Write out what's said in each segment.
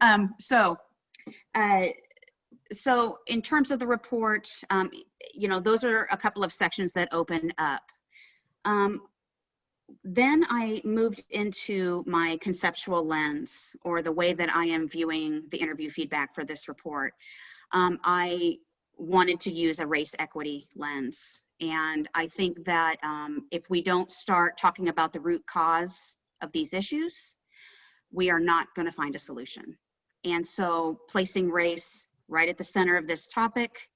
Um, so, uh, so in terms of the report, um, you know, those are a couple of sections that open up. Um, then I moved into my conceptual lens or the way that I am viewing the interview feedback for this report. Um, I wanted to use a race equity lens. And I think that um, if we don't start talking about the root cause of these issues, we are not going to find a solution. And so placing race right at the center of this topic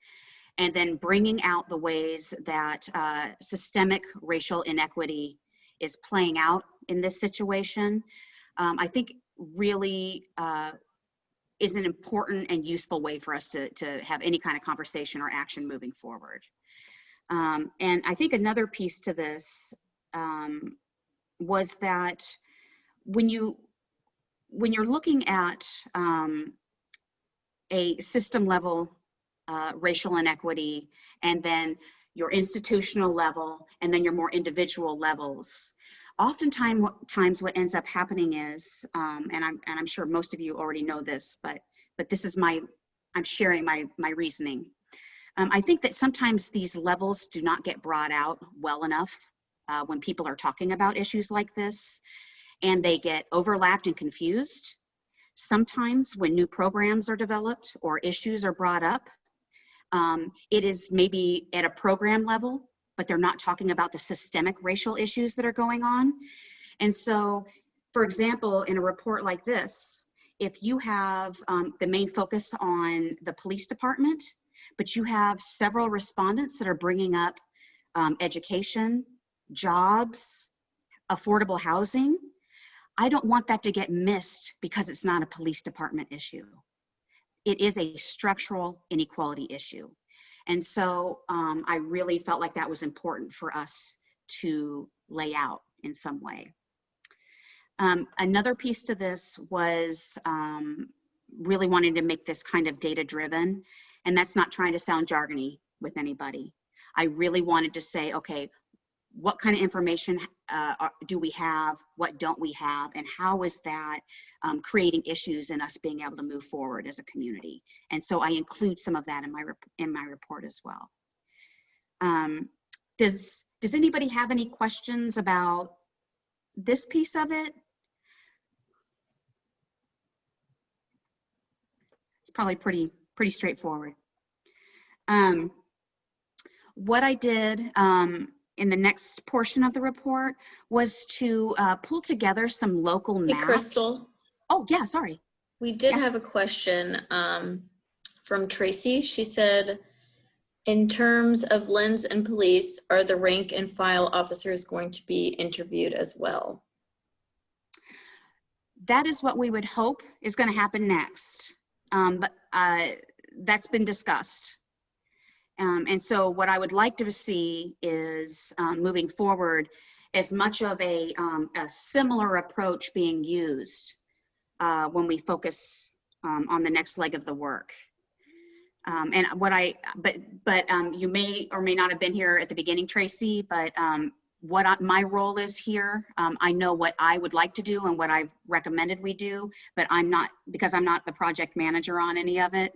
and then bringing out the ways that uh, systemic racial inequity is playing out in this situation, um, I think really uh, is an important and useful way for us to, to have any kind of conversation or action moving forward. Um, and I think another piece to this um, was that when you when you're looking at um, a system level uh, racial inequity and then your institutional level and then your more individual levels oftentimes times what ends up happening is um, and i'm and i'm sure most of you already know this but but this is my i'm sharing my my reasoning. Um, i think that sometimes these levels do not get brought out well enough uh, when people are talking about issues like this and they get overlapped and confused sometimes when new programs are developed or issues are brought up um, it is maybe at a program level but they're not talking about the systemic racial issues that are going on. And so, for example, in a report like this, if you have um, the main focus on the police department, but you have several respondents that are bringing up um, education, jobs, affordable housing, I don't want that to get missed because it's not a police department issue. It is a structural inequality issue. And so um, I really felt like that was important for us to lay out in some way. Um, another piece to this was um, really wanting to make this kind of data driven. And that's not trying to sound jargony with anybody. I really wanted to say, okay, what kind of information uh, do we have, what don't we have, and how is that um, creating issues in us being able to move forward as a community. And so I include some of that in my, in my report as well. Um, does, does anybody have any questions about this piece of it? It's probably pretty, pretty straightforward. Um, what I did, um, in the next portion of the report was to uh, pull together some local Hey, maps. Crystal, Oh, yeah, sorry. we did Yeah. have a question um, from Tracy. She said, in terms of lens and police, are the rank and file officers going to be interviewed as well? That is what we would hope is going to happen next. Um, but uh, that's been discussed. Um, and so what I would like to see is um, moving forward as much of a, um, a similar approach being used uh, when we focus um, on the next leg of the work. Um, and what I, but, but um, you may or may not have been here at the beginning, Tracy, but what I, my role is here, I know what I would like to do and what I've recommended we do, but I'm not, because I'm not the project manager on any of it,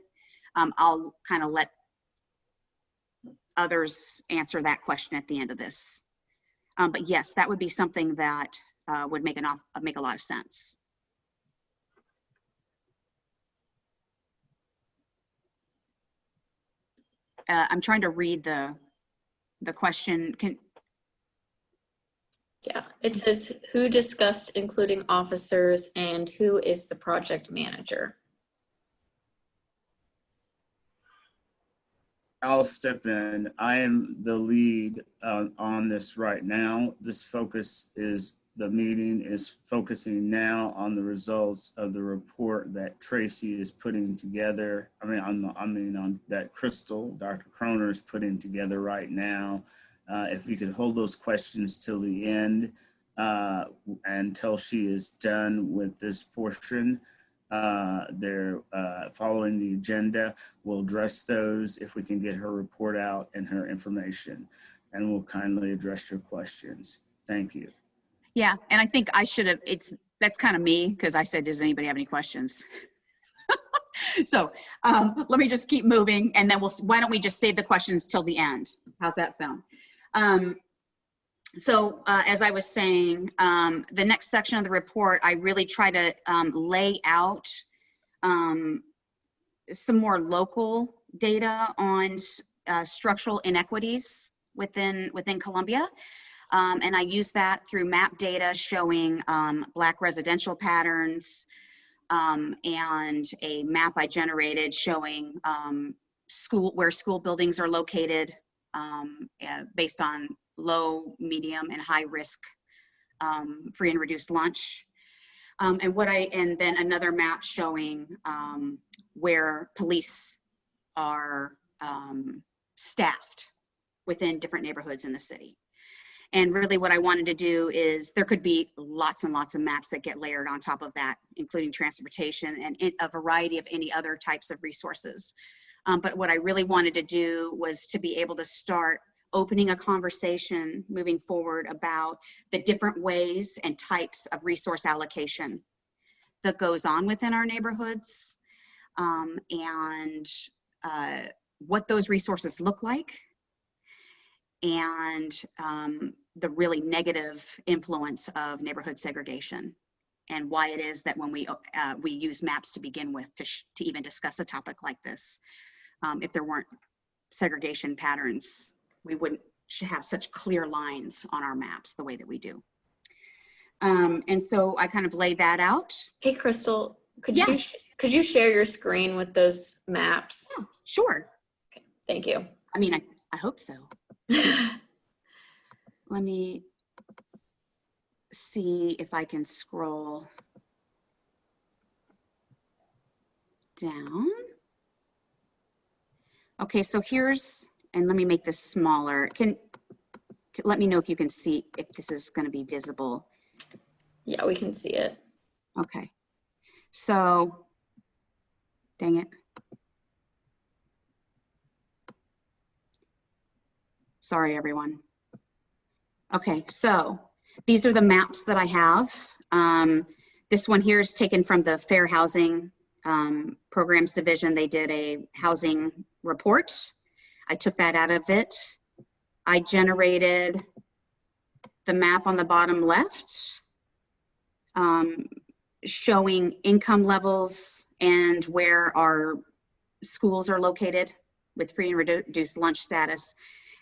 I'll kind of let others answer that question at the end of this. Um, but yes, that would be something that uh, would make, an off, make a lot of sense. Uh, I'm trying to read the the question. Can Yeah, it says who discussed including officers and who is the project manager? I'll step in. I am the lead uh, on this right now. This focus is, the meeting is focusing now on the results of the report that Tracy is putting together. I mean, I mean, on that Crystal, Dr. Kroner is putting together right now. Uh, if we could hold those questions till the end uh, until she is done with this portion, uh, they're uh, following the agenda. We'll address those if we can get her report out and her information. And we'll kindly address your questions. Thank you. Yeah, and I think I should have, it's that's kind of me because I said, does anybody have any questions? so um, let me just keep moving and then we'll, why don't we just save the questions till the end? How's that sound? Um, so uh, as I was saying, um, the next section of the report, I really try to um, lay out um, some more local data on uh, structural inequities within within Columbia. Um, and I use that through map data showing um, black residential patterns um, and a map I generated showing school where school buildings are located um, uh, based on low, medium, and high risk um, free and reduced lunch. Um, and what I, and then another map showing um, where police are um, staffed within different neighborhoods in the city. And really what I wanted to do is there could be lots and lots of maps that get layered on top of that, including transportation and a variety of any other types of resources. Um, but what I really wanted to do was to be able to start opening a conversation moving forward about the different ways and types of resource allocation that goes on within our neighborhoods um, and uh, what those resources look like and um, the really negative influence of neighborhood segregation and why it is that when we uh, we use maps to begin with to, to even discuss a topic like this um, if there weren't segregation patterns we wouldn't have such clear lines on our maps the way that we do um, and so i kind of laid that out Hey, Crystal, could Yeah. you, sh- could you share your screen with those maps? Yeah, sure Thank you. i mean i, I hope so let me see if I can scroll down. Okay, so here's, and let me make this smaller. Can, let me know if you can see, if this is going to be visible. Yeah, we can see it. Okay. So, dang it. Sorry, everyone. Okay, so these are the maps that I have. Um, this one here is taken from the Fair Housing um, Programs Division. They did a housing report. I took that out of it. I generated the map on the bottom left um, showing income levels and where our schools are located with free and reduced lunch status.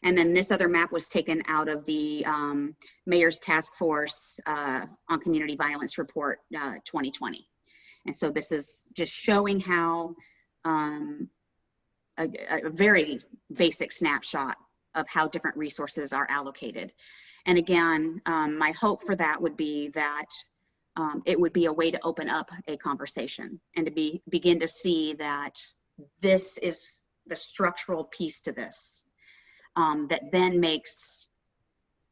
And then this other map was taken out of the um, Mayor's Task Force uh, on Community Violence Report uh, 2020. And so this is just showing how um, a, a very basic snapshot of how different resources are allocated. And again, um, my hope for that would be that um, it would be a way to open up a conversation and to be begin to see that this is the structural piece to this um, that then makes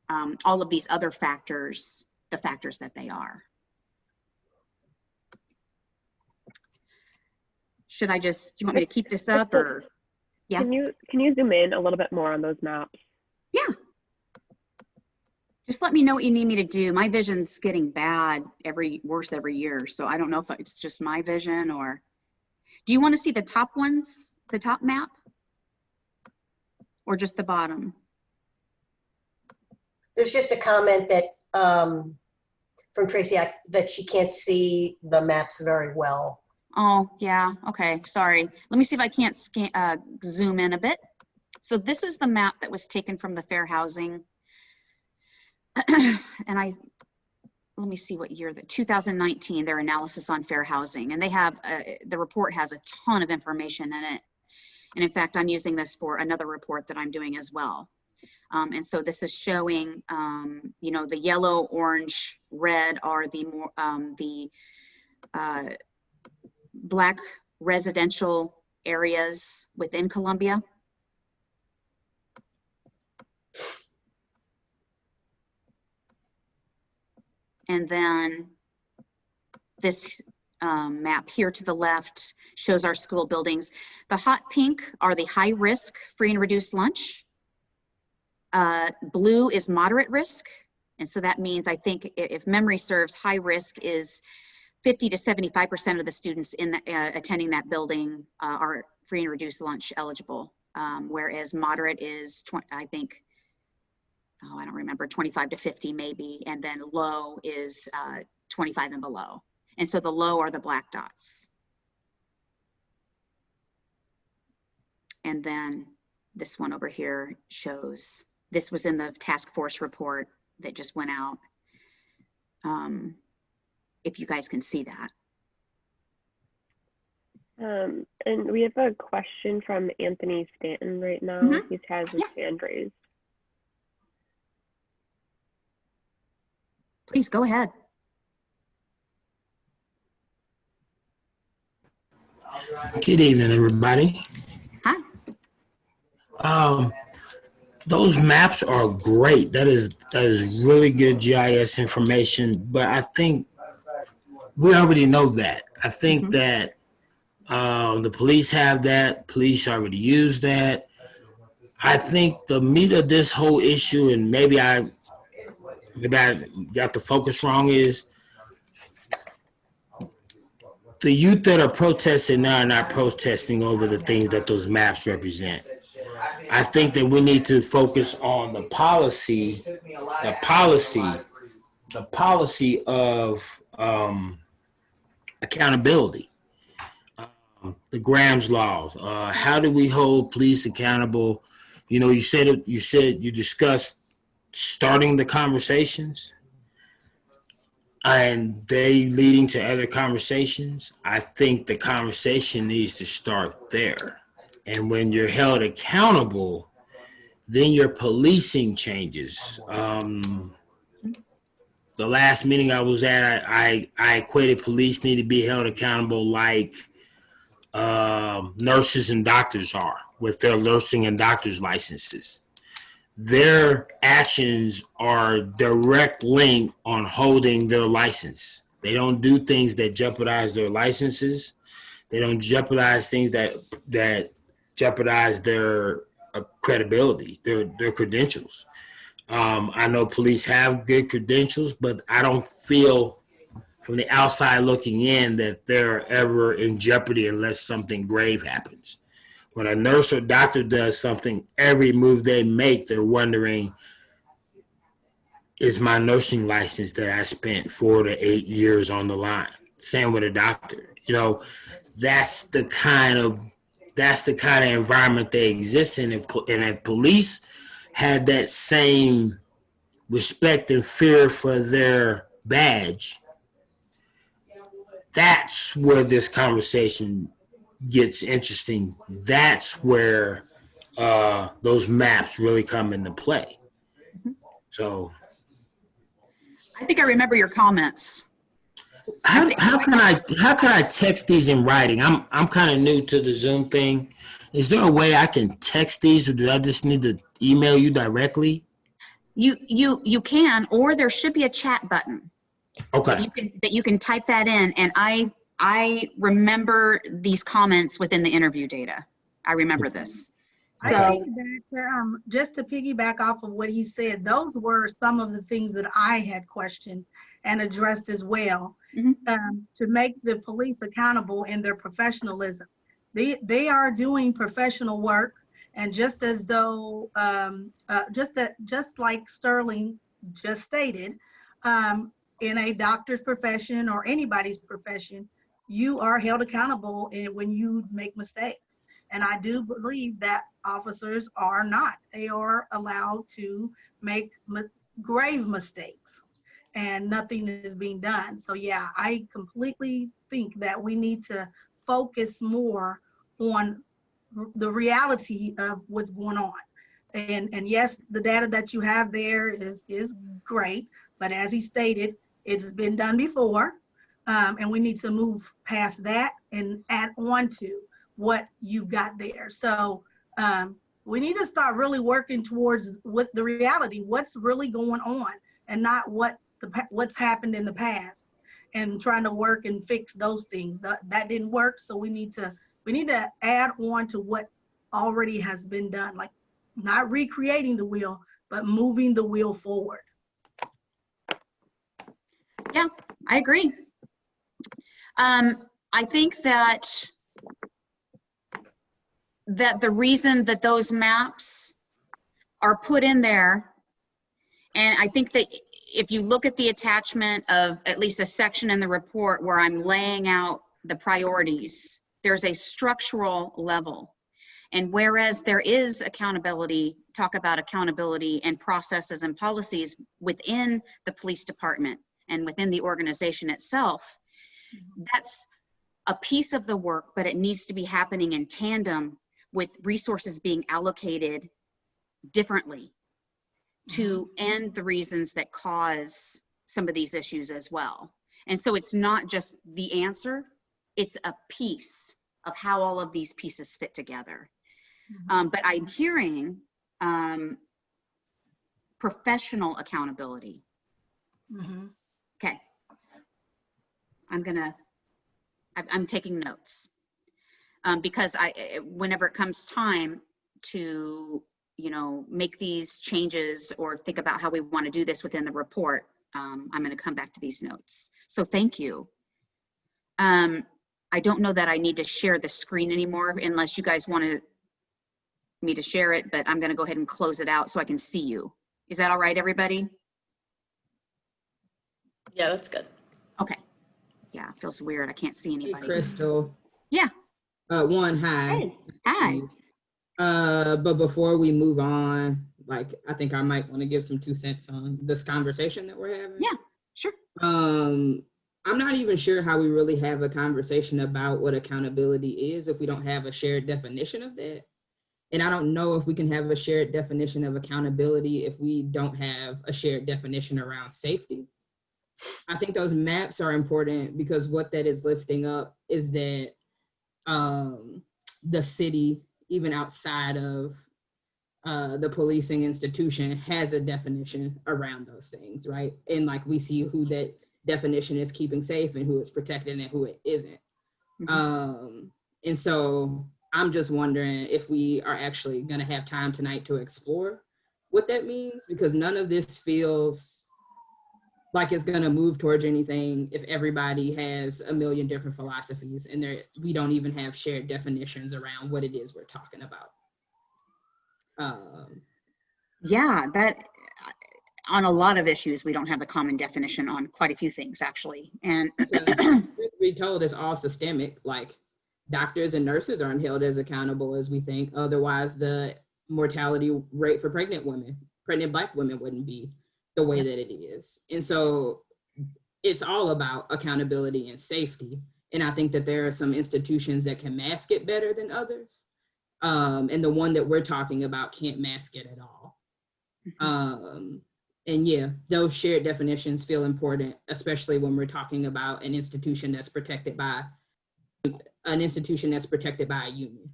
um, all of these other factors the factors that they are. Should I just, do you want me to keep this up or? Yeah. Can you can you zoom in a little bit more on those maps? Yeah. Just let me know what you need me to do. My vision's getting bad every, worse every year. So I don't know if it's just my vision or, do you want to see the top ones, the top map? Or just the bottom? There's just a comment that, um, from Tracy, I- that she can't see the maps very well. Oh, yeah, okay, sorry. Let me see if I can't scan, uh, zoom in a bit. So this is the map that was taken from the fair housing. And I, let me see what year, the 2019, their analysis on fair housing. And they have, uh, the report has a ton of information in it. And in fact, I'm using this for another report that I'm doing as well. Um, and so this is showing, um, you know, the yellow, orange, red are the more, um, the, uh, black residential areas within Columbia. And then this um, map here to the left shows our school buildings. The hot pink are the high risk free and reduced lunch. Uh, blue is moderate risk And so that means, I think, if memory serves, high risk is 50 to 75% of the students in, the- uh, attending that building uh, are free and reduced lunch eligible. Um, Whereas moderate is, 20 I think, oh, I don't remember, 25 to 50 maybe, and then low is uh, 25 and below. And so the low are the black dots. And then this one over here shows, this was in the task force report that just went out. Um, If you guys can see that. Um, and we have a question from Anthony Stanton right now. Mhm. He has his hand raised. Please go ahead. Good evening, everybody. Hi. Um, those maps are great. That is that is really good GIS information. But I think we already know that. I think Mhm. that um, the police have that. Police already use that. I think the meat of this whole issue, and maybe I maybe I got the focus wrong, is the youth that are protesting now are not protesting over the things that those maps represent. I think that we need to focus on the policy, the policy, the policy of um, accountability. Um, the Graham's laws. Uh, how do we hold police accountable? You know, you said. You said you discussed starting the conversations and they leading to other conversations, I think the conversation needs to start there. And when you're held accountable, then your policing changes. Um, the last meeting I was at, I, I, equated police need to be held accountable like um nurses and doctors are with their nursing and doctor's licenses their actions are direct link on holding their license. They don't do things that jeopardize their licenses. They don't jeopardize things that that jeopardize their uh, credibility, their their credentials. Um, I know police have good credentials, but I don't feel from the outside looking in that they're ever in jeopardy unless something grave happens when a nurse or doctor does something, every move they make, they're wondering, is my nursing license that I spent four to eight years on the line? Same with a doctor. You know, that's the kind of that's the kind of environment they exist in. And, and police had that same respect and fear for their badge, that's where this conversation gets interesting, that's where uh, those maps really come into play. So I think I remember your comments. how, how can I how can I text these in writing? I'm I'm kind of new to the Zoom thing. Is there a way I can text these, or do I just need to email you directly? You, you, you can, or there should be a chat button. Okay. You can, that you can type that in and I, I remember these comments within the interview data. I remember this. I So- think that, um, just to piggyback off of what he said, those were some of the things that I had questioned and addressed as well. Mhm. Um, to make the police accountable in their professionalism. They, they are doing professional work and just as though, um, uh, just that, just like Sterling just stated, um, in a doctor's profession or anybody's profession, you are held accountable when you make mistakes. And I do believe that officers are not. They are allowed to make grave mistakes and nothing is being done. So yeah, I completely think that we need to focus more on the reality of what's going on. And, and yes, the data that you have there is, is great, but as he stated, it's been done before. Um, and we need to move past that and add on to what you've got there. So um, we need to start really working towards what the reality, what's really going on, and not what the what's happened in the past, and trying to work and fix those things. That that didn't work, so we need to we need to add on to what already has been done, like not recreating the wheel, but moving the wheel forward. Yeah, I agree. Um, I think that that the reason that those maps are put in there, and I think that if you look at the attachment of at least a section in the report where I'm laying out the priorities, there's a structural level. And whereas there is accountability, talk about accountability and processes and policies within the police department and within the organization itself, mm-hmm. that's a piece of the work, but it needs to be happening in tandem with resources being allocated differently to mm-hmm. end the reasons that cause some of these issues as well. And so it's not just the answer, it's a piece of how all of these pieces fit together. Um, but I'm hearing um, professional accountability. Mhm. Okay. I'm gonna, I'm, I'm taking notes. Um, because I, eh, whenever it comes time to, you know, make these changes or think about how we want to do this within the report, um, I'm gonna come back to these notes. So thank you. Um, I don't know that I need to share the screen anymore unless you guys want to me to share it, but I'm gonna go ahead and close it out so I can see you. Is that all right, everybody? Yeah, that's good. Okay. Yeah, it feels weird. I can't see Hey, anybody. Crystal. Yeah. Uh, one, hi. Hey, hi. Uh, but before we move on, like, I think I might want to give some two cents on this conversation that we're having. Yeah, sure. Um, I'm not even sure how we really have a conversation about what accountability is if we don't have a shared definition of that. And I don't know if we can have a shared definition of accountability if we don't have a shared definition around safety. I think those maps are important because what that is lifting up is that um, the city, even outside of uh, the policing institution, has a definition around those things, right? And like we see who that definition is keeping safe and who is protected and who it isn't. Mhm. Um, and so I'm just wondering if we are actually going to have time tonight to explore what that means because none of this feels like it's going to move towards anything if everybody has a million different philosophies and there we don't even have shared definitions around what it is we're talking about. Um, Yeah, that, on a lot of issues, we don't have the common definition on quite a few things, actually. And, be told, it's all systemic. Like doctors and nurses aren't held as accountable as we think. Otherwise, the mortality rate for pregnant women, pregnant Black women, wouldn't be the way that it is. And so, it's all about accountability and safety. And I think that there are some institutions that can mask it better than others. Um, and the one that we're talking about can't mask it at all. Um, and yeah, those shared definitions feel important, especially when we're talking about an institution that's protected by an institution that's protected by a union.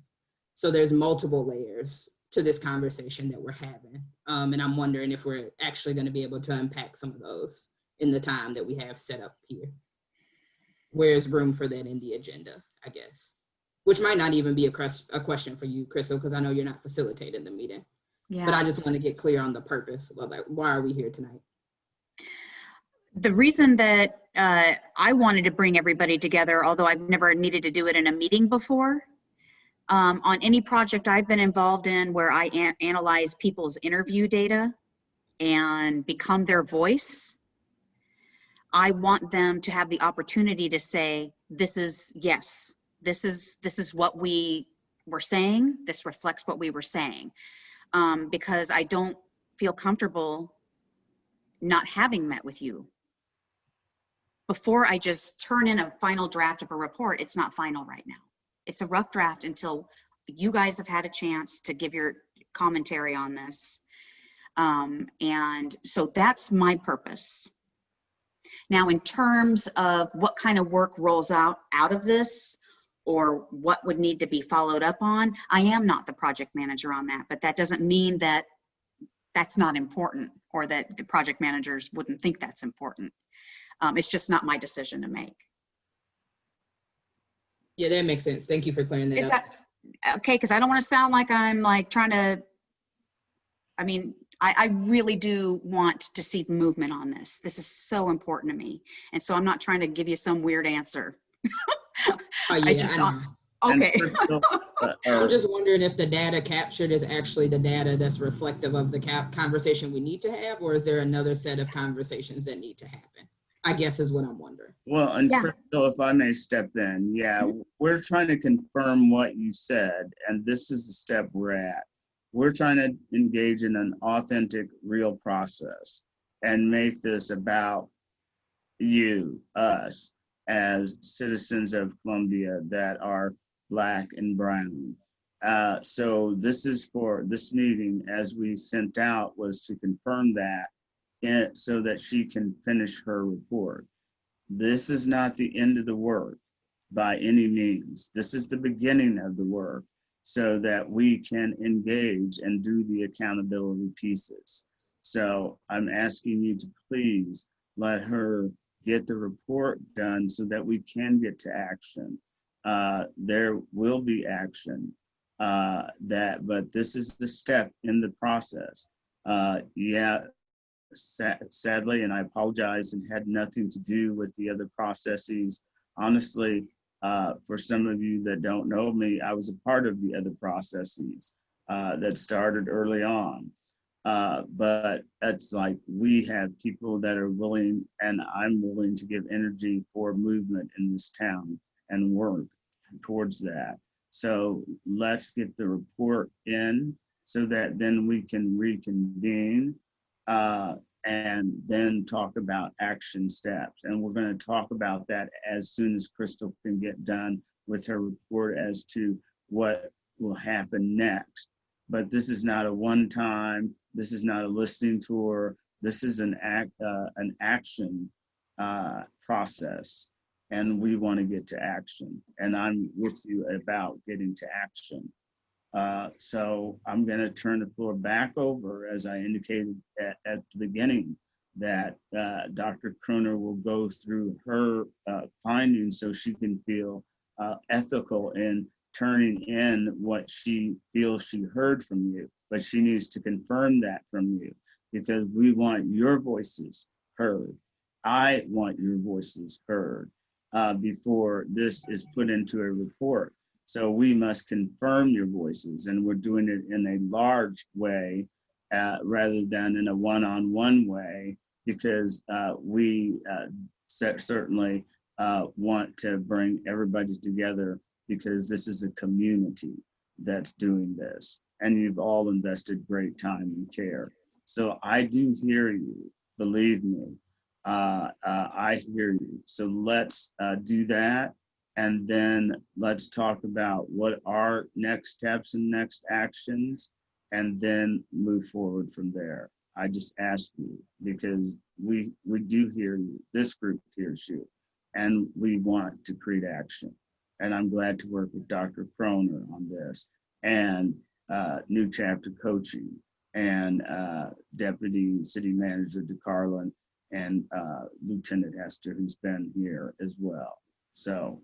So there's multiple layers to this conversation that we're having. Um, and I'm wondering if we're actually going to be able to unpack some of those in the time that we have set up here. Where's room for that in the agenda, I guess? Which might not even be a, a question for you, Crystal, because I know you're not facilitating the meeting. Yeah. But I just want to get clear on the purpose like, why are we here tonight? the reason that uh, I wanted to bring everybody together, although I've never needed to do it in a meeting before, um, on any project I've been involved in where I an- analyze people's interview data and become their voice, I want them to have the opportunity to say, this is, yes, this is, this is what we were saying. This reflects what we were saying. Um, because I don't feel comfortable not having met with you before I just turn in a final draft of a report, it's not final right now. It's a rough draft until you guys have had a chance to give your commentary on this. Um, and so that's my purpose. Now, in terms of what kind of work rolls out out of this or what would need to be followed up on, I am not the project manager on that, but that doesn't mean that that's not important or that the project managers wouldn't think that's important. Um, it's just not my decision to make. Yeah, that makes sense. Thank you for clearing that Is up. that, okay, because I don't want to sound like I'm like trying to, I mean, I, I really do want to see movement on this. This is so important to me. And so I'm not trying to give you some weird answer. Oh, I yeah, just I don't- know. And Okay. Crystal, uh, I'm uh, just wondering if the data captured is actually the data that's reflective of the cap conversation we need to have, or is there another set of conversations that need to happen? I guess is what I'm wondering. Well, and Yeah. Crystal, if I may step in, yeah, we're trying to confirm what you said, and this is the step we're at. We're trying to engage in an authentic, real process and make this about you, us, as citizens of Columbia that are black and brown. Uh, so this is for, this meeting, as we sent out, was to confirm that in, so that she can finish her report. This is not the end of the work by any means. This is the beginning of the work so that we can engage and do the accountability pieces. So I'm asking you to please let her get the report done so that we can get to action. Uh, there will be action uh, that, but this is the step in the process. Uh, yeah, sa- sadly, and I apologize, and had nothing to do with the other processes. Honestly, uh, for some of you that don't know me, I was a part of the other processes uh, that started early on. Uh, but it's like we have people that are willing, and I'm willing to give energy for movement in this town and work towards that. So let's get the report in so that then we can reconvene uh, and then talk about action steps. And we're going to talk about that as soon as Crystal can get done with her report as to what will happen next. But this is not a one-time, this is not a listening tour. This is an act, uh, an action uh, process. And we want to get to action. And I'm with you about getting to action. Uh, So I'm going to turn the floor back over, as I indicated at, at the beginning, that uh, Dr. Kroner will go through her uh, findings so she can feel uh, ethical in turning in what she feels she heard from you. But she needs to confirm that from you because we want your voices heard. I want your voices heard uh, before this is put into a report. So we must confirm your voices and we're doing it in a large way uh, rather than in a one-on-one way because uh, we uh, certainly uh, want to bring everybody together because this is a community that's doing this and you've all invested great time and care. So I do hear you, believe me. Uh, uh, I hear you. So let's uh, do that. And then let's talk about what are next steps and next actions, and then move forward from there. I just ask you because we we do hear you. This group hears you, and we want to create action. And I'm glad to work with Dr. Croner on this and uh, new chapter coaching and uh, Deputy City Manager De'Carlon and uh, Lieutenant Hester, who's been here as well. So,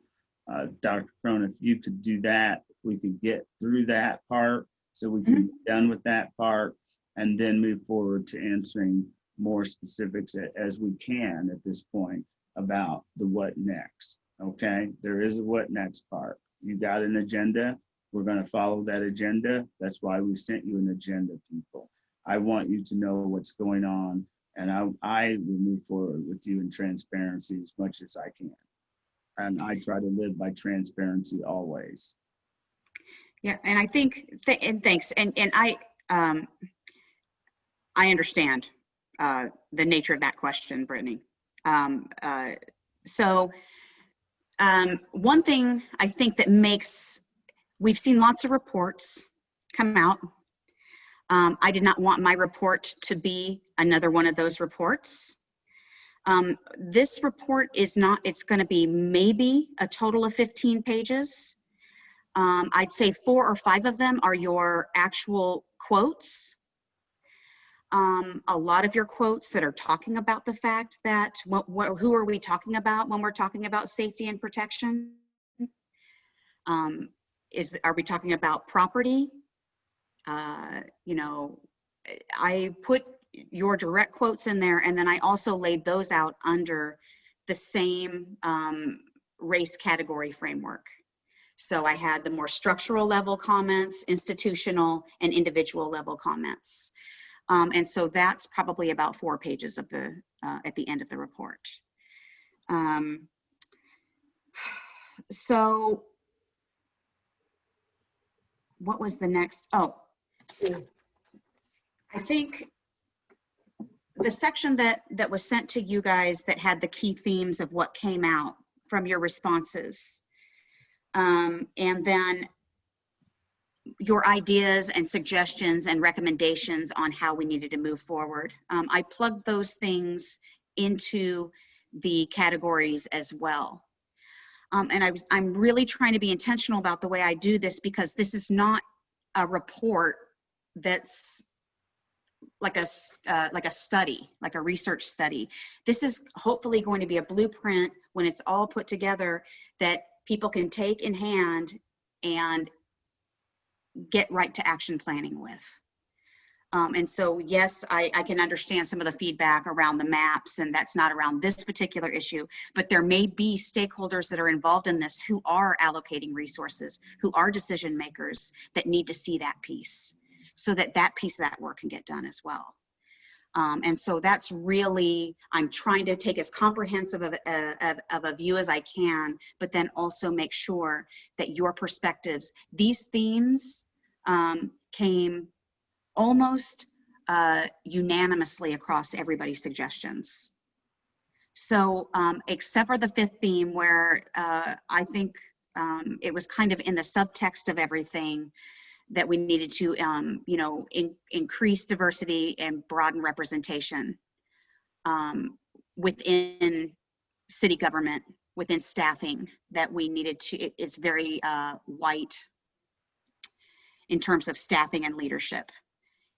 uh, Dr. Cronin, if you could do that, if we could get through that part, so we can be done with that part, and then move forward to answering more specifics as we can at this point about the what next. Okay, there is a what next part. You got an agenda. We're going to follow that agenda. That's why we sent you an agenda, people. I want you to know what's going on, and I, I will move forward with you in transparency as much as I can. And I try to live by transparency always. Yeah, and I think, th- and thanks, and, and I, um, I understand, uh, the nature of that question, Brittany. Um, uh, so, um, one thing I think that makes, we've seen lots of reports come out. Um, I did not want my report to be another one of those reports. Um, this report is not, it's gonna be maybe a total of 15 pages. Um, I'd say four or five of them are your actual quotes. Um, a lot of your quotes that are talking about the fact that what, what, who are we talking about when we're talking about safety and protection? Um, is, are we talking about property? Uh, you know, I put your direct quotes in there and then I also laid those out under the same um, race category framework. So I had the more structural level comments, institutional and individual level comments. Um, and so that's probably about four pages of the, uh, at the end of the report. Um, so what was the next? Oh, I think the section that, that was sent to you guys that had the key themes of what came out from your responses. Um, and then your ideas and suggestions and recommendations on how we needed to move forward. Um, I plugged those things into the categories as well. Um, and I was, I'm really trying to be intentional about the way I do this because this is not a report that's like a uh, like a study, like a research study. This is hopefully going to be a blueprint when it's all put together that people can take in hand and get right to action planning with. Um, and so, yes, I, I can understand some of the feedback around the maps, and that's not around this particular issue, but there may be stakeholders that are involved in this who are allocating resources, who are decision makers that need to see that piece so that that piece of that work can get done as well. Um, and so that's really, I'm trying to take as comprehensive of a, of, of a view as I can, but then also make sure that your perspectives, these themes um, came almost uh, unanimously across everybody's suggestions. So um, except for the fifth theme where uh, I think um, it was kind of in the subtext of everything that we needed to, um, you know, in, increase diversity and broaden representation um, within city government, within staffing, that we needed to, it- it's very uh, white in terms of staffing and leadership.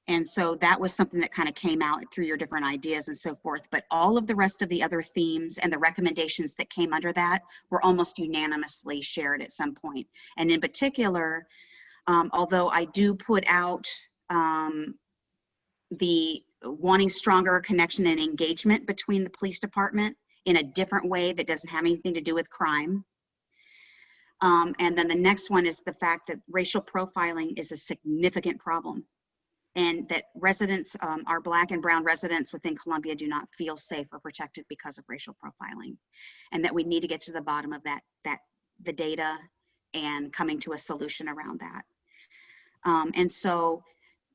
And so that was something that kind of came out through your different ideas and so forth. But all of the rest of the other themes and the recommendations that came under that were almost unanimously shared at some point. And in particular, um, although I do put out um, the wanting stronger connection and engagement between the police department in a different way that doesn't have anything to do with crime. Um, and then the next one is the fact that racial profiling is a significant problem and that residents, um, our black and brown residents within Columbia do not feel safe or protected because of racial profiling. And that we need to get to the bottom of that, that the data and coming to a solution around that. Um, and so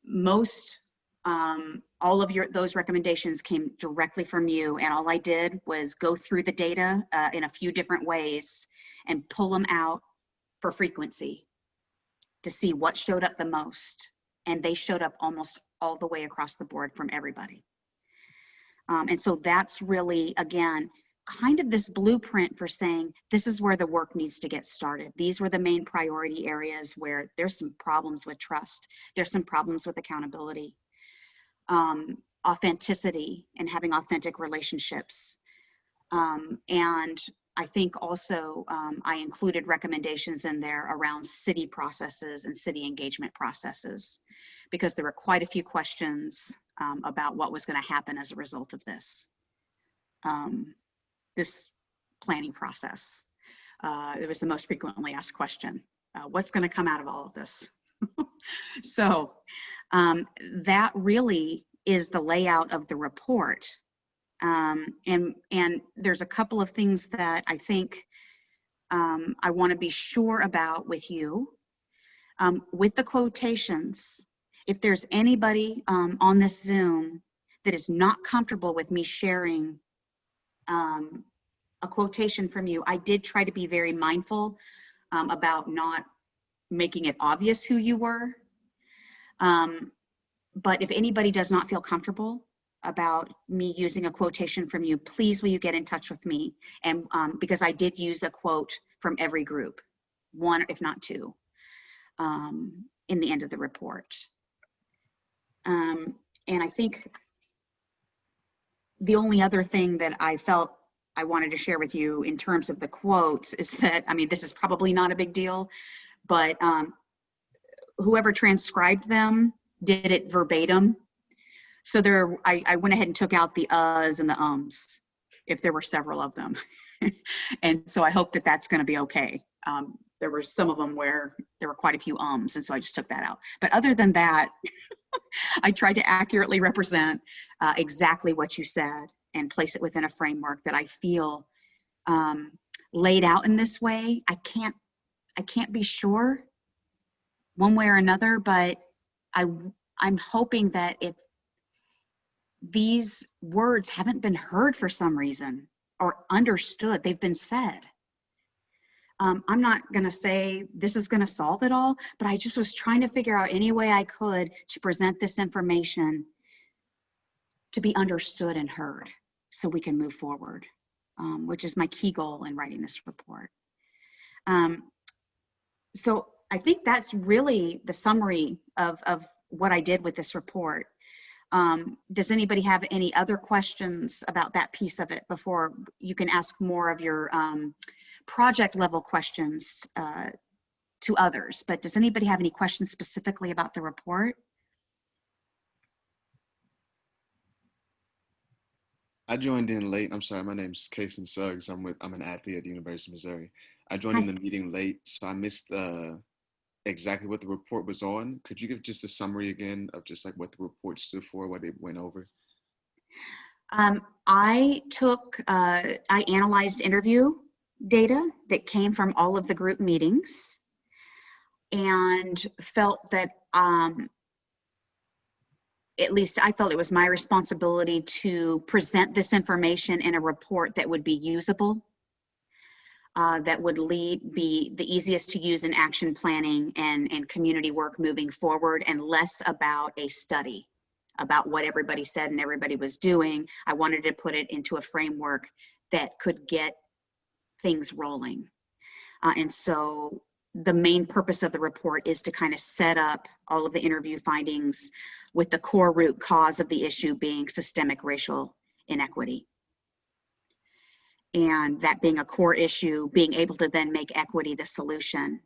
most, um, all of your, those recommendations came directly from you. And all I did was go through the data uh, in a few different ways and pull them out for frequency to see what showed up the most. And they showed up almost all the way across the board from everybody. Um, and so that's really, again, kind of this blueprint for saying this is where the work needs to get started. These were the main priority areas where there's some problems with trust. There's some problems with accountability, um, authenticity and having authentic relationships. Um, and I think also um, I included recommendations in there around city processes and city engagement processes because there were quite a few questions um, about what was going to happen as a result of this. Um, this planning process. Uh, it was the most frequently asked question. Uh, what's going to come out of all of this? so um, that really is the layout of the report. Um, and, and there's a couple of things that I think um, I want to be sure about with you. Um, with the quotations, if there's anybody um, on this Zoom that is not comfortable with me sharing um, a quotation from you. I did try to be very mindful um, about not making it obvious who you were. But if anybody does not feel comfortable about me using a quotation from you, please will you get in touch with me? And um, because I did use a quote from every group, one if not two, um, in the end of the report. Um, and I think the only other thing that I felt I wanted to share with you in terms of the quotes is that, I mean, this is probably not a big deal, but um, whoever transcribed them did it verbatim So there, I, I went ahead and took out the uhs and the ums, if there were several of them. And so I hope that that's going to be okay. Um, There were some of them where there were quite a few ums, and so I just took that out. But other than that, I tried to accurately represent uh, exactly what you said and place it within a framework that I feel um, laid out in this way. I can't, I can't be sure one way or another, but I, I'm hoping that if these words haven't been heard for some reason or understood, they've been said. Um, I'm not gonna say this is gonna solve it all, but I just was trying to figure out any way I could to present this information to be understood and heard so we can move forward, um, which is my key goal in writing this report. Um, so I think that's really the summary of, of what I did with this report. Um, does anybody have any other questions about that piece of it before you can ask more of your um, project level questions uh, to others? But does anybody have any questions specifically about the report? I joined in late. I'm sorry, my name's Kason Suggs. I'm with I'm an athlete at the University of Missouri. I joined in the meeting late, so I missed uh, exactly what the report was on. Could you give just a summary again of just like what the report stood for, what it went over? Um, I took, uh, I analyzed interview data that came from all of the group meetings and felt that, um, at least I felt it was my responsibility to present this information in a report that would be usable, uh, that would lead, be the easiest to use in action planning and, and community work moving forward and less about a study about what everybody said and everybody was doing. I wanted to put it into a framework that could get things rolling. Uh, and so the main purpose of the report is to kind of set up all of the interview findings with the core root cause of the issue being systemic racial inequity. And that being a core issue, being able to then make equity the solution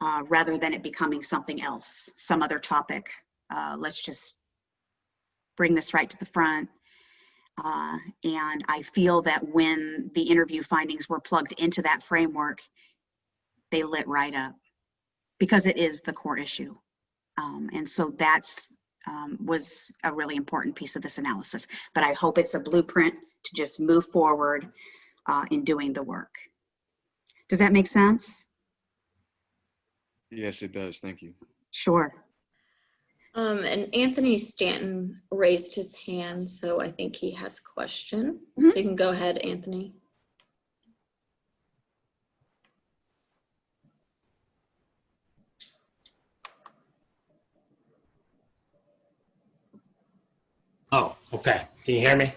uh, rather than it becoming something else, some other topic uh, let's just bring this right to the front. Uh, and I feel that when the interview findings were plugged into that framework, they lit right up because it is the core issue. Um, and so that's um, was a really important piece of this analysis. But I hope it's a blueprint to just move forward uh, in doing the work. Does that make sense? Yes, it does. Thank you. Sure. Um, and Anthony Stanton raised his hand, so I think he has a question. Mhm. So you can go ahead, Anthony. Oh, okay. Can you hear me?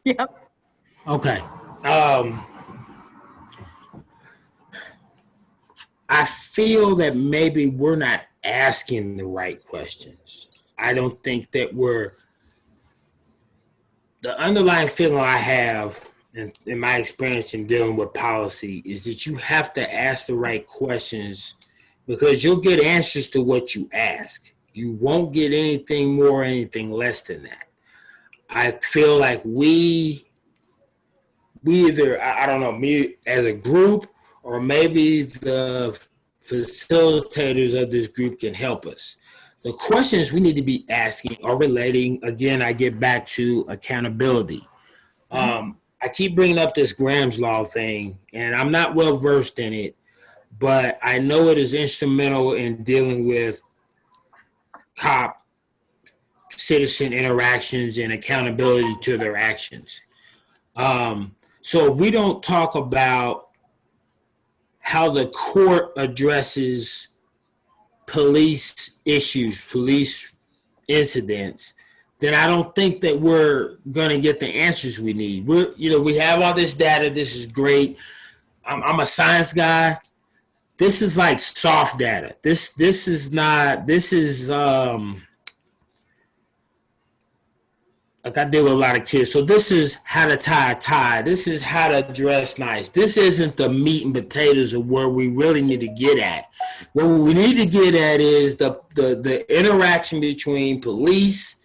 Yep. Okay. Um, I feel that maybe we're not asking the right questions. I don't think that we're the underlying feeling I have in, in my experience in dealing with policy is that you have to ask the right questions because you'll get answers to what you ask. You won't get anything more, or anything less than that. I feel like we we either I, I don't know me as a group or maybe the facilitators of this group can help us. The questions we need to be asking are relating. Again, I get back to accountability. Um, I keep bringing up this Graham's law thing, and I'm not well versed in it, but I know it is instrumental in dealing with cop citizen interactions and accountability to their actions. Um, so we don't talk about how the court addresses police issues, police incidents, then I don't think that we're going to get the answers we need. We're, you know, we have all this data. This is great. I'm, I'm a science guy. This is like soft data. This, this is not, this is, um, like I deal with a lot of kids. So this is how to tie a tie. This is how to dress nice. This isn't the meat and potatoes of where we really need to get at. What we need to get at is the the, the interaction between police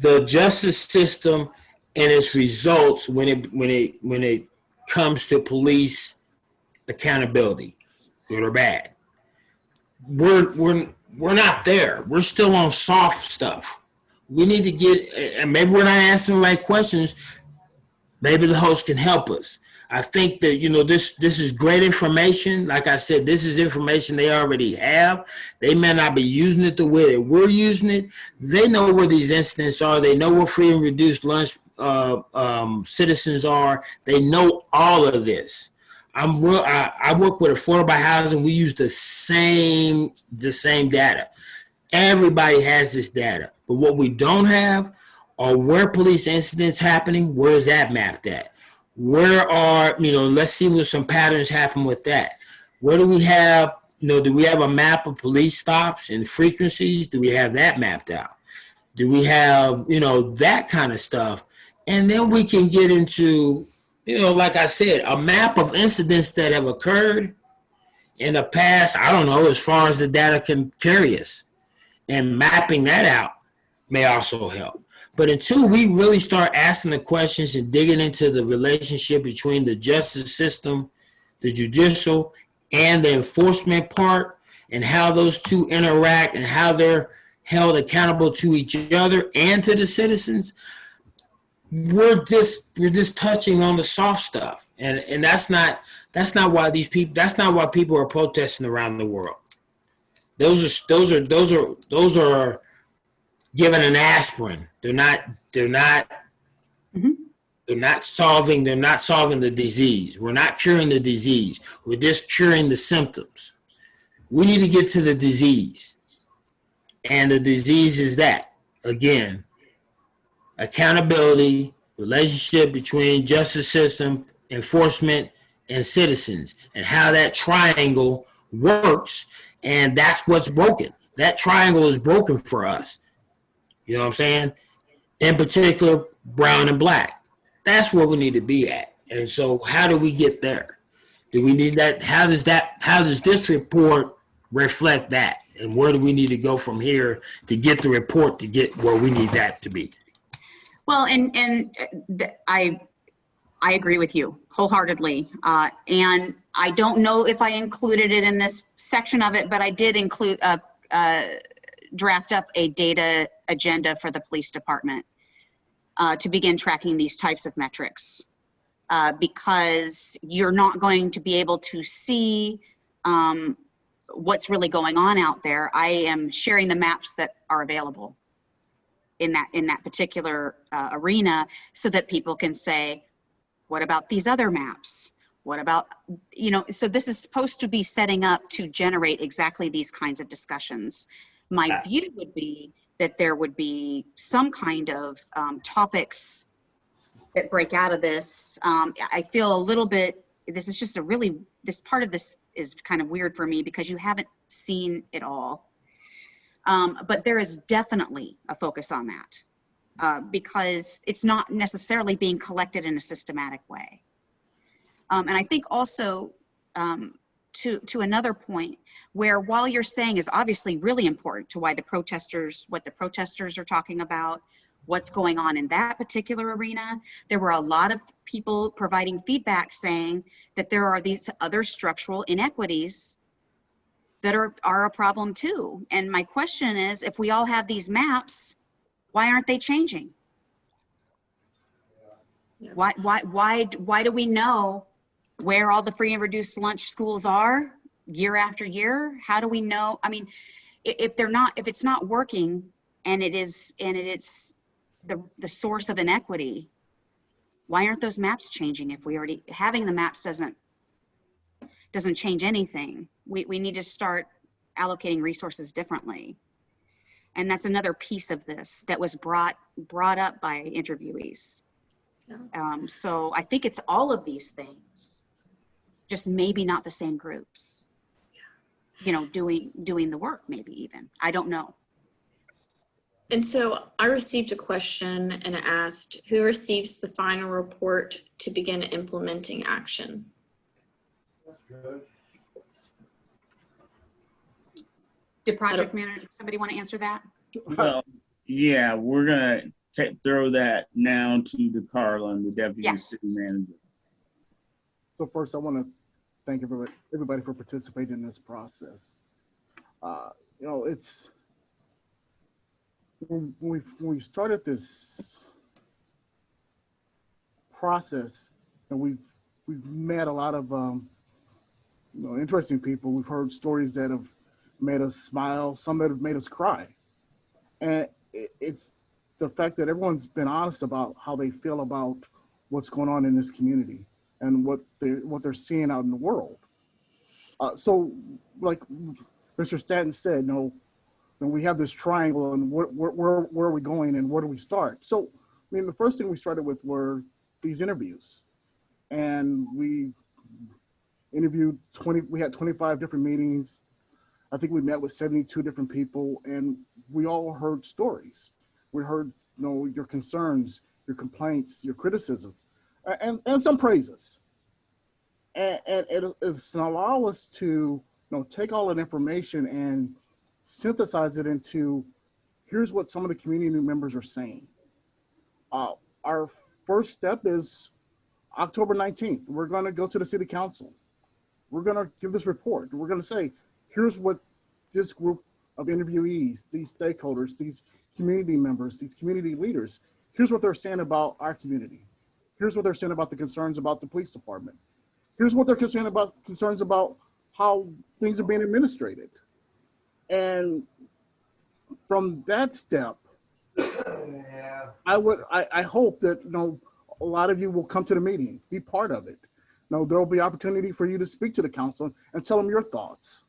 the justice system and its results when it when it when it comes to police accountability, good or bad. We're we're we're not there. We're still on soft stuff. We need to get and maybe we're not asking the right questions. Maybe the host can help us. I think that you know this this is great information. Like I said, this is information they already have. They may not be using it the way that we're using it. They know where these incidents are. They know where free and reduced lunch uh, um, citizens are. They know all of this. I'm real, I, I work with affordable housing. We use the same the same data. Everybody has this data, but what we don't have are where police incidents happening. Where is that mapped at? Where are you know? Let's see what some patterns happen with that. Where do we have you know? Do we have a map of police stops and frequencies? Do we have that mapped out? Do we have you know that kind of stuff? And then we can get into you know, like I said, a map of incidents that have occurred in the past, I don't know, as far as the data can carry us. And mapping that out may also help. But until we really start asking the questions and digging into the relationship between the justice system, the judicial, and the enforcement part, and how those two interact and how they're held accountable to each other and to the citizens, we're just we're just touching on the soft stuff and and that's not that's not why these people that's not why people are protesting around the world those are those are those are those are given an aspirin they're not they're not Mhm. they're not solving they're not solving the disease we're not curing the disease we're just curing the symptoms we need to get to the disease and the disease is that again accountability, relationship between justice system, enforcement, and citizens, and how that triangle works. And that's what's broken. That triangle is broken for us. You know what I'm saying? In particular, brown and black. That's where we need to be at. And so, how do we get there? Do we need that? How does that? How does this report reflect that? And where do we need to go from here to get the report to get where we need that to be? Well, and, and uh, I, I agree with you wholeheartedly. Uh, and I don't know if I included it in this section of it, but I did include, a uh, draft up a data agenda for the police department uh, to begin tracking these types of metrics. Uh, because you're not going to be able to see um, what's really going on out there. I am sharing the maps that are available in that in that particular uh, arena so that people can say what about these other maps what about you know so this is supposed to be setting up to generate exactly these kinds of discussions my Yeah. view would be that there would be some kind of um, topics that break out of this um, i feel a little bit this is just a really this part of this is kind of weird for me because you haven't seen it all um, but there is definitely a focus on that uh, because it's not necessarily being collected in a systematic way. Um, and I think also um, to, to another point where while you're saying is obviously really important to why the protesters, what the protesters are talking about, what's going on in that particular arena, there were a lot of people providing feedback saying that there are these other structural inequities that are, are a problem too. And my question is, if we all have these maps, why aren't they changing? Why, why, why, why do we know where all the free and reduced lunch schools are year after year? How do we know? I mean, if they're not, if it's not working and it is, and it is the, the source of inequity, why aren't those maps changing if we already, having the maps doesn't, doesn't change anything? We, we need to start allocating resources differently. And that's another piece of this that was brought, brought up by interviewees. Um, so I think it's all of these things, just maybe not the same groups. You know, doing, doing the work maybe even. I don't know. And so I received a question and it asked, who receives the final report to begin implementing action? Did project manager, somebody want to answer that? Well, yeah, we're gonna throw that now to De'Carlon, the deputy Yeah. city manager. So first, I want to thank everybody, everybody for participating in this process. Uh, you know, it's when we when we started this process, and we've we've met a lot of um, you know interesting people. We've heard stories that have made us smile, some that have made us cry, and it, it's the fact that everyone's been honest about how they feel about what's going on in this community and what they what they're seeing out in the world. Uh, so, like Mr. Stanton said, no, and we have this triangle, and where, where where are we going, and where do we start? So, I mean, the first thing we started with were these interviews, and we interviewed twenty. We had twenty five different meetings. I think we met with seventy two different people, and we all heard stories. We heard, you know, your concerns, your complaints, your criticism and, and some praises. And, and it, it's allow us to you know take all that information and synthesize it into here's what some of the community members are saying. Uh, our first step is October 19th. We're gonna go to the city council. We're gonna give this report. We're gonna say, here's what this group of interviewees, these stakeholders, these community members, these community leaders, here's what they're saying about our community here's what they're saying about the concerns about the police department. Here's what they're concerned about concerns about how things are being administrated. And from that step, I would I, I hope that you know a lot of you will come to the meeting, be part of it. You know, there'll be opportunity for you to speak to the council and tell them your thoughts.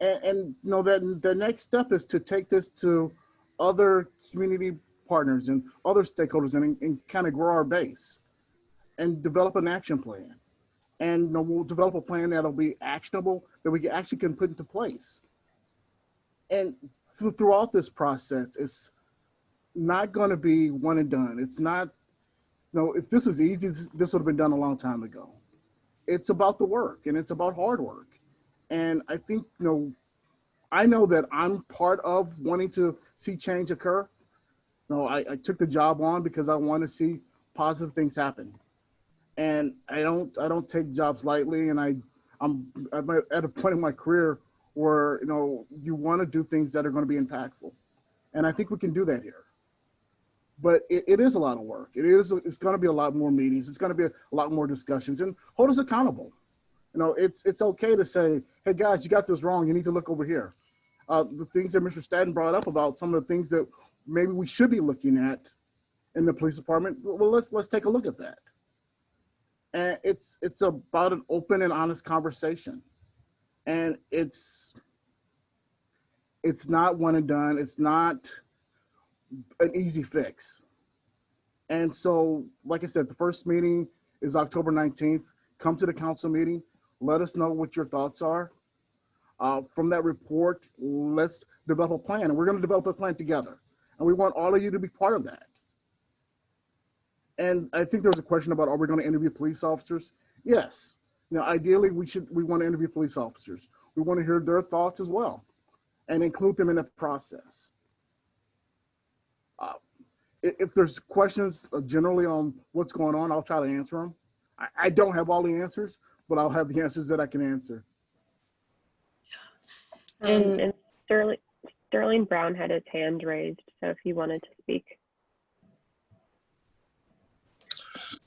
And, and you know that the next step is to take this to other community partners and other stakeholders and, and kind of grow our base and develop an action plan. And you know, we'll develop a plan that'll be actionable that we actually can put into place. And th- throughout this process, it's not going to be one and done. It's not, you know, if this was easy, this, this would have been done a long time ago. It's about the work and it's about hard work. And I think, you know, I know that I'm part of wanting to see change occur. No, I, I took the job on because I want to see positive things happen. And I don't I don't take jobs lightly and I I'm at a point in my career where you know you want to do things that are going to be impactful. And I think we can do that here. But it, it is a lot of work. It is it's going to be a lot more meetings. It's going to be a, lot more discussions and hold us accountable. You know, it's it's okay to say, hey guys, you got this wrong. You need to look over here. Uh, the things that Mr. Stanton brought up about some of the things that maybe we should be looking at in the police department. Well, let's let's take a look at that. And it's it's about an open and honest conversation, and it's it's not one and done. It's not an easy fix. And so, like I said, the first meeting is October 19th. Come to the council meeting. Let us know what your thoughts are. Uh, from that report, let's develop a plan. And we're going to develop a plan together. And we want all of you to be part of that. And I think there was a question about, are we going to interview police officers? Yes. You know, ideally, we should, we want to interview police officers. We want to hear their thoughts as well and include them in the process. Uh, if there's questions uh, generally on what's going on, I'll try to answer them. I, I don't have all the answers, but I'll have the answers that I can answer. Um, And- and Sterling, Sterling Brown had his hand raised, so if he wanted to speak.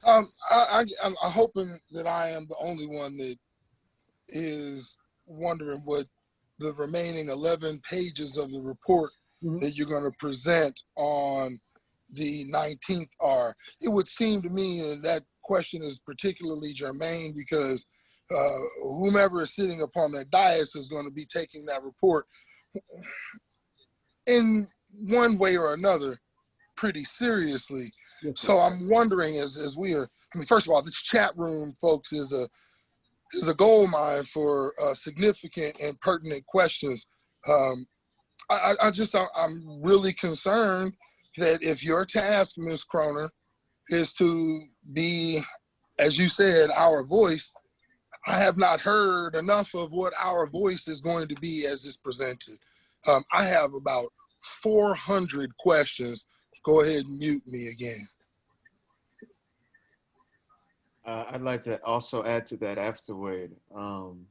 Um, I, I, I'm I'm hoping that I am the only one that is wondering what the remaining 11 pages of the report Mhm. that you're going to present on the 19th are. It would seem to me, and that question is particularly germane because uh, whomever is sitting upon that dais is going to be taking that report in one way or another pretty seriously. Yes. So I'm wondering as as we are, I mean, first of all, this chat room, folks, is a is a gold mine for uh, significant and pertinent questions. Um, I, I I just I, I'm really concerned that if your task, Ms. Croner, is to be, as you said, our voice, I have not heard enough of what our voice is going to be as it's presented. Um, I have about 400 questions go ahead and mute me again. Uh, I'd like to also add to that afterward. Um,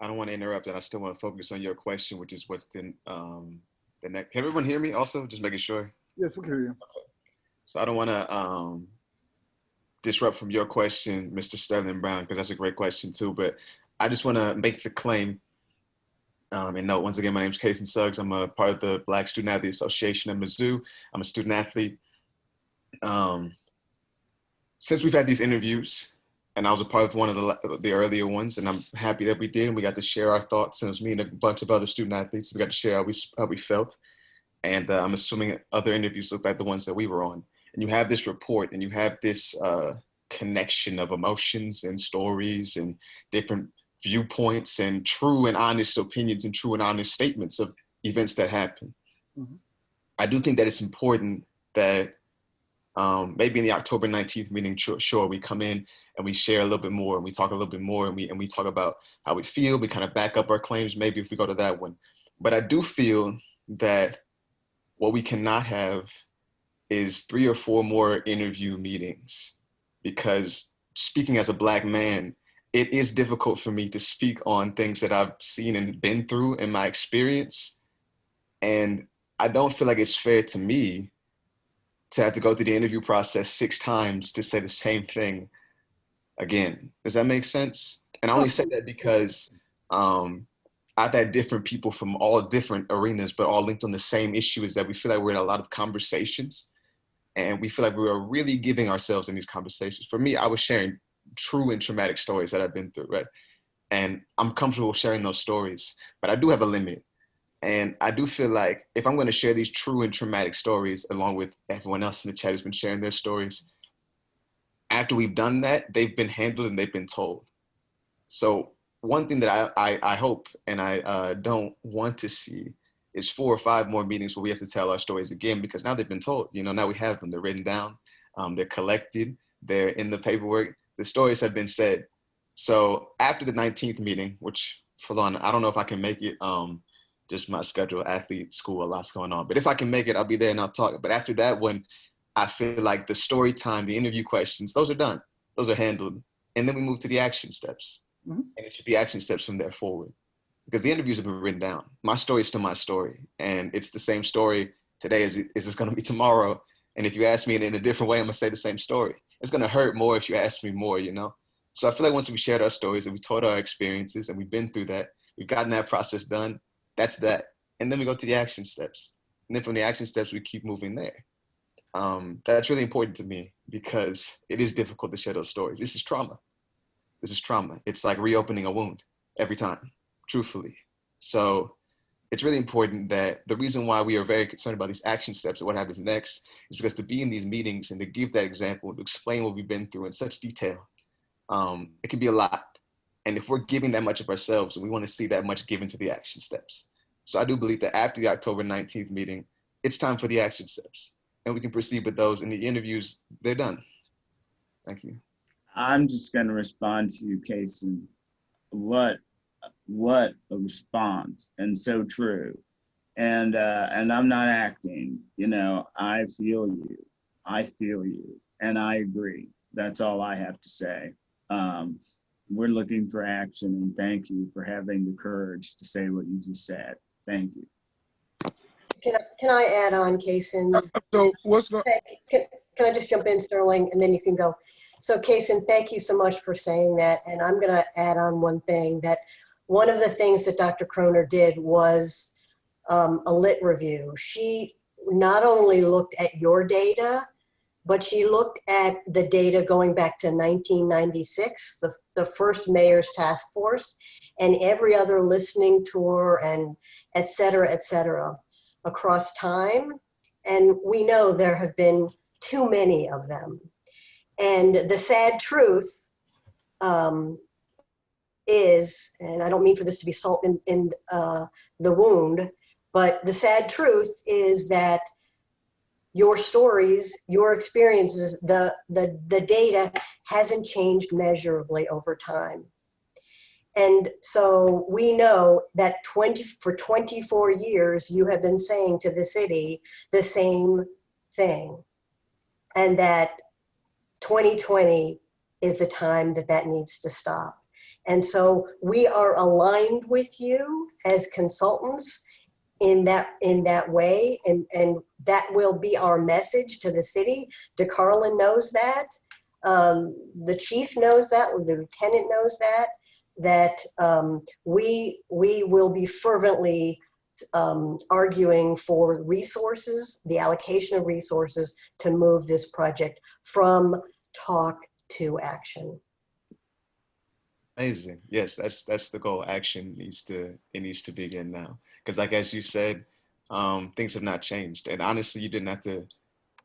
I don't want to interrupt, and I still want to focus on your question, which is what's the um, the next. Can everyone hear me? Also, just making sure. Yes, we can hear you. So I don't want to um, disrupt from your question, Mr. Sterling Brown, because that's a great question too. But I just want to make the claim um, and note once again, my name is Kason Suggs. I'm a part of the Black Student Athlete Association at Mizzou. I'm a student athlete. Um, since we've had these interviews, and I was a part of one of the, the earlier ones, and I'm happy that we did. And we got to share our thoughts. And it was me and a bunch of other student athletes. We got to share how we how we felt. And uh, I'm assuming other interviews look like the ones that we were on. And you have this report, and you have this uh, connection of emotions and stories and different viewpoints and true and honest opinions and true and honest statements of events that happen. Mhm. I do think that it's important that um, maybe in the October 19th meeting, sure, sure, we come in and we share a little bit more and we talk a little bit more and we, and we talk about how we feel. We kind of back up our claims, maybe if we go to that one. But I do feel that what we cannot have is three or four more interview meetings because speaking as a black man, it is difficult for me to speak on things that I've seen and been through in my experience. And I don't feel like it's fair to me to have to go through the interview process six times to say the same thing again. Does that make sense? And I only say that because um, I've had different people from all different arenas, but all linked on the same issue is that we feel like we're in a lot of conversations and we feel like we are really giving ourselves in these conversations. For me, I was sharing true and traumatic stories that I've been through, right? And I'm comfortable sharing those stories, but I do have a limit. And I do feel like if I'm going to share these true and traumatic stories, along with everyone else in the chat who's been sharing their stories, after we've done that, they've been handled and they've been told. So one thing that I, I, I hope and I uh, don't want to see is four or five more meetings where we have to tell our stories again because now they've been told. You know, now we have them. They're written down. Um, they're collected. They're in the paperwork. The stories have been said. So after the 19th meeting, which for on, I don't know if I can make it. Um, just my schedule, athlete, school, a lot's going on. But if I can make it, I'll be there and I'll talk. But after that, when I feel like the story time, the interview questions, those are done. Those are handled. And then we move to the action steps. Mhm. And it should be action steps from there forward. Because the interviews have been written down. My story is still my story. And it's the same story today as it is it's gonna be tomorrow. And if you ask me in, in a different way, I'm gonna say the same story. It's gonna hurt more if you ask me more, you know? So I feel like once we shared our stories and we told our experiences and we've been through that, we've gotten that process done, that's that. And then we go to the action steps. And then from the action steps, we keep moving there. Um, that's really important to me because it is difficult to share those stories. This is trauma. This is trauma. It's like reopening a wound every time, truthfully. So it's really important that the reason why we are very concerned about these action steps and what happens next is because to be in these meetings and to give that example, to explain what we've been through in such detail, um, it can be a lot. And if we're giving that much of ourselves, we want to see that much given to the action steps. So I do believe that after the October 19th meeting, it's time for the action steps. And we can proceed with those. And the interviews, they're done. Thank you. I'm just gonna respond to you, Kason. What, what a response and so true. And, uh, and I'm not acting, you know, I feel you. I feel you and I agree. That's all I have to say. Um, we're looking for action and thank you for having the courage to say what you just said. Thank you. Can I, can I add on, Kason? So what's going, Can, can I just jump in, Sterling, and then you can go? So Kason, thank you so much for saying that, and I'm gonna add on one thing, that one of the things that Dr. Croner did was um, a lit review. She not only looked at your data, but she looked at the data going back to 1996, the, the first mayor's task force, and every other listening tour and et cetera, et cetera, across time. And we know there have been too many of them. And the sad truth um, is, and I don't mean for this to be salt in, in uh, the wound, but the sad truth is that your stories, your experiences, the, the, the data hasn't changed measurably over time. And so we know that 20, for 24 years, you have been saying to the city the same thing. And that 2020 is the time that that needs to stop. And so we are aligned with you as consultants in that in that way. And and that will be our message to the city. De'Carlon knows that. Um, the chief knows that. The lieutenant knows that that um, we we will be fervently um, arguing for resources the allocation of resources to move this project from talk to action Amazing. Yes, that's that's the goal. Action needs to it needs to begin now. Because like as you said, um, things have not changed. And honestly, you didn't have to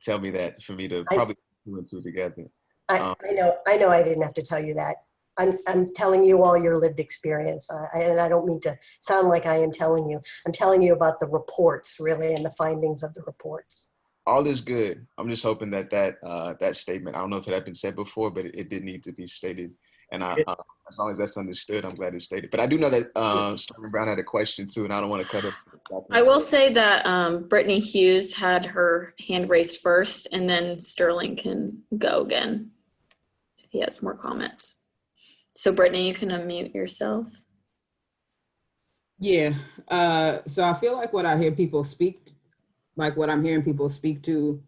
tell me that for me to I- probably put two and two together. I, Um, I know I know I didn't have to tell you that I'm, I'm telling you all your lived experience I- and I don't mean to sound like I am telling you I'm telling you about the reports really and the findings of the reports All is good. I'm just hoping that that uh, that statement. I don't know if it had been said before, but it, it did need to be stated. And I, uh, as long as that's understood, I'm glad it's stated. But I do know that uh, Sterling Brown had a question too, and I don't want to cut it. I will say that um, Brittany Hughes had her hand raised first, and then Sterling can go again if he has more comments. So Brittany, you can unmute yourself. Yeah. Uh, so I feel like what I hear people speak, like what I'm hearing people speak to,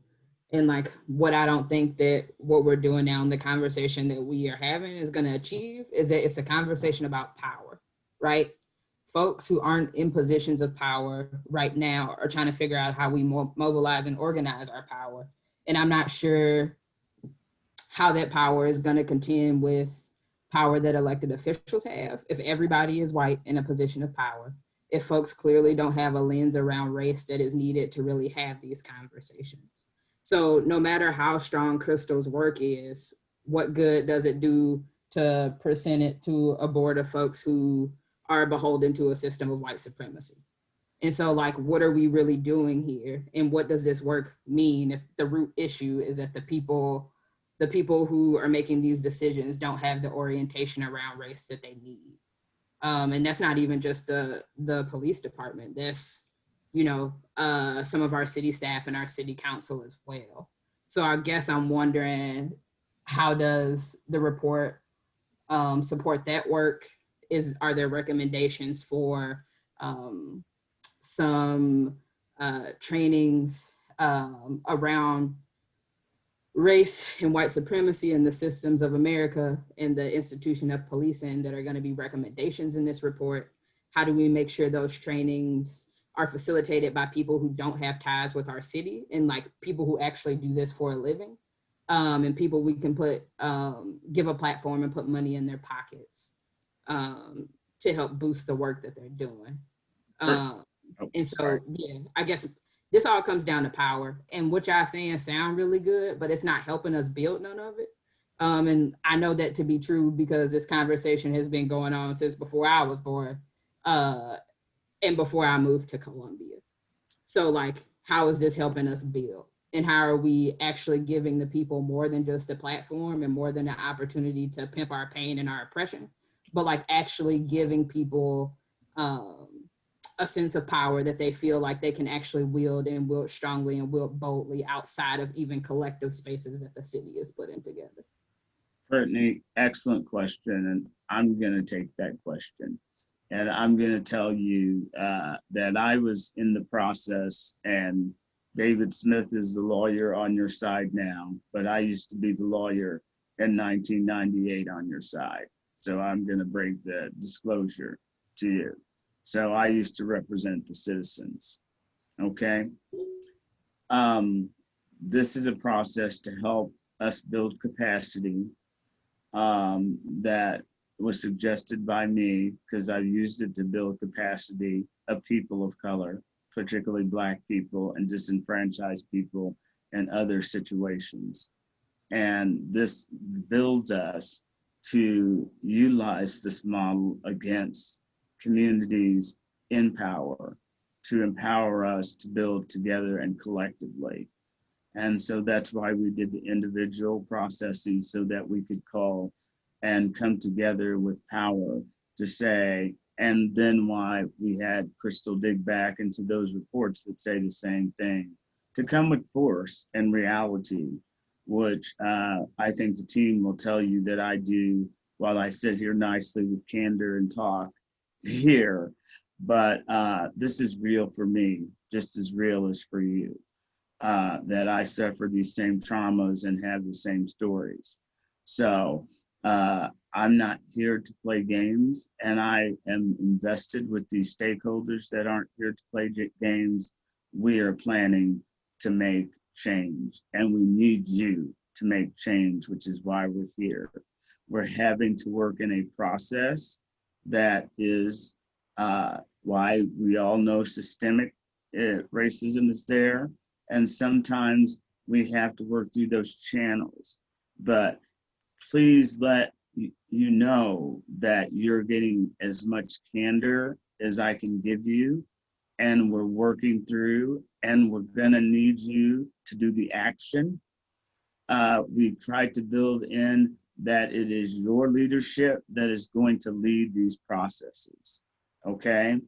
and like what I don't think that what we're doing now in the conversation that we are having is going to achieve is that it's a conversation about power, right? Folks who aren't in positions of power right now are trying to figure out how we mobilize and organize our power. And I'm not sure how that power is going to contend with power that elected officials have if everybody is white in a position of power if folks clearly don't have a lens around race that is needed to really have these conversations so no matter how strong crystal's work is what good does it do to present it to a board of folks who are beholden to a system of white supremacy and so like what are we really doing here and what does this work mean if the root issue is that the people the people who are making these decisions don't have the orientation around race that they need. Um, and that's not even just the the police department. That's you know uh, some of our city staff and our city council as well. So I guess I'm wondering how does the report um, support that work? Is are there recommendations for um, some uh, trainings um, around race and white supremacy and the systems of America and the institution of policing that are going to be recommendations in this report? How do we make sure those trainings are facilitated by people who don't have ties with our city and like people who actually do this for a living? Um, and people we can put, um, give a platform and put money in their pockets um, to help boost the work that they're doing. Um, Oh, and so, sorry. yeah, I guess this all comes down to power and what y'all saying sound really good, but it's not helping us build none of it. Um, and I know that to be true because this conversation has been going on since before I was born, uh, and before I moved to Columbia. So like, how is this helping us build? And how are we actually giving the people more than just a platform and more than an opportunity to pimp our pain and our oppression, but like actually giving people um, a sense of power that they feel like they can actually wield and wield strongly and wield boldly outside of even collective spaces that the city is putting together. Brittany, excellent question, and I'm gonna take that question. And I'm gonna tell you uh, that I was in the process, and David Smith is the lawyer on your side now, but I used to be the lawyer in 1998 on your side. So I'm gonna break the disclosure to you. So I used to represent the citizens, okay? Um, This is a process to help us build capacity um, that was suggested by me because I've used it to build capacity of people of color, particularly Black people and disenfranchised people in other situations. And this builds us to utilize this model against communities in power, to empower us to build together and collectively. And so that's why we did the individual processes so that we could call and come together with power to say, and then why we had Crystal dig back into those reports that say the same thing to come with force and reality, which uh, I think the team will tell you that I do while I sit here nicely with candor and talk here. But uh, this is real for me, just as real as for you, uh, that I suffer these same traumas and have the same stories. So uh, I'm not here to play games, and I am invested with these stakeholders that aren't here to play games. We are planning to make change, and we need you to make change, which is why we're here. We're having to work in a process that is uh, why we all know systemic uh, racism is there, and sometimes we have to work through those channels. But please let you know that you're getting as much candor as I can give you. And we're working through, and we're gonna need you to do the action. Uh, we've tried to build in that it is your leadership that is going to lead these processes, okay?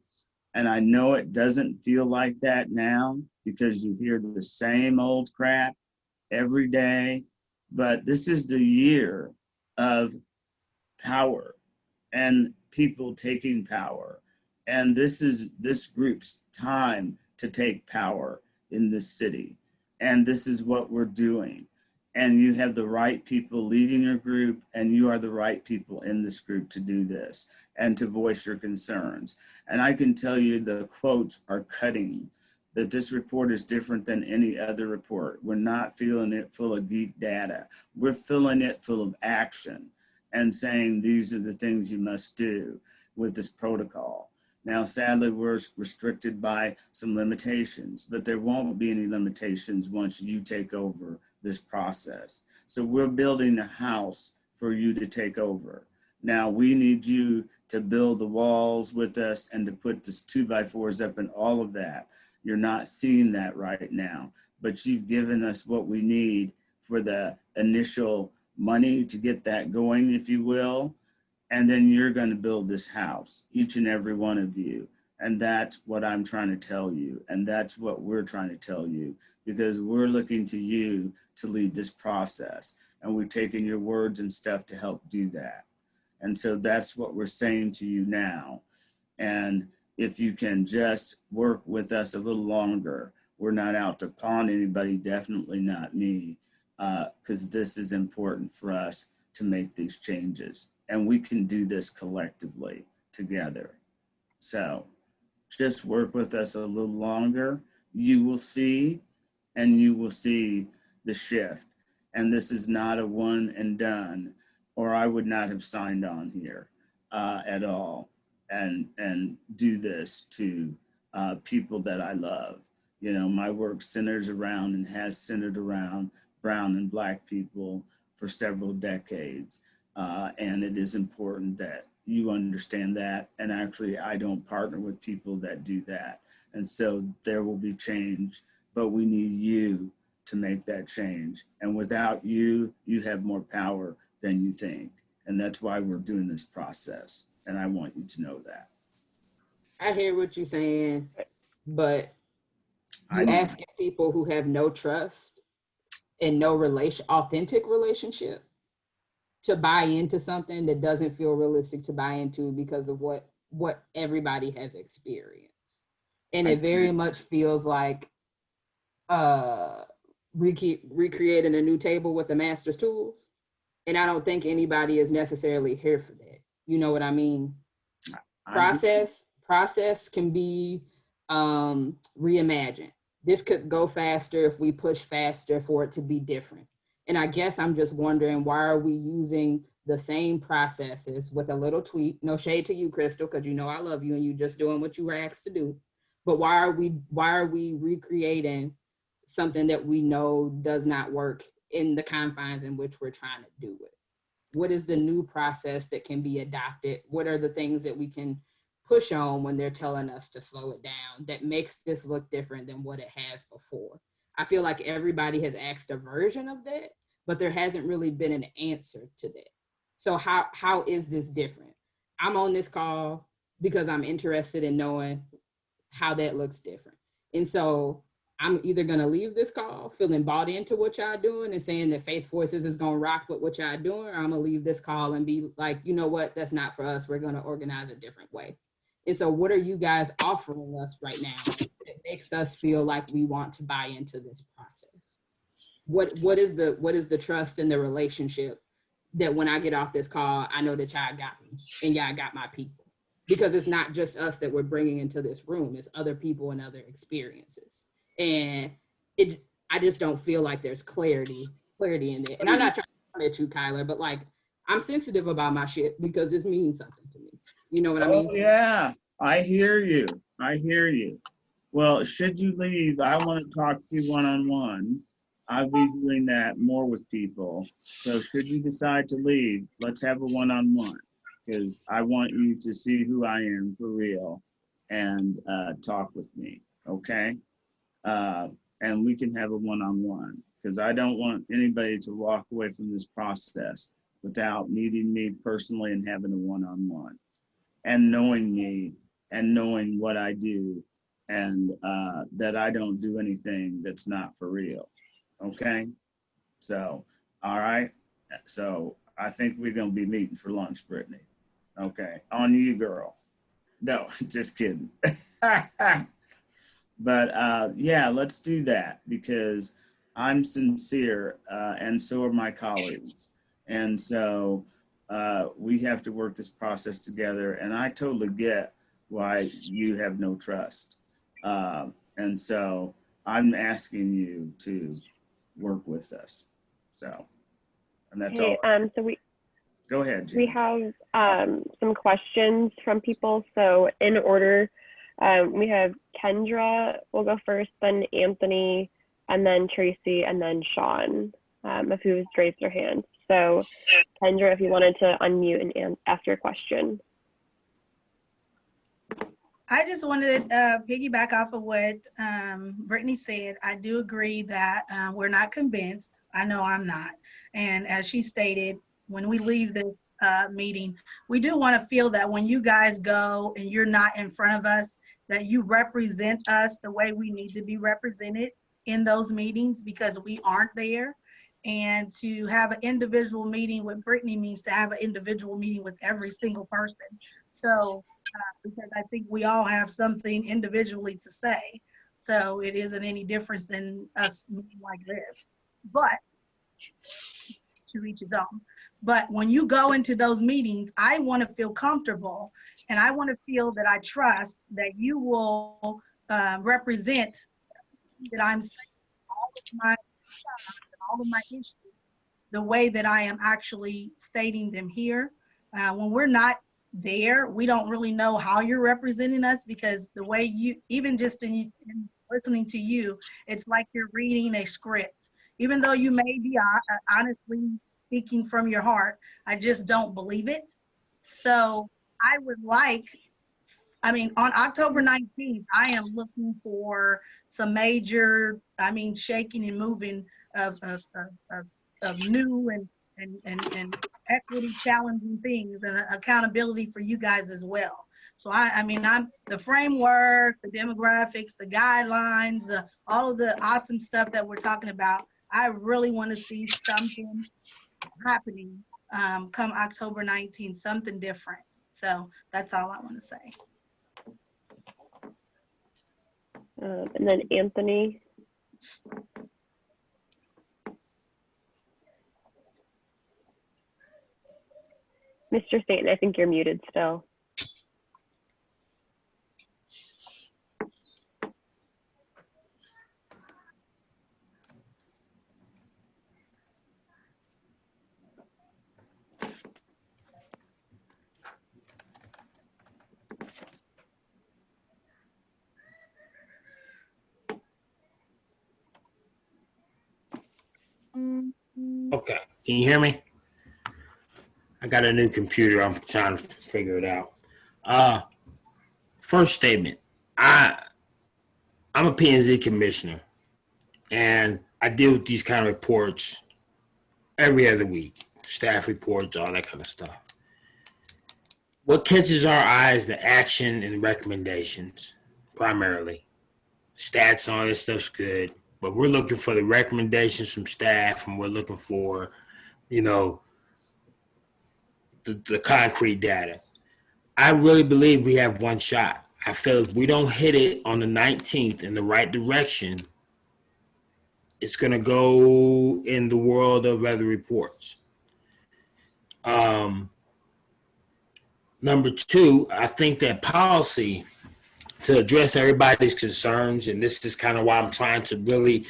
And I know it doesn't feel like that now because you hear the same old crap every day but this is the year of power and people taking power. And this is this group's time to take power in this city. And this is what we're doing. And you have the right people leading your group and you are the right people in this group to do this and to voice your concerns. And i can tell you the quotes are cutting that this report is different than any other report. We're not filling it full of geek data. We're filling it full of action and saying these are the things you must do with this protocol. Now, sadly, we're restricted by some limitations, but there won't be any limitations once you take over this process. So we're building a house for you to take over. Now, we need you to build the walls with us and to put this two by fours up and all of that. You're not seeing that right now, but you've given us what we need for the initial money to get that going, if you will. And then you're going to build this house, each and every one of you. And that's what I'm trying to tell you. And that's what we're trying to tell you because we're looking to you to lead this process. And we've taken your words and stuff to help do that. And so that's what we're saying to you now. And if you can just work with us a little longer. We're not out to pawn anybody, definitely not me, because this is important for us to make these changes. And we can do this collectively together. So just work with us a little longer. You will see, and you will see the shift. And this is not a one and done, or I would not have signed on here uh, at all and and do this to uh, people that I love. You know, my work centers around and has centered around brown and black people for several decades. Uh, and it is important that you understand that. And actually, I don't partner with people that do that. And so there will be change, but we need you to make that change. And without you, you have more power than you think. And that's why we're doing this process and I want you to know that. I hear what you're saying, but I you know. asking people who have no trust and no relation, authentic relationship to buy into something that doesn't feel realistic to buy into because of what what everybody has experienced. And I it very agree. much feels like uh recre- recreating a new table with the master's tools. And I don't think anybody is necessarily here for that. You know what I mean? I- process process can be um reimagined. This could go faster if we push faster for it to be different. And i guess i'm just wondering why are we using the same processes with a little tweak? No shade to you crystal because you know i love you and you just doing what you were asked to do. But why are we why are we recreating something that we know does not work in the confines in which we're trying to do it what is the new process that can be adopted? What are the things that we can push on when they're telling us to slow it down that makes this look different than what it has before? I feel like everybody has asked a version of that but there hasn't really been an answer to that. So how how is this different? I'm on this call because i'm interested in knowing how that looks different. And so I'm either gonna leave this call feeling bought into what y'all doing and saying that Faith Forces is gonna rock with what y'all doing, or I'm gonna leave this call and be like, you know what, that's not for us. We're gonna organize a different way. And so what are you guys offering us right now that makes us feel like we want to buy into this process? What what is the what is the trust in the relationship that when I get off this call, I know that y'all got me and y'all got my people? Because it's not just us that we're bringing into this room, it's other people and other experiences. And it, I just don't feel like there's clarity, clarity in it. And I'm not trying to come at you, Kyler, but like, I'm sensitive about my shit because this means something to me. You know what I mean? Oh, yeah, I hear you. I hear you. Well, should you leave, I want to talk to you one-on-one. I'll be doing that more with people. So should you decide to leave, let's have a one-on-one. Because I want you to see who I am for real and uh, talk with me, okay? Uh, and we can have a one-on-one because I don't want anybody to walk away from this process without meeting me personally and having a one-on-one and knowing me and knowing what I do and uh, that I don't do anything that's not for real. Okay. So, all right. So I think we're going to be meeting for lunch, Brittany. Okay. On you, girl. No, just kidding. but uh, yeah, let's do that because I'm sincere uh, and so are my colleagues. And so uh, we have to work this process together. And I totally get why you have no trust. Uh, and so I'm asking you to work with us. So, and that's Okay, all. um, so we, Go ahead, we have, um, some questions from people. So in order, um, we have Kendra will go first, then Anthony, and then Tracy, and then Sean, um, if who's raised their hand. So Kendra, if you wanted to unmute and an- ask your question. I just wanted to uh, piggyback off of what um, Brittany said. I do agree that uh, we're not convinced. I know I'm not. And as she stated, when we leave this uh, meeting, we do want to feel that when you guys go and you're not in front of us, that you represent us the way we need to be represented in those meetings because we aren't there. And to have an individual meeting with Brittany means to have an individual meeting with every single person. So uh, because I think we all have something individually to say. So it isn't any difference than us meeting like this. But to each his own. But when you go into those meetings, I want to feel comfortable and I want to feel that I trust that you will uh, represent that I'm saying all of my all of my issues the way that I am actually stating them here. Uh, when we're not there, we don't really know how you're representing us because the way you, even just in, in listening to you, it's like you're reading a script. Even though you may be honestly speaking from your heart, I just don't believe it. So I would like, I mean, on October 19th, I am looking for some major, I mean, shaking and moving of, of, of, of, new and, and, and, and equity challenging things and accountability for you guys as well. So I, I mean, I'm the framework, the demographics, the guidelines, the all of the awesome stuff that we're talking about. I really want to see something happening um, come October 19th, something different. So that's all I want to say. Um, and then Anthony, Mr. Stanton, I think you're muted still. Okay, can you hear me? I got a new computer. I'm trying to figure it out. Uh, first statement. I I'm a P&Z commissioner, and I deal with these kind of reports every other week. Staff reports, all that kind of stuff. What catches our eye is the action and recommendations, primarily. Stats and all this stuff's good, but we're looking for the recommendations from staff, and we're looking for, you know, the, the concrete data. I really believe we have one shot. I feel if we don't hit it on the 19th in the right direction, it's going to go in the world of weather reports. Um, number two, I think that policy to address everybody's concerns, and this is kind of why I'm trying to really,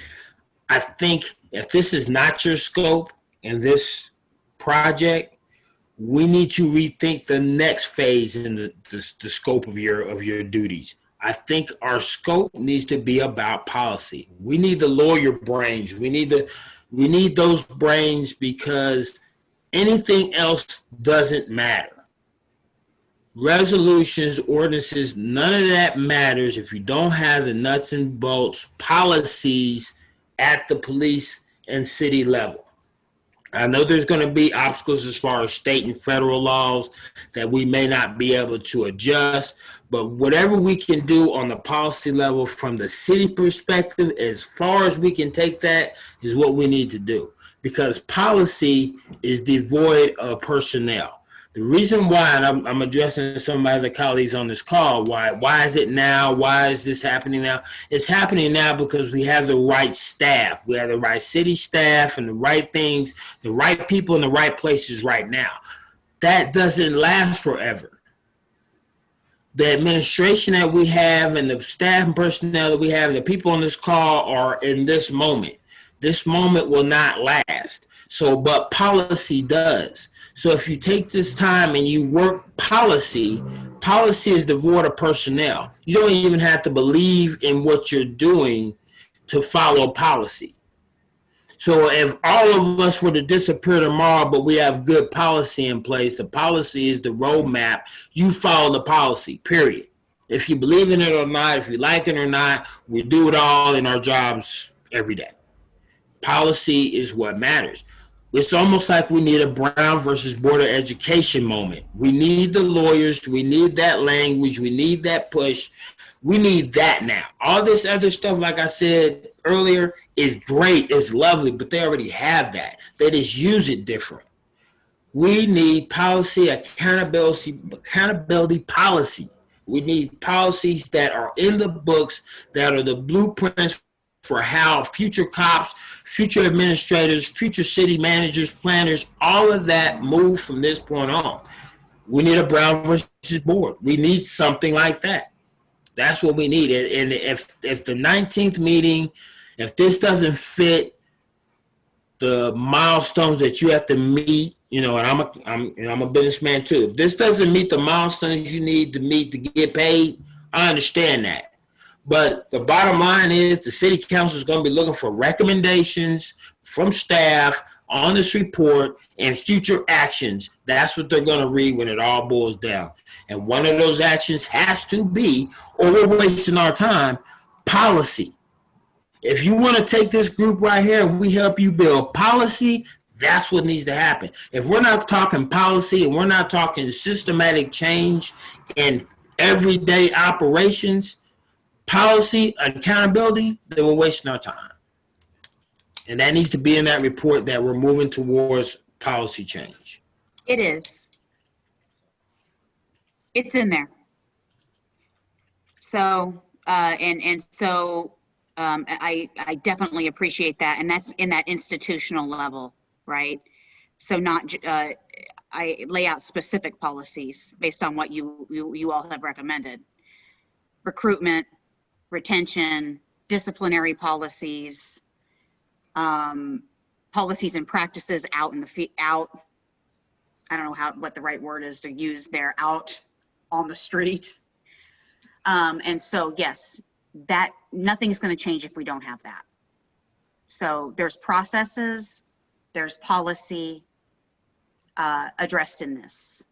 I think if this is not your scope in this project, we need to rethink the next phase in the, the, the scope of your of your duties. I think our scope needs to be about policy. We need the lawyer brains. We need the we need those brains because anything else doesn't matter. Resolutions, ordinances, none of that matters if you don't have the nuts and bolts policies at the police and city level. I know there's going to be obstacles as far as state and federal laws that we may not be able to adjust, but whatever we can do on the policy level from the city perspective, as far as we can take that, is what we need to do because policy is devoid of personnel. The reason why, and I'm, I'm addressing some of my other colleagues on this call, why why is it now? Why is this happening now? It's happening now because we have the right staff. We have the right city staff and the right things, the right people in the right places right now. That doesn't last forever. The administration that we have and the staff and personnel that we have the people on this call are in this moment. This moment will not last. So, but policy does. So if you take this time and you work policy, policy is devoid of personnel. You don't even have to believe in what you're doing to follow policy. So if all of us were to disappear tomorrow, but we have good policy in place, the policy is the roadmap. You follow the policy, period. If you believe in it or not, if you like it or not, we do it all in our jobs every day. Policy is what matters. It's almost like we need a Brown versus Board of Education moment. We need the lawyers. We need that language. We need that push. We need that now. All this other stuff, like I said earlier, is great. It's lovely, but they already have that. They just use it different. We need policy accountability, accountability policy. We need policies that are in the books that are the blueprints for how future cops, future administrators, future city managers, planners, all of that move from this point on. We need a Brown versus board. We need something like that. That's what we need. And if if the 19th meeting, if this doesn't fit the milestones that you have to meet, you know, and I'm a I'm and I'm a businessman too. If this doesn't meet the milestones you need to meet to get paid, I understand that. But the bottom line is the city council is going to be looking for recommendations from staff on this report and future actions. That's what they're going to read when it all boils down. And one of those actions has to be, or we're wasting our time, policy. If you want to take this group right here we help you build policy, that's what needs to happen. If we're not talking policy and we're not talking systematic change in everyday operations, policy, accountability, then we're wasting our time. And that needs to be in that report that we're moving towards policy change. It is. It's in there. So, uh, and, and so, um, I, I definitely appreciate that. And that's in that institutional level, right? So not, uh, I lay out specific policies based on what you, you, you all have recommended. Recruitment, retention, disciplinary policies, um, policies and practices out in the, out, I don't know how, what the right word is to use there, out on the street. Um, and so, yes, that, nothing's gonna change if we don't have that. So there's processes, there's policy, uh, addressed in this.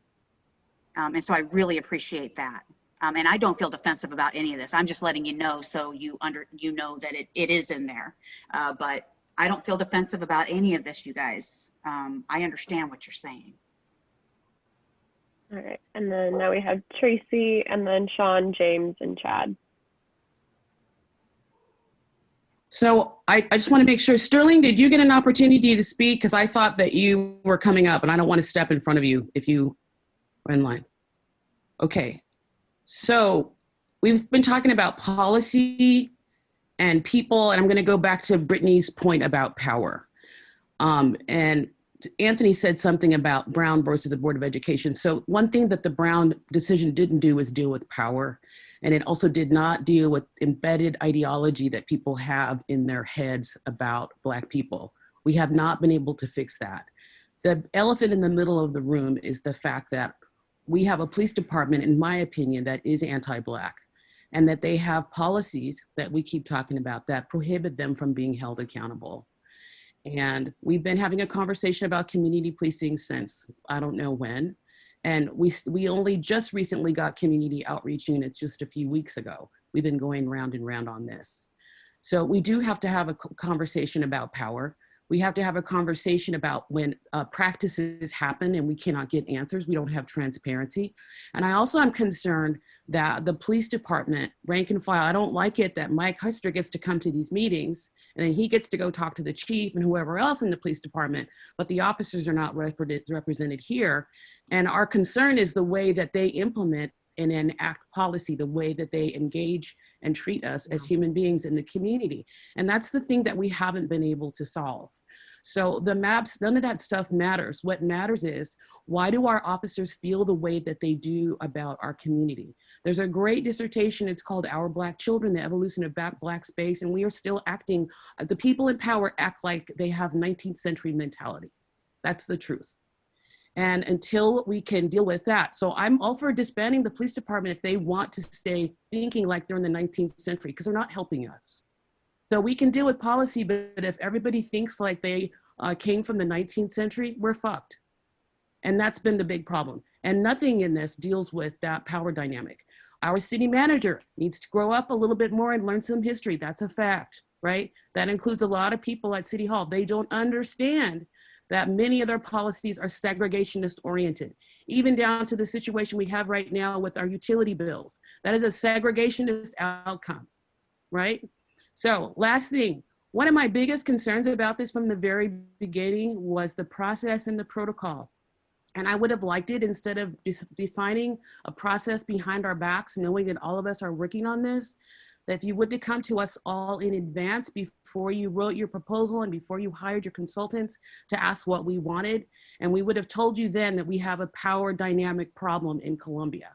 Um, and so I really appreciate that. Um, and I don't feel defensive about any of this. I'm just letting you know so you under you know that it, it is in there. Uh, but I don't feel defensive about any of this, you guys. Um, I understand what you're saying. All right. And then now we have Tracy and then Sean, James, and Chad. So I, I just want to make sure, Sterling, did you get an opportunity to speak? Because I thought that you were coming up and I don't want to step in front of you if you are in line. Okay, so we've been talking about policy and people, and I'm going to go back to Brittany's point about power. Um, and Anthony said something about Brown versus the Board of Education. So one thing that the Brown decision didn't do is deal with power. And it also did not deal with embedded ideology that people have in their heads about Black people. We have not been able to fix that. The elephant in the middle of the room is the fact that we have a police department, in my opinion, that is anti-Black and that they have policies that we keep talking about that prohibit them from being held accountable. And we've been having a conversation about community policing since I don't know when. And we, we only just recently got community outreach units just a few weeks ago. We've been going round and round on this. So we do have to have a conversation about power. We have to have a conversation about when uh, practices happen and we cannot get answers. We don't have transparency. And I also am concerned that the police department, rank and file, I don't like it that Mike Huster gets to come to these meetings and then he gets to go talk to the chief and whoever else in the police department, but the officers are not represented here. And our concern is the way that they implement and enact policy, the way that they engage and treat us as human beings in the community. And that's the thing that we haven't been able to solve. So the maps, none of that stuff matters. What matters is, why do our officers feel the way that they do about our community? There's a great dissertation, it's called Our Black Children, the Evolution of Black, Space, and we are still acting, uh, the people in power act like they have 19th century mentality. That's the truth. And until we can deal with that, so I'm all for disbanding the police department if they want to stay thinking like they're in the 19th century, because they're not helping us. So we can deal with policy, but if everybody thinks like they uh, came from the 19th century, we're fucked. And that's been the big problem. And nothing in this deals with that power dynamic. Our city manager needs to grow up a little bit more and learn some history. That's a fact, right? That includes a lot of people at City Hall. They don't understand that many of their policies are segregationist oriented, even down to the situation we have right now with our utility bills. That is a segregationist outcome, right? So last thing, one of my biggest concerns about this from the very beginning was the process and the protocol. And I would have liked it instead of defining a process behind our backs, knowing that all of us are working on this, that if you would have come to us all in advance before you wrote your proposal and before you hired your consultants to ask what we wanted, and we would have told you then that we have a power dynamic problem in Columbia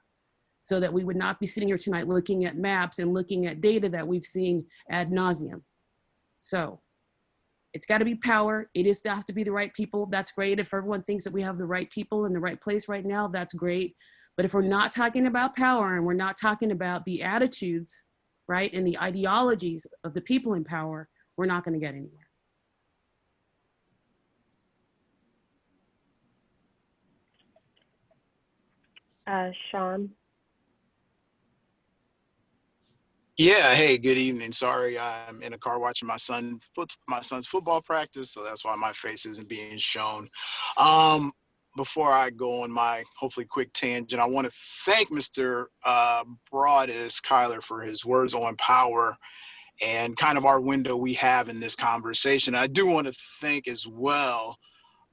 so that we would not be sitting here tonight looking at maps and looking at data that we've seen ad nauseum. So it's got to be power. It is has to be the right people. That's great. If everyone thinks that we have the right people in the right place right now, that's great. But if we're not talking about power and we're not talking about the attitudes, right, and the ideologies of the people in power, we're not going to get anywhere. Uh, Sean. Yeah, hey, good evening. Sorry, I'm in a car watching my son foot my son's football practice, so that's why my face isn't being shown. Um, before I go on my hopefully quick tangent, I want to thank Mr. Uh, Broadus Kyler for his words on power and kind of our window we have in this conversation. I do want to thank as well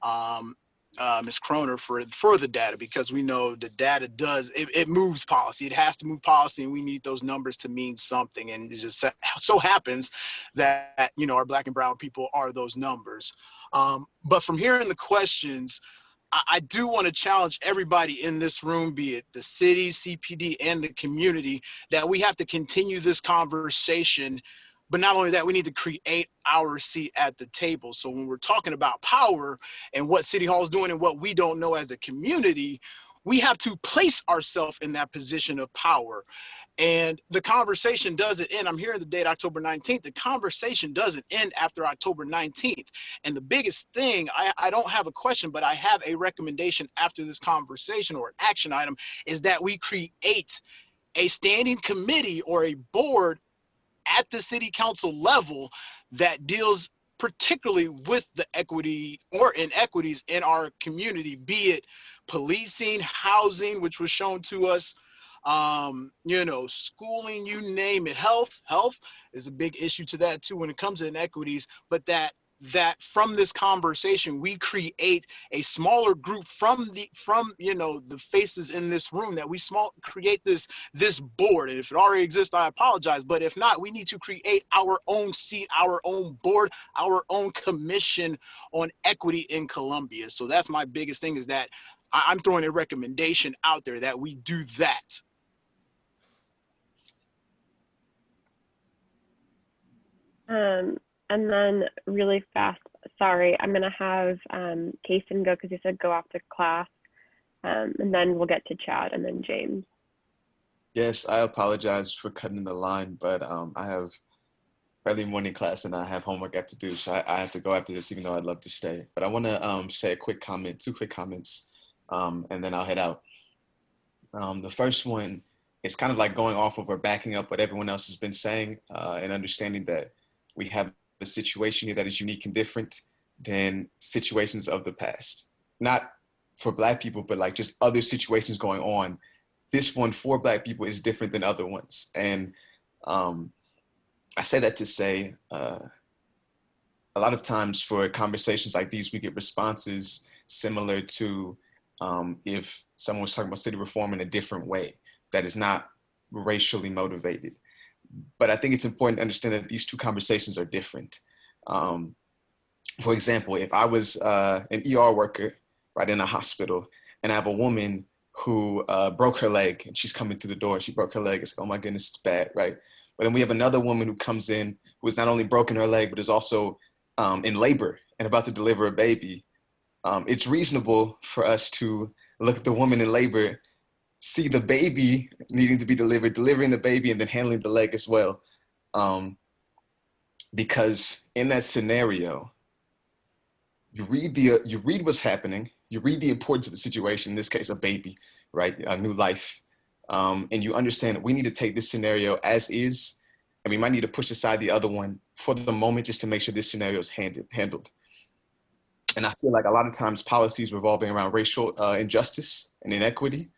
um, uh, Ms. Kroner for the data because we know the data does it, it moves policy. It has to move policy, and we need those numbers to mean something. And it just so happens that you know our black and brown people are those numbers. Um, but from hearing the questions, I, I do want to challenge everybody in this room, be it the city, CPD, and the community, that we have to continue this conversation but not only that, we need to create our seat at the table. So when we're talking about power and what City Hall is doing and what we don't know as a community, we have to place ourselves in that position of power. And the conversation doesn't end. I'm hearing the date October 19th. The conversation doesn't end after October 19th. And the biggest thing, I, I don't have a question, but I have a recommendation after this conversation or an action item is that we create a standing committee or a board at the city council level that deals particularly with the equity or inequities in our community, be it policing, housing, which was shown to us, um, you know, schooling, you name it, health, health is a big issue to that too when it comes to inequities, but that that from this conversation we create a smaller group from the from you know the faces in this room that we small create this this board. And if it already exists i apologize. But if not we need to create our own seat our own board our own commission on equity in columbia so that's my biggest thing is that i'm throwing a recommendation out there that we do that. Um, and then really fast, sorry, I'm gonna have um, Kason go because he said go to class. Um, and then we'll get to Chad and then James. Yes, I apologize for cutting the line, but um, I have early morning class and I have homework I have to do, so I, I have to go after this, even though I'd love to stay. But I want to um, say a quick comment, two quick comments, um, and then I'll head out. Um, the first one is kind of like going off of or backing up what everyone else has been saying uh, and understanding that we have a situation here that is unique and different than situations of the past. Not for Black people, but like just other situations going on. This one for black people is different than other ones. And um, i say that to say uh, a lot of times for conversations like these we get responses similar to um, if someone was talking about city reform in a different way that is not racially motivated but i think it's important to understand that these two conversations are different um, for example if i was uh, an er worker right in a hospital and i have a woman who uh, broke her leg and she's coming through the door. She broke her leg. It's like, oh my goodness, it's bad, right? But then we have another woman who comes in who has not only broken her leg, but is also um, in labor and about to deliver a baby. Um, it's reasonable for us to look at the woman in labor, see the baby needing to be delivered, delivering the baby, and then handling the leg as well. Um, because in that scenario, you read the uh, you read what's happening, you read the importance of the situation, in this case, a baby, right? A new life. Um, and you understand that we need to take this scenario as is, and we might need to push aside the other one for the moment just to make sure this scenario is handed, handled. And I feel like a lot of times policies revolving around racial uh, injustice and inequity,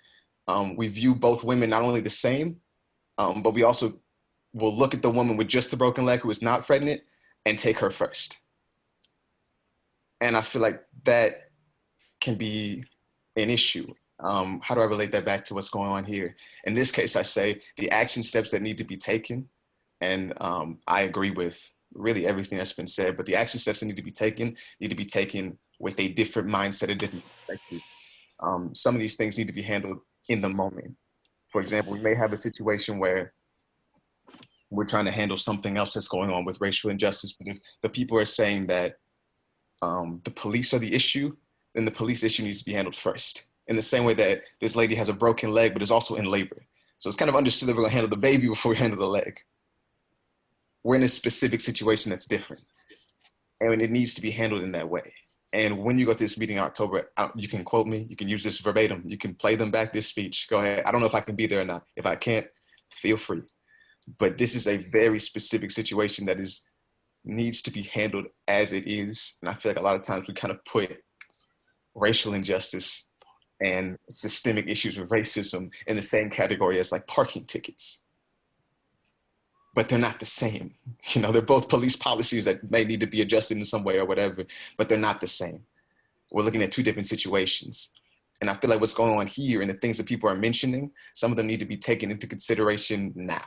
um, we view both women not only the same, um, but we also will look at the woman with just the broken leg who is not pregnant and take her first. And I feel like that can be an issue. Um, how do I relate that back to what's going on here? In this case, I say the action steps that need to be taken, and um, I agree with really everything that's been said, but the action steps that need to be taken need to be taken with a different mindset, a different perspective. Um, some of these things need to be handled in the moment. For example, we may have a situation where we're trying to handle something else that's going on with racial injustice, but if the people are saying that um, the police are the issue, then the police issue needs to be handled first. In the same way that this lady has a broken leg, but is also in labor. So it's kind of understood that we're gonna handle the baby before we handle the leg. We're in a specific situation that's different. And it needs to be handled in that way. And when you go to this meeting in October, you can quote me, you can use this verbatim, you can play them back this speech. Go ahead. I don't know if I can be there or not. If I can't, feel free. But this is a very specific situation that is needs to be handled as it is. And I feel like a lot of times we kind of put racial injustice and systemic issues with racism in the same category as like parking tickets. But they're not the same. You know, they're both police policies that may need to be adjusted in some way or whatever, but they're not the same. We're looking at two different situations. And I feel like what's going on here and the things that people are mentioning, some of them need to be taken into consideration now.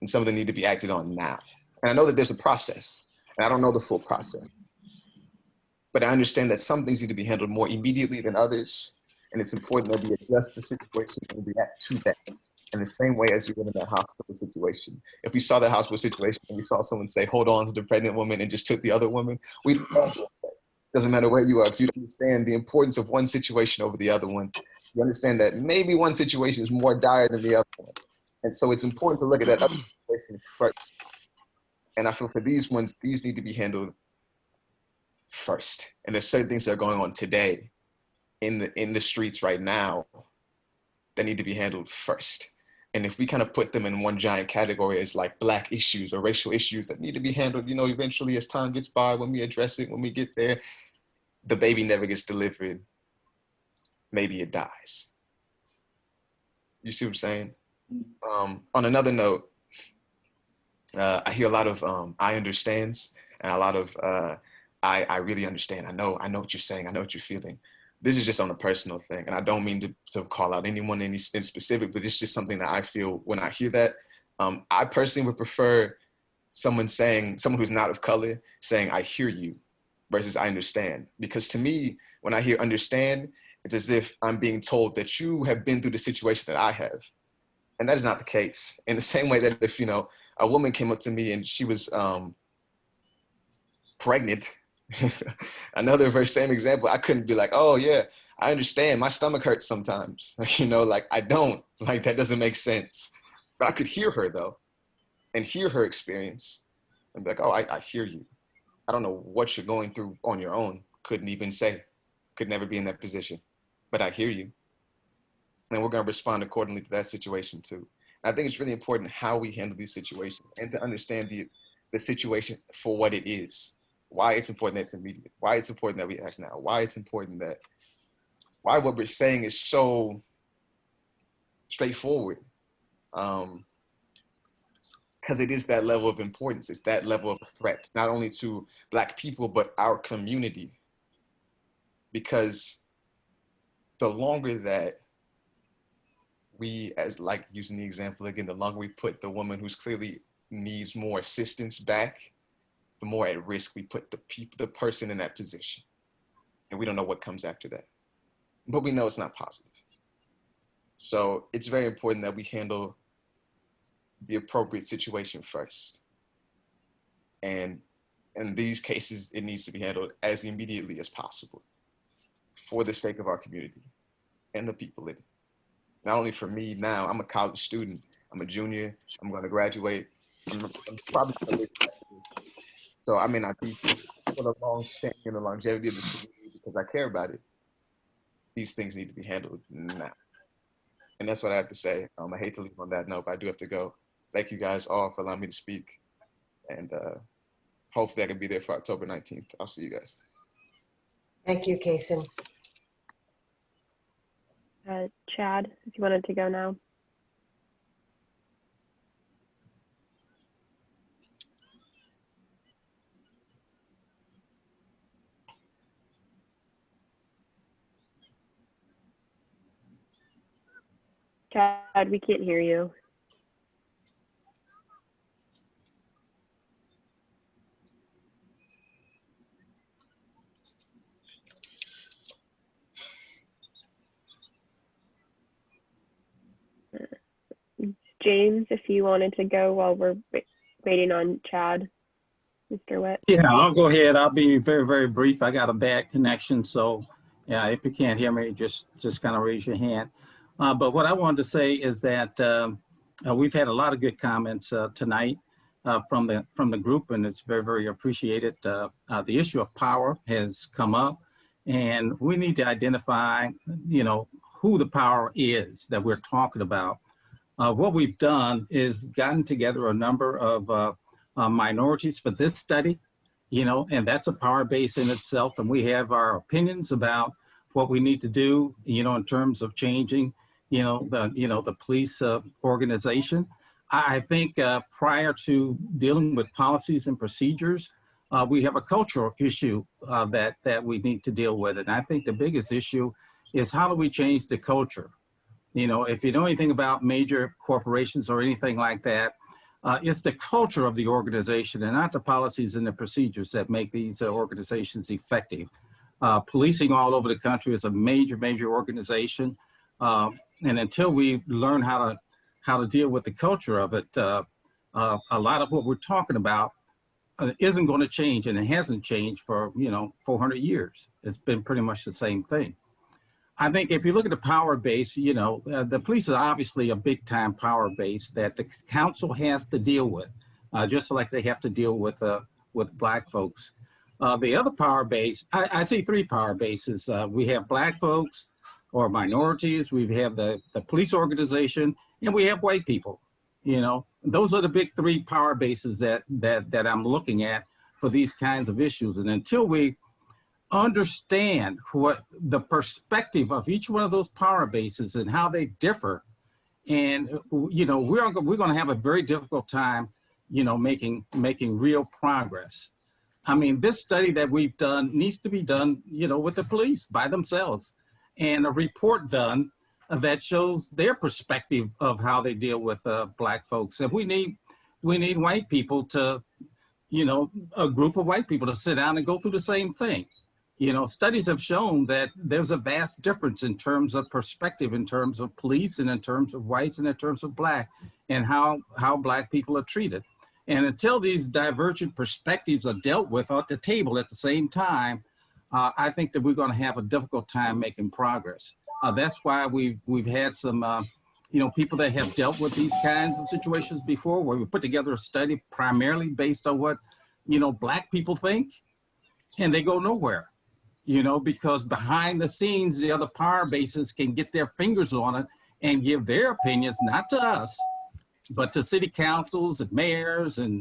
And some of them need to be acted on now. And I know that there's a process, and I don't know the full process. But I understand that some things need to be handled more immediately than others. And it's important that we adjust the situation and react to that in the same way as you would in that hospital situation. If we saw that hospital situation and we saw someone say, hold on to the pregnant woman and just took the other woman, we doesn't matter where you are, because you understand the importance of one situation over the other one. You understand that maybe one situation is more dire than the other one. And so it's important to look at that other situation first. And I feel for these ones, these need to be handled first. And there's certain things that are going on today in the in the streets right now that need to be handled first. And if we kind of put them in one giant category as like black issues or racial issues that need to be handled, you know, eventually as time gets by, when we address it, when we get there, the baby never gets delivered. Maybe it dies. You see what I'm saying? Um, on another note, uh, I hear a lot of um, I understands and a lot of uh, I, I really understand. I know, I know what you're saying. I know what you're feeling. This is just on a personal thing. And I don't mean to, to call out anyone in, in specific, but it's just something that I feel when I hear that. Um, I personally would prefer someone saying, someone who's not of color saying, I hear you versus I understand. Because to me, when I hear understand, it's as if I'm being told that you have been through the situation that I have. And that is not the case. In the same way that if, you know, a woman came up to me and she was um, pregnant, another very same example, I couldn't be like, oh yeah, I understand. My stomach hurts sometimes. You know, like I don't, like that doesn't make sense. But I could hear her though and hear her experience and be like, oh, I, I hear you. I don't know what you're going through on your own. Couldn't even say, could never be in that position, but I hear you. And we're gonna respond accordingly to that situation too. And I think it's really important how we handle these situations and to understand the, the situation for what it is why it's important that it's immediate, why it's important that we act now, why it's important that, why what we're saying is so straightforward. Um, because it is that level of importance. It's that level of threat, not only to Black people, but our community. Because the longer that we, as like using the example again, the longer we put the woman who's clearly needs more assistance back, the more at risk we put the people, the person in that position. And we don't know what comes after that. But we know it's not positive. So it's very important that we handle the appropriate situation first. And in these cases, it needs to be handled as immediately as possible for the sake of our community and the people in it. Not only for me now, I'm a college student, I'm a junior, I'm gonna graduate, I'm, I'm probably so I may not be for the long standing and the longevity of this community because I care about it. These things need to be handled now. And that's what I have to say. Um, I hate to leave on that note, but I do have to go. Thank you guys all for allowing me to speak. And uh, hopefully I can be there for October 19th. I'll see you guys. Thank you, Kason. Uh, Chad, if you wanted to go now. Chad, we can't hear you. James, if you wanted to go while we're waiting on Chad, Mr. Witt. Yeah, I'll go ahead. I'll be very, very brief. I got a bad connection, so yeah, if you can't hear me, just just kind of raise your hand. Uh, but what I wanted to say is that um, uh, we've had a lot of good comments uh, tonight uh, from the from the group, and it's very, very appreciated. Uh, uh, the issue of power has come up, and we need to identify, you know, who the power is that we're talking about. what we've done is gotten together a number of minorities for this study, you know, and that's a power base in itself, and we have our opinions about what we need to do, you know, in terms of changing you know, the, you know, the police uh, organization. I think uh, prior to dealing with policies and procedures, uh, we have a cultural issue uh, that, that we need to deal with. And I think the biggest issue is how do we change the culture? You know, if you know anything about major corporations or anything like that, uh, it's the culture of the organization and not the policies and the procedures that make these uh, organizations effective. policing all over the country is a major, major organization. Um, and until we learn how to how to deal with the culture of it, uh, uh, a lot of what we're talking about uh, isn't going to change, and it hasn't changed for you know 400 years. It's been pretty much the same thing. I think if you look at the power base, you know, uh, the police is obviously a big time power base that the council has to deal with, uh, just like they have to deal with uh, with black folks. the other power base, I, I see three power bases. we have black folks, or minorities, we have the, the police organization, and we have white people. You know, those are the big three power bases that, that, that I'm looking at for these kinds of issues. And until we understand what the perspective of each one of those power bases and how they differ And, you know, we're, we're going to have a very difficult time, you know, making, making real progress. I mean, this study that we've done needs to be done, you know, with the police by themselves and a report done that shows their perspective of how they deal with uh, black folks. And we need, we need white people to, you know, a group of white people to sit down and go through the same thing. You know, studies have shown that there's a vast difference in terms of perspective, in terms of police and in terms of whites and in terms of black and how, how black people are treated. And until these divergent perspectives are dealt with at the table at the same time, uh, I think that we're going to have a difficult time making progress. Uh, that's why we've we've had some, uh, you know, people that have dealt with these kinds of situations before, where we put together a study primarily based on what, you know, black people think, and they go nowhere, you know, because behind the scenes, the other power bases can get their fingers on it and give their opinions, not to us, but to city councils and mayors and,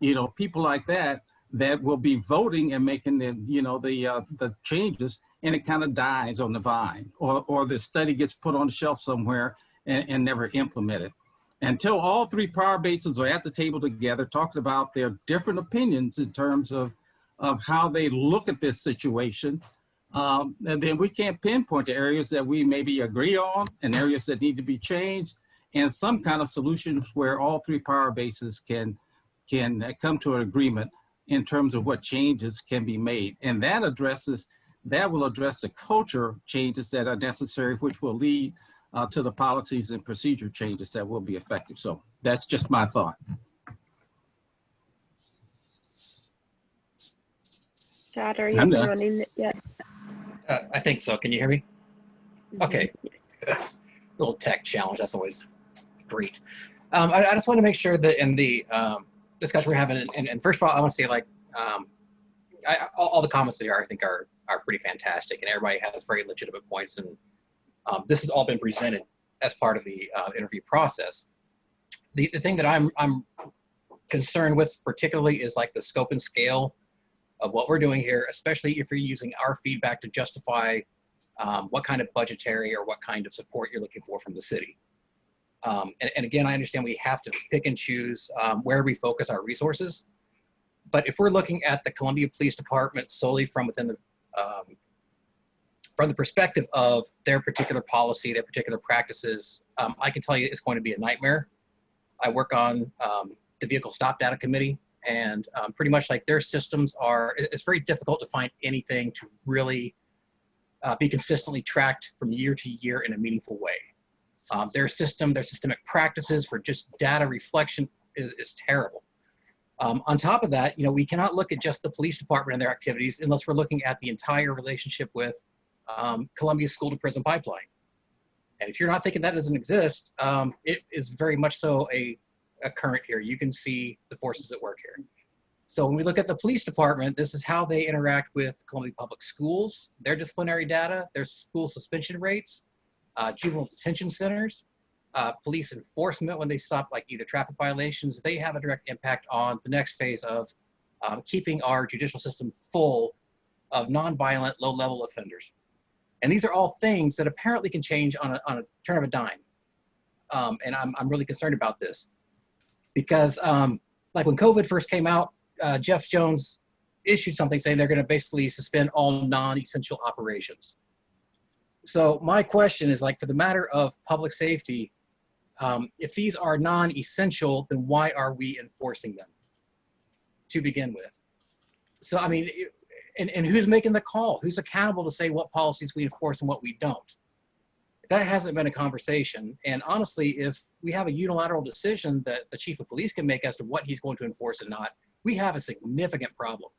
you know, people like that, that will be voting and making the, you know, the, uh, the changes and it kind of dies on the vine or, or the study gets put on the shelf somewhere and, and never implemented. Until all three power bases are at the table together talking about their different opinions in terms of, of how they look at this situation, um, and then we can't pinpoint the areas that we maybe agree on and areas that need to be changed and some kind of solutions where all three power bases can, can come to an agreement in terms of what changes can be made. And that addresses, that will address the culture changes that are necessary, which will lead uh, to the policies and procedure changes that will be effective. So that's just my thought. Chad, are you I'm running it yet? Uh, I think so. Can you hear me? Okay. Little tech challenge. That's always great. Um, I, I just want to make sure that in the um, discussion we're having, and, and first of all, I want to say like um, I, all, all the comments that are I think are are pretty fantastic, and everybody has very legitimate points, and um, this has all been presented as part of the uh, interview process. The the thing that I'm I'm concerned with particularly is like the scope and scale of what we're doing here, especially if you're using our feedback to justify um, what kind of budgetary or what kind of support you're looking for from the city. Um, and, and, again, I understand we have to pick and choose um, where we focus our resources. But if we're looking at the Columbia Police Department solely from within the um, from the perspective of their particular policy, their particular practices, um, I can tell you it's going to be a nightmare. I work on um, the Vehicle Stop Data Committee, and um, pretty much like their systems are, it's very difficult to find anything to really uh, be consistently tracked from year to year in a meaningful way. Um, their system, their systemic practices for just data reflection is, is terrible. Um, on top of that, you know, we cannot look at just the police department and their activities unless we're looking at the entire relationship with um, Columbia School to Prison Pipeline. And if you're not thinking that doesn't exist, um, it is very much so a, a current here. You can see the forces at work here. So when we look at the police department, this is how they interact with Columbia Public Schools, their disciplinary data, their school suspension rates, uh, juvenile detention centers, uh, police enforcement when they stop like either traffic violations, they have a direct impact on the next phase of um, keeping our judicial system full of nonviolent, low-level offenders. And these are all things that apparently can change on a, on a turn of a dime. Um, and I'm, I'm really concerned about this because um, like when COVID first came out, uh, Geoff Jones issued something saying they're going to basically suspend all non-essential operations. So my question is like for the matter of public safety, um, if these are non-essential, then why are we enforcing them to begin with? So I mean, and, and who's making the call? Who's accountable to say what policies we enforce and what we don't? That hasn't been a conversation. And honestly, if we have a unilateral decision that the chief of police can make as to what he's going to enforce and not, we have a significant problem.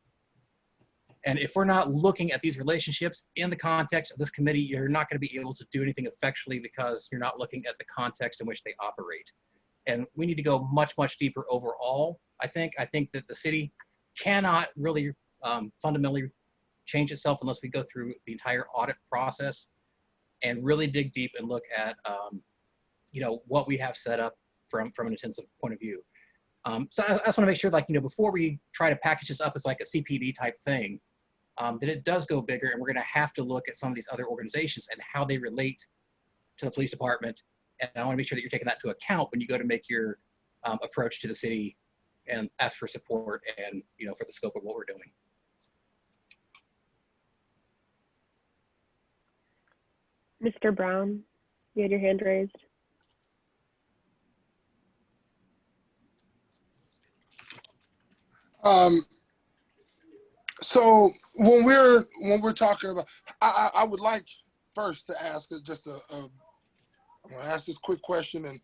And if we're not looking at these relationships in the context of this committee, you're not going to be able to do anything effectually because you're not looking at the context in which they operate. And we need to go much, much deeper overall. I think, I think that the city cannot really um, fundamentally change itself unless we go through the entire audit process and really dig deep and look at, um, you know, what we have set up from, from an intensive point of view. Um, so I, I just want to make sure, like, you know, before we try to package this up as like a CPD type thing, um, that it does go bigger and we're going to have to look at some of these other organizations and how they relate to the police department And I want to make sure that you're taking that to account when you go to make your um, approach to the city and ask for support and, you know, for the scope of what we're doing. Mr. Brown, you had your hand raised. Um, so when we're when we're talking about, I, I I would like first to ask just a, a I'm gonna ask this quick question, and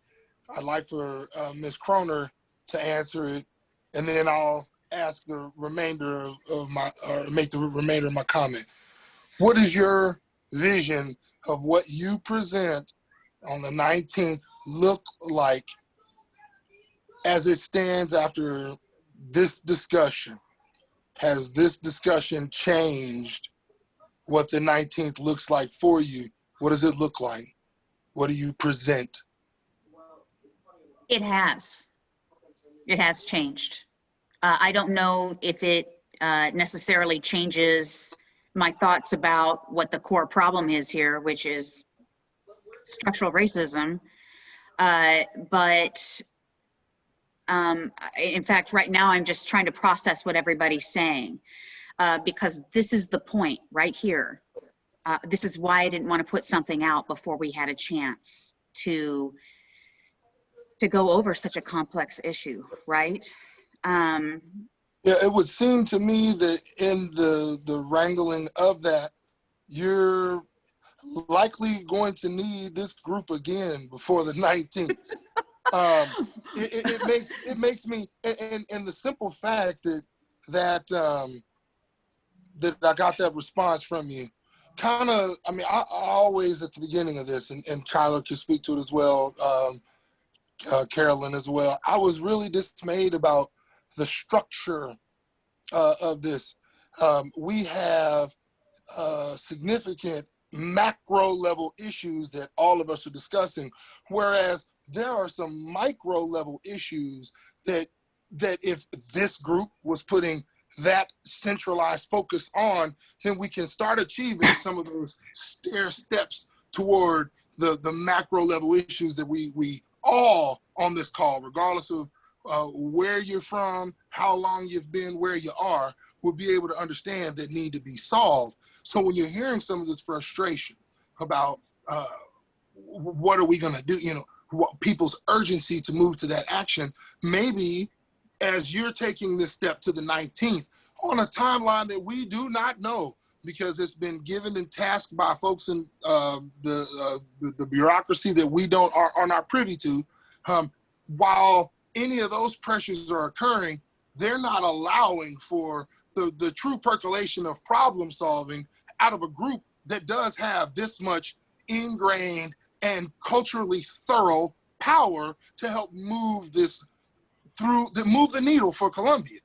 I'd like for uh, Ms. Croner to answer it, and then I'll ask the remainder of, of my or make the remainder of my comment. What is your vision of what you present on the 19th look like as it stands after this discussion? Has this discussion changed what the 19th looks like for you? What does it look like? What do you present? It has. It has changed. Uh, I don't know if it uh, necessarily changes my thoughts about what the core problem is here, which is structural racism. Uh, but um, in fact, right now, I'm just trying to process what everybody's saying uh, because this is the point right here. Uh, this is why I didn't want to put something out before we had a chance to to go over such a complex issue, right? Um, Yeah, it would seem to me that in the the wrangling of that, you're likely going to need this group again before the 19th. um, it, it, makes it makes me and, and, and the simple fact that that um, that I got that response from you kind of I mean I, I always at the beginning of this and, and Kyler can speak to it as well um, uh, Carolyn as well I was really dismayed about the structure uh, of this. Um, we have uh, significant macro level issues that all of us are discussing whereas there are some micro level issues that that if this group was putting that centralized focus on, then we can start achieving some of those stair steps toward the the macro level issues that we we all on this call, regardless of uh, where you're from, how long you've been, where you are, will be able to understand that need to be solved. So when you're hearing some of this frustration about uh, what are we going to do, you know, people's urgency to move to that action, maybe as you're taking this step to the 19th on a timeline that we do not know because it's been given and tasked by folks in uh, the, uh, the, the bureaucracy that we don't are, are not privy to. Um, while any of those pressures are occurring, they're not allowing for the, the true percolation of problem solving out of a group that does have this much ingrained and culturally thorough power to help move this through the move the needle for Columbia.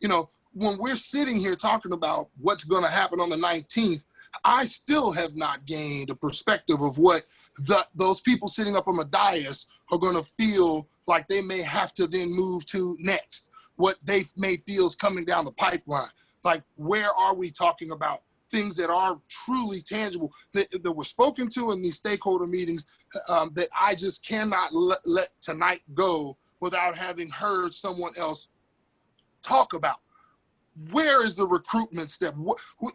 You know, when we're sitting here talking about what's going to happen on the 19th, I still have not gained a perspective of what the, those people sitting up on the dais are going to feel like they may have to then move to next, what they may feel is coming down the pipeline. Like, where are we talking about things that are truly tangible that, that were spoken to in these stakeholder meetings um, that I just cannot let, let tonight go without having heard someone else talk about. Where is the recruitment step?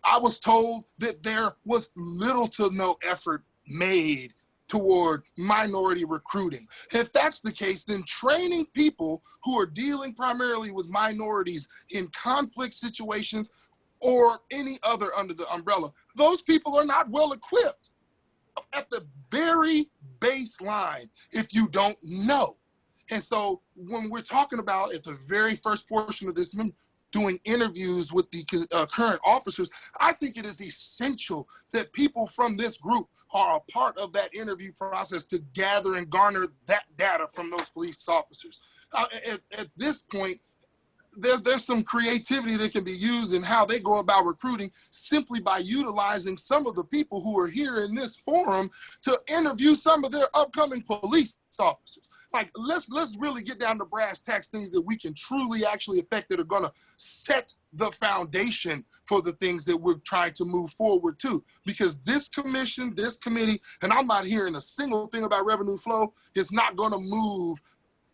I was told that there was little to no effort made toward minority recruiting. If that's the case, then training people who are dealing primarily with minorities in conflict situations or any other under the umbrella, those people are not well equipped at the very baseline if you don't know. And so when we're talking about at the very first portion of this, doing interviews with the uh, current officers, I think it is essential that people from this group are a part of that interview process to gather and garner that data from those police officers. Uh, at, at this point, there's there's some creativity that can be used in how they go about recruiting simply by utilizing some of the people who are here in this forum to interview some of their upcoming police officers. Like, let's let's really get down to brass tacks things that we can truly actually affect that are gonna set the foundation for the things that we're trying to move forward to. Because this commission, this committee, and I'm not hearing a single thing about revenue flow, is not gonna move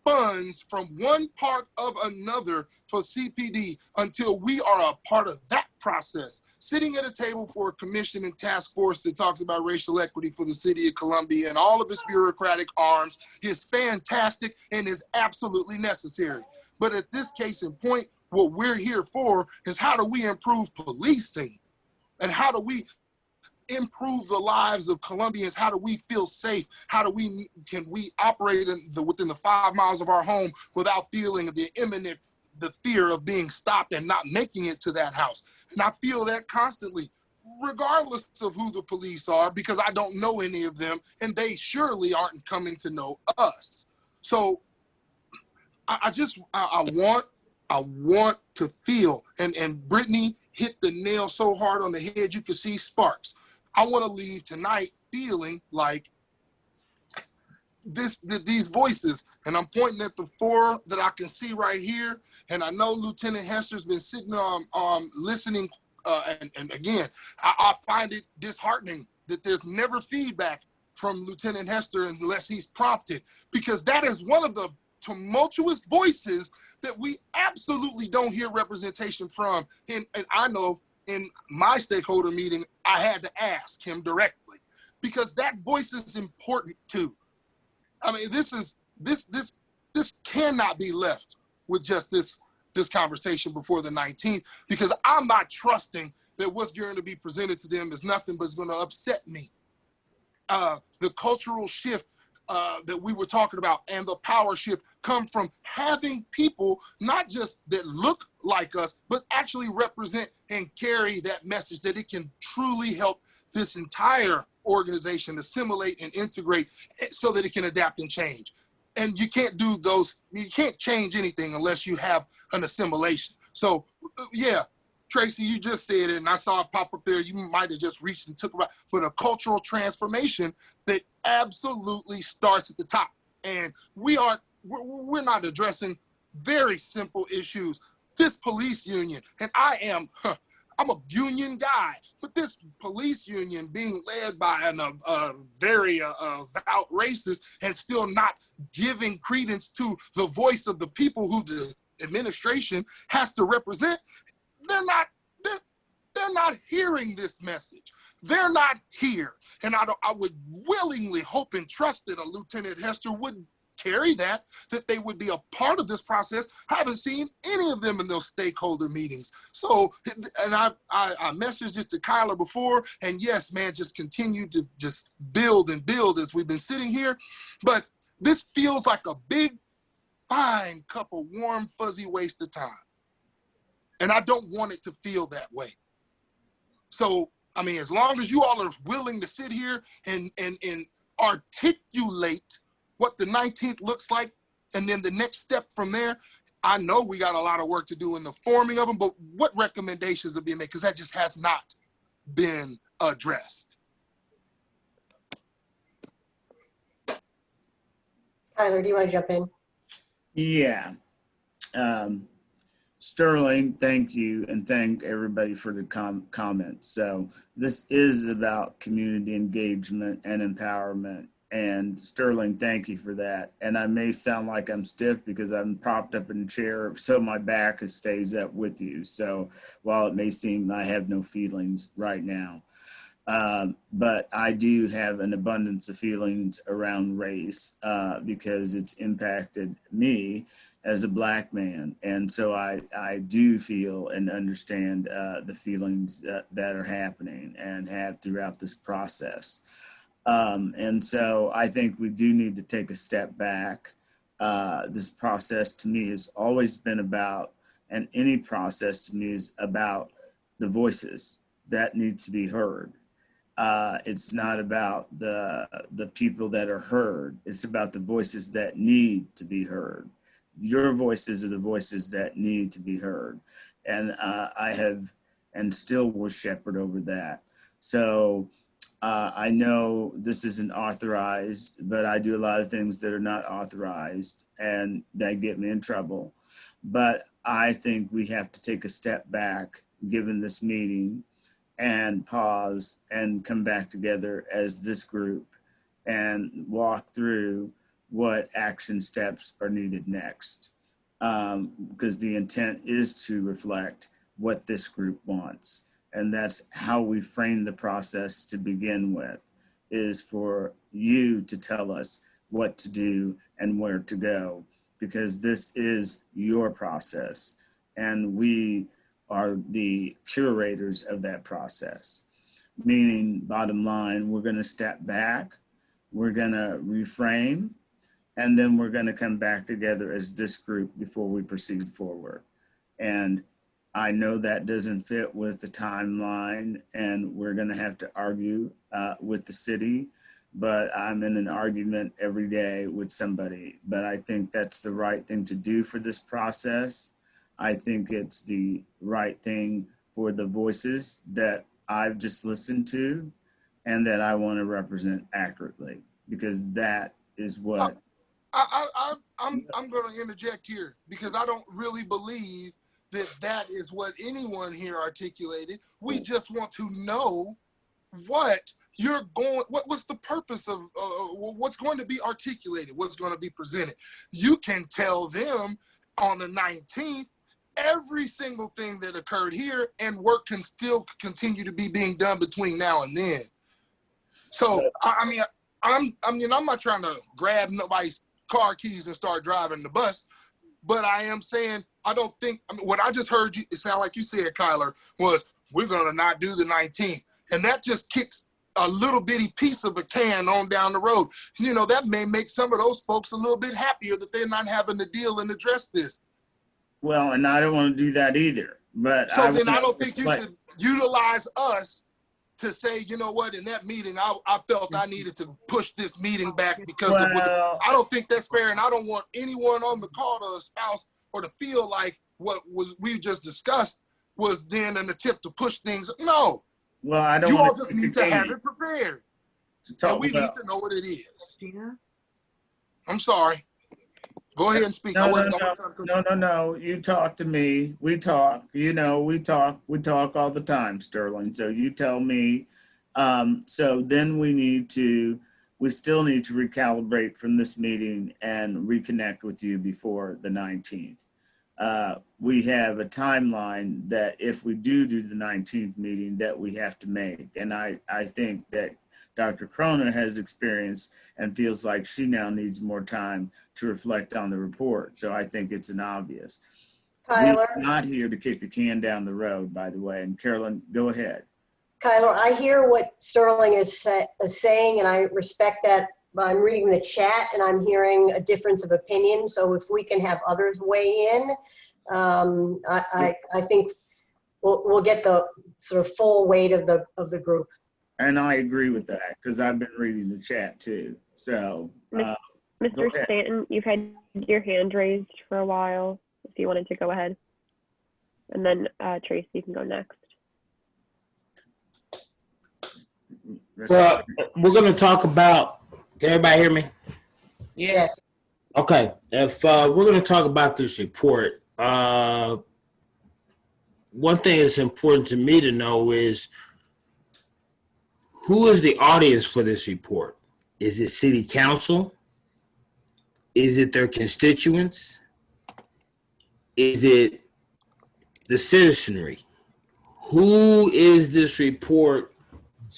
funds from one part of another for CPD until we are a part of that process. Sitting at a table for a commission and task force that talks about racial equity for the city of Columbia and all of its bureaucratic arms is fantastic and is absolutely necessary. But at this case in point, what we're here for is how do we improve policing? And how do we improve the lives of Columbians? How do we feel safe? How do we can we operate in the, within the five miles of our home without feeling the imminent the fear of being stopped and not making it to that house? And I feel that constantly, regardless of who the police are, because I don't know any of them, and they surely aren't coming to know us. So I, I just I, I want I want to feel and and Brittany hit the nail so hard on the head you can see sparks. I want to leave tonight feeling like this th- these voices, and I'm pointing at the four that I can see right here. And I know Lieutenant Hester's been sitting um, um listening, uh, and, and again, I, I find it disheartening that there's never feedback from Lieutenant Hester unless he's prompted, because that is one of the tumultuous voices that we absolutely don't hear representation from. And, and I know in my stakeholder meeting, I had to ask him directly because that voice is important too. I mean, this is this this this cannot be left with just this this conversation before the 19th because I'm not trusting that what's going to be presented to them is nothing but is going to upset me. Uh, the cultural shift uh, that we were talking about and the power shift come from having people not just that look like us, but actually represent and carry that message that it can truly help this entire organization assimilate and integrate so that it can adapt and change. And you can't do those, you can't change anything unless you have an assimilation. So yeah, Tracy, you just said it, and I saw it pop up there. You might have just reached and took about, but a cultural transformation that absolutely starts at the top. And we aren't, we're, we're not addressing very simple issues. This police union, and I am, huh, I'm a union guy, but this police union being led by an, uh, uh, very uh, avowed racist and still not giving credence to the voice of the people who the administration has to represent, they're not, they're, they're not hearing this message. They're not here. And I, I would willingly hope and trust that a Lieutenant Hester would carry that, that they would be a part of this process. I haven't seen any of them in those stakeholder meetings. So, and I, I, I messaged this to Kyler before, and yes, man, just continue to just build and build as we've been sitting here. But this feels like a big, fine cup of warm, fuzzy waste of time. And I don't want it to feel that way. So, I mean, as long as you all are willing to sit here and, and, and articulate what the 19th looks like, and then the next step from there, I know we got a lot of work to do in the forming of them, but what recommendations are being made? Because that just has not been addressed. Tyler, do you want to jump in? Yeah. Um, Sterling, thank you, and thank everybody for the com comments. So this is about community engagement and empowerment. And Sterling, thank you for that. And I may sound like I'm stiff because I'm propped up in a chair, so my back stays up with you. So while it may seem I have no feelings right now, um, but I do have an abundance of feelings around race uh, because it's impacted me as a black man. And so I, I do feel and understand uh, the feelings that, that are happening and have throughout this process. Um, and so I think we do need to take a step back. Uh, this process to me has always been about, and any process to me is about the voices that need to be heard. Uh, it's not about the the people that are heard. It's about the voices that need to be heard your voices are the voices that need to be heard. And uh, I have and still will shepherd over that. So Uh, I know this isn't authorized, but I do a lot of things that are not authorized and that get me in trouble. But I think we have to take a step back, given this meeting, and pause and come back together as this group and walk through what action steps are needed next. Um, because the intent is to reflect what this group wants. And that's how we frame the process to begin with, is for you to tell us what to do and where to go, because this is your process. And we are the curators of that process. Meaning, bottom line, we're gonna step back, we're gonna reframe, and then we're gonna come back together as this group before we proceed forward. And I know that doesn't fit with the timeline and we're gonna have to argue uh, with the city, but I'm in an argument every day with somebody. But I think that's the right thing to do for this process. I think it's the right thing for the voices that I've just listened to and that I wanna represent accurately, because that is what I, I, I, I'm, I'm going to interject here because I don't really believe that that is what anyone here articulated. We just want to know what you're going, what, what's the purpose of uh, what's going to be articulated, what's going to be presented. You can tell them on the 19th every single thing that occurred here and work can still continue to be being done between now and then. So, I, I mean, I'm, I mean, I'm not trying to grab nobody's car keys and start driving the bus. But I am saying, I don't think, I mean, what I just heard you, it sound like you said, Kyler, was we're going to not do the 19th. And that just kicks a little bitty piece of a can on down the road. You know, that may make some of those folks a little bit happier that they're not having to deal and address this. Well, and I don't want to do that either, but. So then I don't think you should utilize us to say, you know what, in that meeting, I, I felt I needed to push this meeting back because Well- I don't think that's fair. And I don't want anyone on the call to espouse or to feel like what was, we just discussed was then an attempt to push things. No, Well, I don't. you all wanna just need to have it prepared. To And talk we need to know what it is. Yeah. I'm sorry. Go ahead and speak. No, no, no, wasn't trying to- no, no, no. You talk to me. We talk, you know, we talk, we talk all the time, Sterling. So you tell me. Um, so then we need to, we still need to recalibrate from this meeting and reconnect with you before the 19th. Uh, we have a timeline that if we do do the 19th meeting that we have to make. And I, I think that Dr. Croner has experience and feels like she now needs more time to reflect on the report. So I think it's an obvious. Kyler? We're not here to kick the can down the road, by the way. And Carolyn, go ahead. Kyler, I hear what Sterling is, sa- is saying, and I respect that. But I'm reading the chat and I'm hearing a difference of opinion. So if we can have others weigh in, um, I, I, I think we'll, we'll get the sort of full weight of the, of the group. And I agree with that because I've been reading the chat too. So, uh, Mr. Stanton, you've had your hand raised for a while, if you wanted to go ahead. And then uh, Tracy, you can go next. Well, we're gonna talk about, can everybody hear me? Yes. Okay, if, uh, we're gonna talk about this report, uh, one thing that's important to me to know is who is the audience for this report? Is it city council? Is it their constituents? Is it the citizenry? Who is this report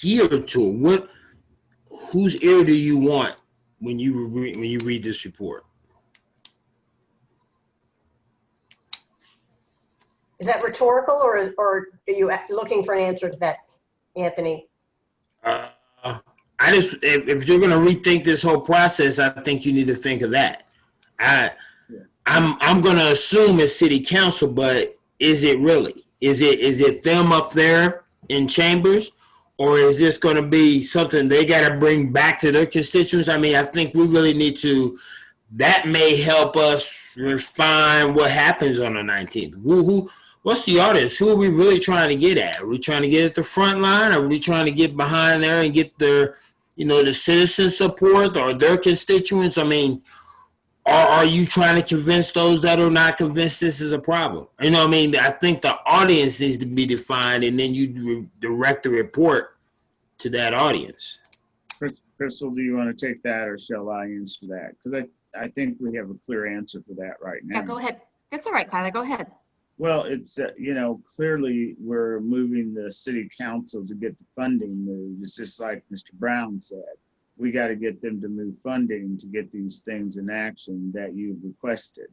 geared to? What, whose ear do you want when you re- when you read this report? Is that rhetorical or, or are you looking for an answer to that, Anthony? Uh, I just if, if you're gonna rethink this whole process, I think you need to think of that. I I'm I'm gonna assume it's city council, but is it really? Is it is it them up there in chambers? Or is this gonna be something they gotta bring back to their constituents? I mean, I think we really need to that may help us refine what happens on the 19th. Who, who, what's the audience? Who are we really trying to get at? Are we trying to get at the front line? Are we trying to get behind there and get their, you know, the citizen support or their constituents? I mean, or are you trying to convince those that are not convinced this is a problem? You know I mean? I think the audience needs to be defined and then you re- direct the report to that audience. Crystal, do you want to take that or shall I answer that? Because I, I think we have a clear answer for that right now. Yeah, go ahead. That's all right, Kyla, go ahead. Well, it's, uh, you know, clearly we're moving the city council to get the funding moved. It's just like Mr. Brown said. We got to get them to move funding to get these things in action that you've requested.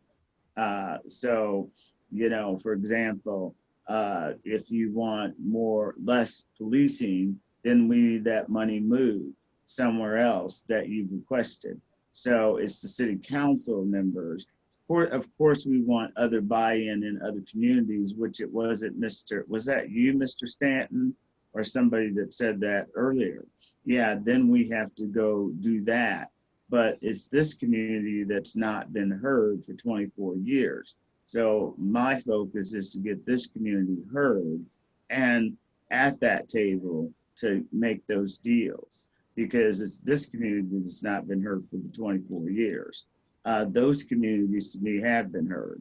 Uh, so, you know, for example, uh, if you want more, less policing, then we need that money moved somewhere else that you've requested. So it's the city council members of course, we want other buy-in in other communities, which it wasn't Mr., was that you, Mr. Stanton? Or somebody that said that earlier? Yeah, then we have to go do that. But it's this community that's not been heard for 24 years. So my focus is to get this community heard and at that table to make those deals. Because this community that's not been heard for the 24 years uh, those communities to me have been heard.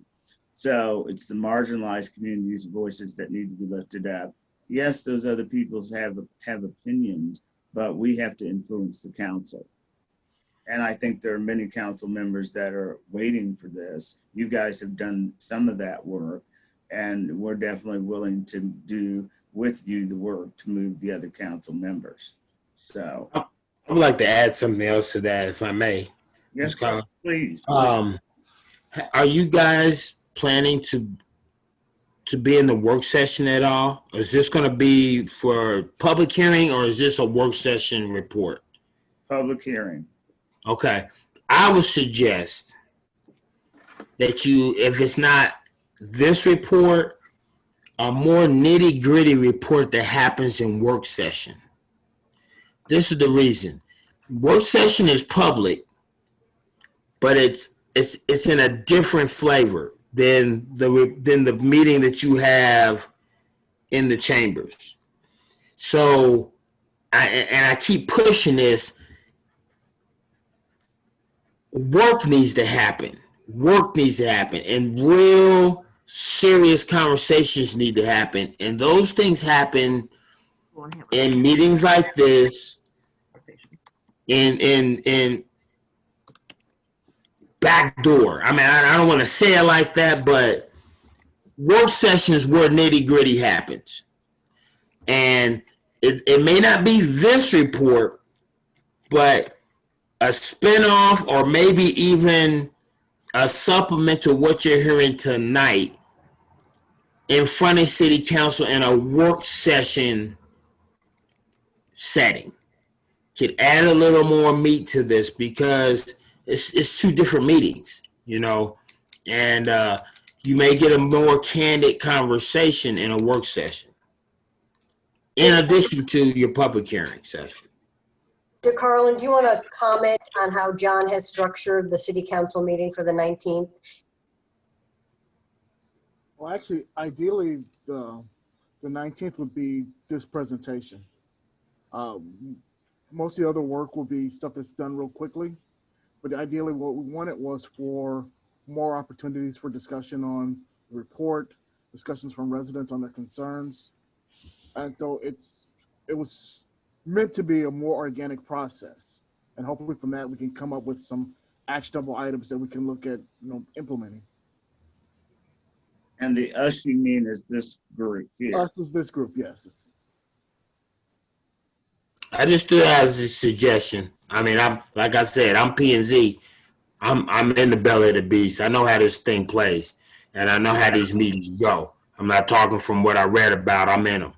So it's the marginalized communities' voices that need to be lifted up. Yes, those other peoples have have opinions, but we have to influence the council. And I think there are many council members that are waiting for this. You guys have done some of that work, and we're definitely willing to do with you the work to move the other council members. So, I would like to add something else to that, if I may. yes, Ms. Collins. please. Um, are you guys planning to to be in the work session at all? Is this going to be for public hearing or is this a work session report? Public hearing. Okay, I would suggest that you, if it's not this report, a more nitty gritty report that happens in work session. This is the reason. Work session is public, but it's it's it's in a different flavor than the than the meeting that you have in the chambers. So, I, and I keep pushing this. Work needs to happen. Work needs to happen, and real serious conversations need to happen. And those things happen in meetings like this, in in in back door. I mean, I, I don't want to say it like that, but work sessions where nitty gritty happens. And it, it may not be this report, but a spinoff or maybe even a supplement to what you're hearing tonight in front of city council in a work session setting could add a little more meat to this because it's it's two different meetings, you know, and uh, you may get a more candid conversation in a work session, in addition to your public hearing session. De'Carlon, do you want to comment on how John has structured the city council meeting for the 19th? Well, actually, ideally, the, the 19th would be this presentation. Um, Most of the other work will be stuff that's done real quickly. But ideally, what we wanted was for more opportunities for discussion on the report, discussions from residents on their concerns. And so it's, it was meant to be a more organic process. And hopefully from that, we can come up with some actionable items that we can look at, you know, implementing. And the us you mean is this group here. Us is this group, yes. I just do that as a suggestion. I mean, I'm like I said, I'm P and Z. I'm I'm in the belly of the beast. I know how this thing plays, and I know how these meetings go. I'm not talking from what I read about. I'm in them,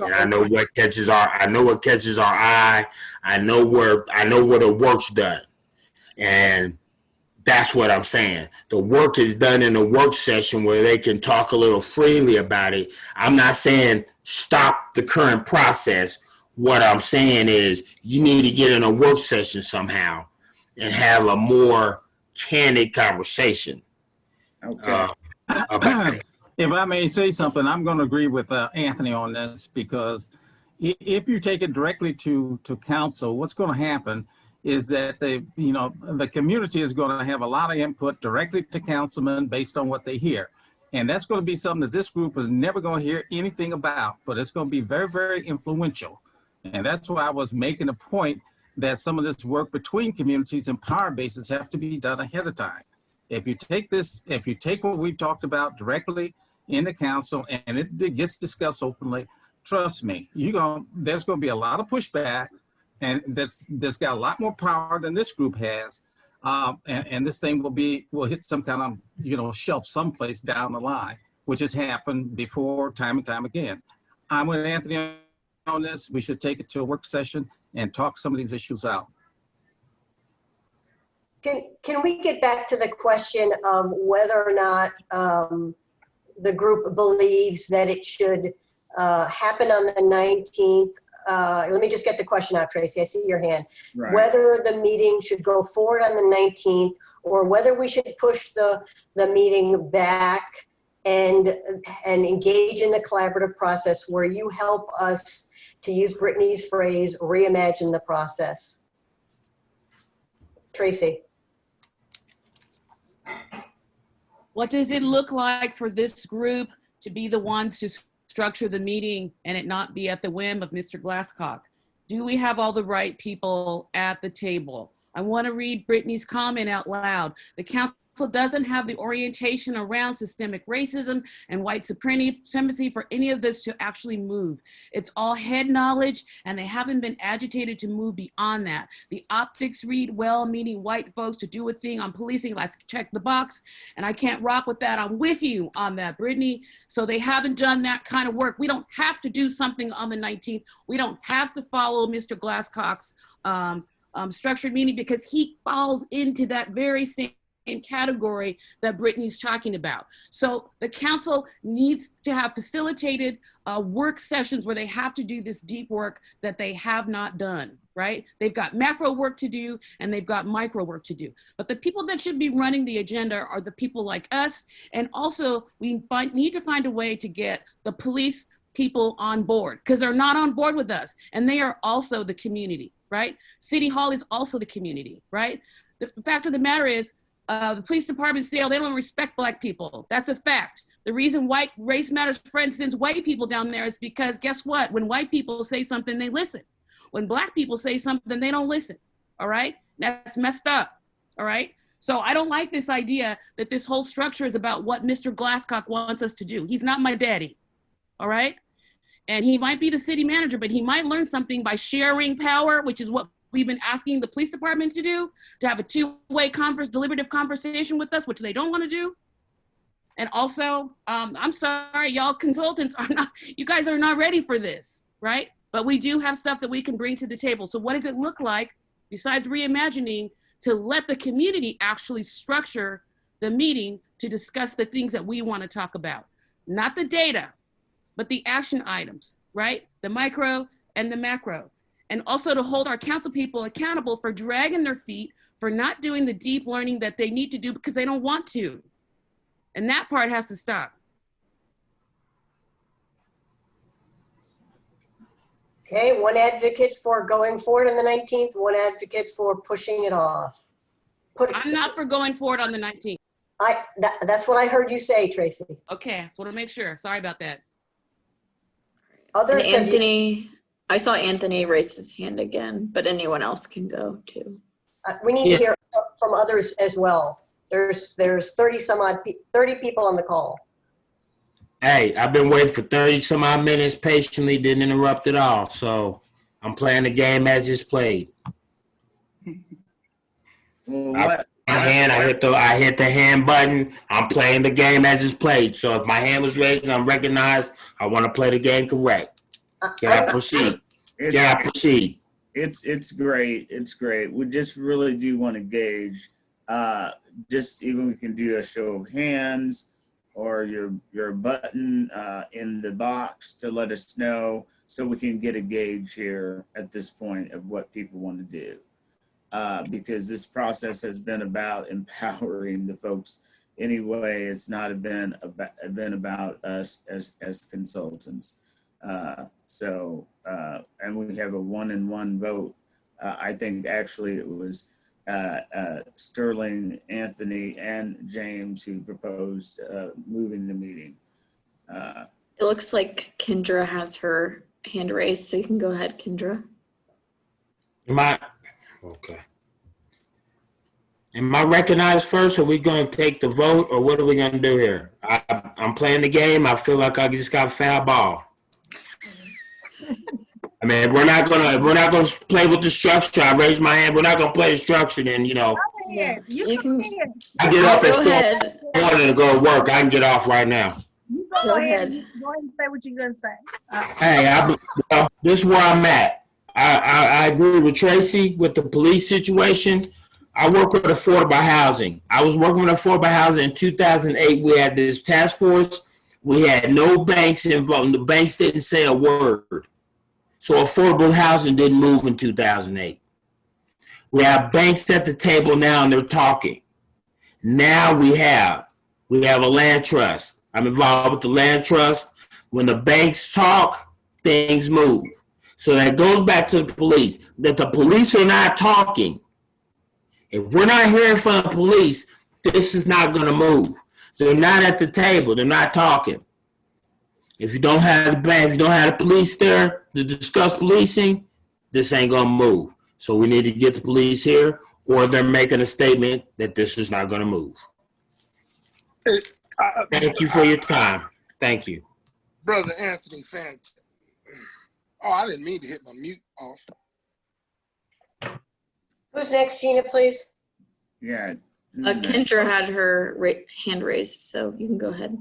and I know what catches our I know what catches our eye. I know where I know where the work's done, and that's what I'm saying. The work is done in a work session where they can talk a little freely about it. I'm not saying stop the current process. What I'm saying is you need to get in a work session somehow and have a more candid conversation. Okay. Uh, If I may say something, I'm going to agree with uh, Anthony on this because if you take it directly to, to council, what's going to happen is that they, you know, the community is going to have a lot of input directly to councilmen based on what they hear. And that's going to be something that this group is never going to hear anything about, but it's going to be very, very influential. And that's why I was making a point that some of this work between communities and power bases have to be done ahead of time. If you take this, if you take what we've talked about directly in the council and it gets discussed openly, trust me, you going there's going to be a lot of pushback, and that's that's got a lot more power than this group has, um, and, and this thing will be will hit some kind of you know shelf someplace down the line, which has happened before time and time again. I'm with Anthony on this. We should take it to a work session and talk some of these issues out. Can, can we get back to the question of whether or not um, the group believes that it should uh, happen on the 19th? Uh, Let me just get the question out, Tracy. I see your hand. Right. Whether the meeting should go forward on the 19th or whether we should push the, the meeting back and, and engage in the collaborative process where you help us, to use Brittany's phrase, reimagine the process. Tracy? What does it look like for this group to be the ones to s- structure the meeting and it not be at the whim of Mr. Glascock? Do we have all the right people at the table? I want to read Brittany's comment out loud. The council doesn't have the orientation around systemic racism and white supremacy for any of this to actually move. It's all head knowledge and they haven't been agitated to move beyond that. The optics read well, meaning white folks to do a thing on policing, let's check the box. And I can't rock with that. I'm with you on that, Brittany. So they haven't done that kind of work. We don't have to do something on the 19th. We don't have to follow Mr. Glascock's um, um, structured meeting because he falls into that very same category that Brittany's talking about. So the council needs to have facilitated uh, work sessions where they have to do this deep work that they have not done, right? They've got macro work to do and they've got micro work to do. But the people that should be running the agenda are the people like us. And also we find, need to find a way to get the police people on board because they're not on board with us and they are also the community, right? City Hall is also the community, right? The fact of the matter is uh, the police department say, oh, they don't respect black people. That's a fact. The reason white race matters friend sends white people down there is because guess what? When white people say something, they listen. When black people say something, they don't listen. All right? That's messed up. All right? So I don't like this idea that this whole structure is about what Mr. Glascock wants us to do. He's not my daddy. All right? And he might be the city manager, but he might learn something by sharing power, which is what we've been asking the police department to do, to have a two-way converse, deliberative conversation with us, which they don't want to do. And also, um, I'm sorry, y'all consultants are not, you guys are not ready for this, right? But we do have stuff that we can bring to the table. So what does it look like, besides reimagining, to let the community actually structure the meeting to discuss the things that we want to talk about? Not the data, but the action items, right? The micro and the macro. And also to hold our council people accountable for dragging their feet, for not doing the deep learning that they need to do because they don't want to. And that part has to stop. Okay, one advocate for going forward on the 19th, one advocate for pushing it off. Put, I'm not for going forward on the 19th. I, that, that's what I heard you say, Tracy. Okay, just want to make sure. Sorry about that. And Others, have you- Anthony, I saw Anthony raise his hand again, but anyone else can go too. uh, we need to hear from others as well. There's, there's 30 some odd, pe- 30 people on the call. Hey, I've been waiting for 30 some odd minutes patiently, didn't interrupt at all. So I'm playing the game as it's played. Well, I- My hand, I hit the I hit the hand button. I'm playing the game as it's played. So if my hand was raised and I'm recognized, I want to play the game correct. I- Can I I'm- proceed? it's, Can I proceed? it's, it's great. It's great. We just really do want to gauge, uh, just even we can do a show of hands or your, your button, uh, in the box to let us know so we can get a gauge here at this point of what people want to do. uh, because this process has been about empowering the folks anyway. It's not been about, been about us as, as consultants. Uh, so, uh, and we have a one in one vote. Uh, I think actually it was uh, uh, Sterling, Anthony, and James who proposed uh, moving the meeting. Uh, It looks like Kendra has her hand raised, so you can go ahead, Kendra. Am I, okay. Am I recognized first? Are we going to take the vote or what are we going to do here? I, I'm playing the game. I feel like I just got foul ball. I mean, if we're not gonna, if we're not gonna play with the structure, I raise my hand, we're not gonna play the structure, then, you know, Go ahead. You, You go can ahead. I get off go at ahead. four morning to go to work. I can get off right now. You go, Go ahead. ahead. Go ahead and say what you're gonna say. Uh, Hey, I, well, this is where I'm at. I, I, I agree with Tracy with the police situation. I work with affordable housing. I was working with affordable housing in 2008. We had this task force. We had no banks involved. The banks didn't say a word. So affordable housing didn't move in 2008. We have banks at the table now and they're talking. Now we have, we have a land trust. I'm involved with the land trust. When the banks talk, things move. So that goes back to the police, that the police are not talking. If we're not hearing from the police, this is not gonna move. They're not at the table, they're not talking. If you don't have the bank, if you don't have the police there to discuss policing, this ain't gonna move. So we need to get the police here, or they're making a statement that this is not gonna move. Uh, Thank you for your time. Thank you. Brother Anthony Fant. Oh, I didn't mean to hit my mute off. Who's next, Gina, please? yeah. who's Uh. Kendra had her ra- hand raised, so you can go ahead.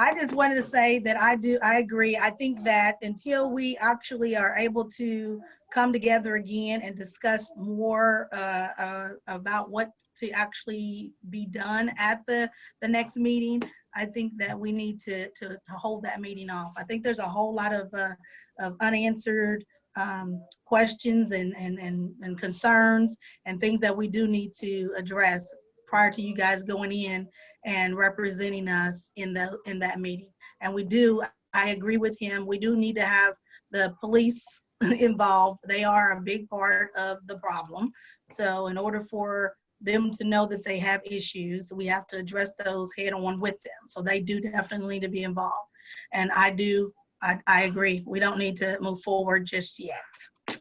I just wanted to say that I do, I agree. I think that until we actually are able to come together again and discuss more uh, uh, about what to actually be done at the, the next meeting, I think that we need to, to, to hold that meeting off. I think there's a whole lot of, uh, of unanswered um, questions and, and, and, and concerns and things that we do need to address prior to you guys going in and representing us in the, in that meeting. And we do, I agree with him, we do need to have the police involved. They are a big part of the problem. So in order for them to know that they have issues, we have to address those head on with them. So they do definitely need to be involved. And I do, I, I agree, we don't need to move forward just yet.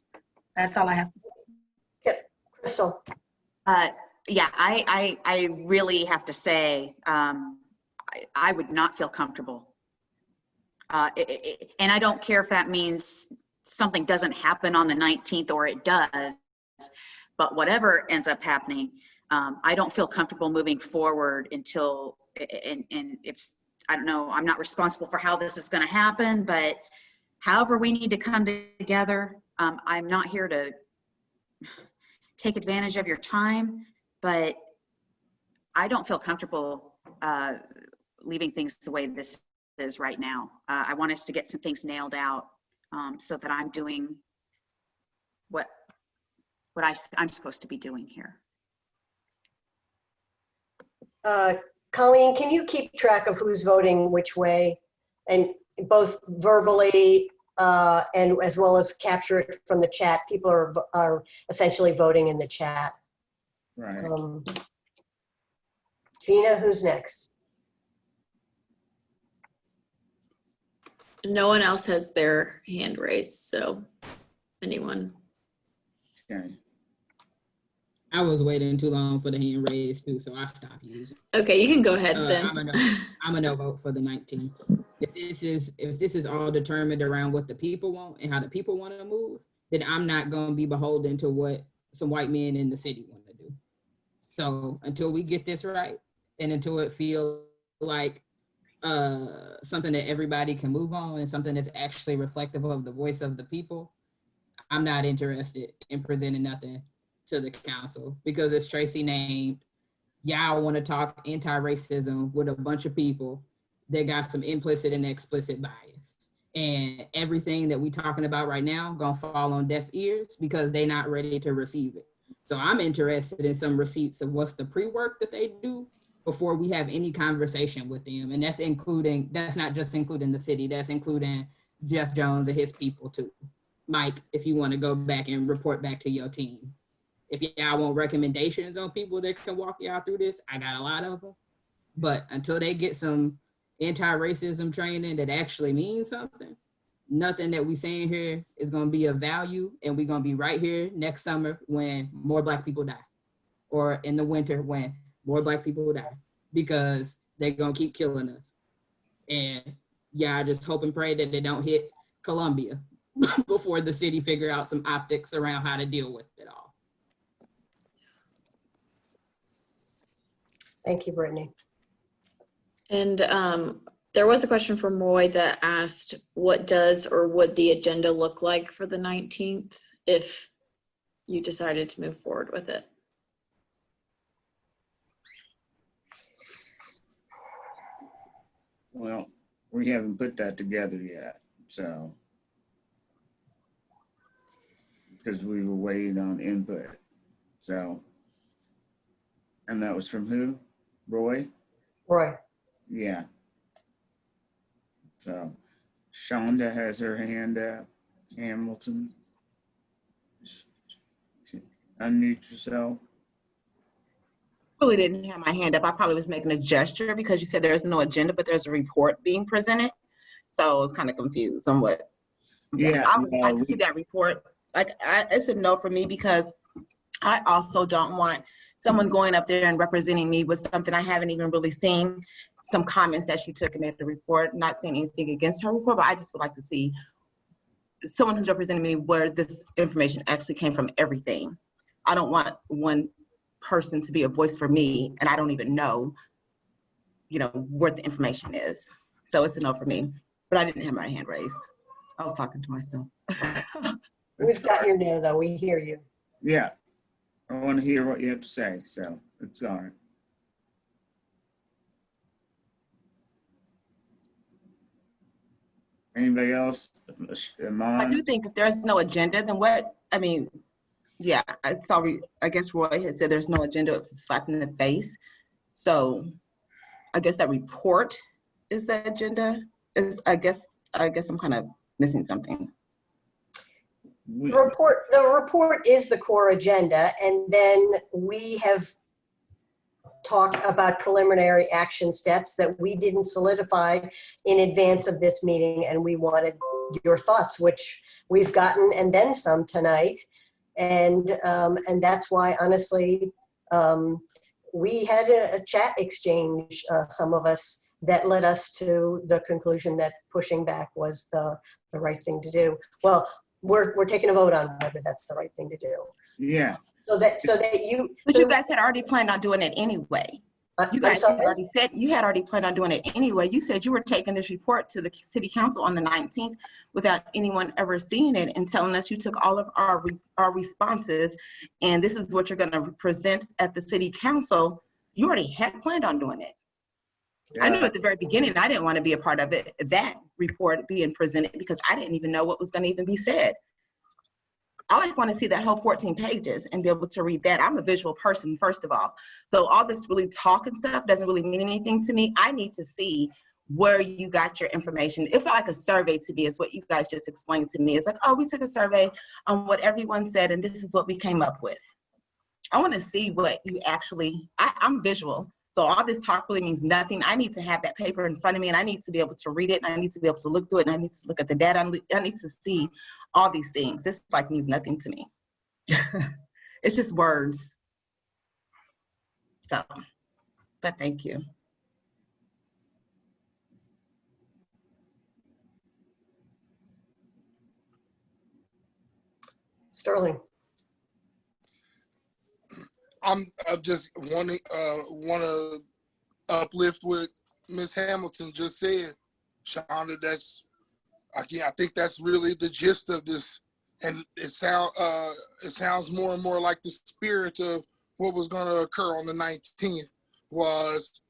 That's all I have to say. Yep, Crystal? Uh, yeah, I, I, I really have to say, um, I, I would not feel comfortable. Uh, i- i- i- and I don't care if that means something doesn't happen on the 19th or it does, but whatever ends up happening, um, I don't feel comfortable moving forward until, and, and if, I don't know, I'm not responsible for how this is gonna happen, but however we need to come together, um, I'm not here to take advantage of your time, but I don't feel comfortable uh, leaving things the way this is right now. Uh, I want us to get some things nailed out um, so that I'm doing what what I, I'm supposed to be doing here. Uh, Colleen, can you keep track of who's voting which way? And both verbally uh, and as well as capture it from the chat? People are, are essentially voting in the chat. Right. Um, Gina, who's next? No one else has their hand raised, so anyone. Okay. I was waiting too long for the hand raised too, so I stopped using. Okay, you can go ahead Uh, then. I'm a no. I'm a no vote for the 19th. If this is if this is all determined around what the people want and how the people want to move, then I'm not going to be beholden to what some white men in the city want to do. So until we get this right, and until it feels like uh, something that everybody can move on and something that's actually reflective of the voice of the people, I'm not interested in presenting nothing to the council because as Tracy named, y'all want to talk anti-racism with a bunch of people that got some implicit and explicit bias. And everything that we talking about right now gonna fall on deaf ears because they're not ready to receive it. So I'm interested in some receipts of what's the pre-work that they do before we have any conversation with them. And that's including, that's not just including the city, that's including Geoff Jones and his people too. Mike, if you want to go back and report back to your team. If y'all want recommendations on people that can walk y'all through this, I got a lot of them. But until they get some anti-racism training that actually means something, nothing that we saying here is gonna be of value. And we're gonna be right here next summer when more black people die. Or in the winter when more black people die because they're gonna keep killing us. And yeah, I just hope and pray that they don't hit Columbia before the city figure out some optics around how to deal with it all. Thank you, Brittany. And um, there was a question from Roy that asked, what does or would the agenda look like for the 19th if you decided to move forward with it? Well, we haven't put that together yet, so. Because we were waiting on input, so. And that was from who? Roy? Roy, Yeah. So Shonda has her hand up. Hamilton. Unmute yourself. really didn't have my hand up. I probably was making a gesture because you said there's no agenda, but there's a report being presented. So I was kind of confused on what. Yeah, I would like no, to see that report. Like, I, it's a no for me because I also don't want someone going up there and representing me with something I haven't even really seen. Some comments that she took and made the report, not saying anything against her report, but I just would like to see someone who's representing me where this information actually came from everything. I don't want one person to be a voice for me and I don't even know, you know, what the information is. So it's a no for me, but I didn't have my hand raised. I was talking to myself. we've got your no, though. We hear you. Yeah. I want to hear what you have to say, so it's all right. Anybody else? Am I do think if there's no agenda, then what, I mean, yeah, I saw, I guess Roy had said there's no agenda, it's a slap in the face. So I guess that report is the agenda, is, I guess, I guess I'm kind of missing something. The report, the report is the core agenda, and then we have talked about preliminary action steps that we didn't solidify in advance of this meeting, and we wanted your thoughts, which we've gotten, and then some tonight. And, um, and that's why honestly, um, we had a, a chat exchange, uh, some of us, that led us to the conclusion that pushing back was the, the right thing to do. Well, we're, we're taking a vote on whether that's the right thing to do. Yeah. So that, so that you. But so- you guys had already planned on doing it anyway. Uh, you guys had already said, you had already planned on doing it anyway. You said you were taking this report to the city council on the 19th without anyone ever seeing it and telling us you took all of our, re- our responses and this is what you're gonna present at the city council. You already had planned on doing it. I knew at the very beginning, I didn't want to be a part of it, that report being presented because I didn't even know what was gonna even be said. I like want to see that whole 14 pages and be able to read that. I'm a visual person, first of all. So all this really talk and stuff doesn't really mean anything to me. I need to see where you got your information. It felt like a survey to me is what you guys just explained to me. It's like, oh, we took a survey on what everyone said and this is what we came up with. I want to see what you actually, I, I'm visual. So all this talk really means nothing. I need to have that paper in front of me and I need to be able to read it and I need to be able to look through it and I need to look at the data. I need to see all these things. This like means nothing to me. it's just words. So, but thank you. Sterling. I'm, I'm just wanting, uh, want to uplift what Miss Hamilton just said. Shonda, that's, again, I think that's really the gist of this. And it sound, uh, it sounds more and more like the spirit of what was going to occur on the 19th was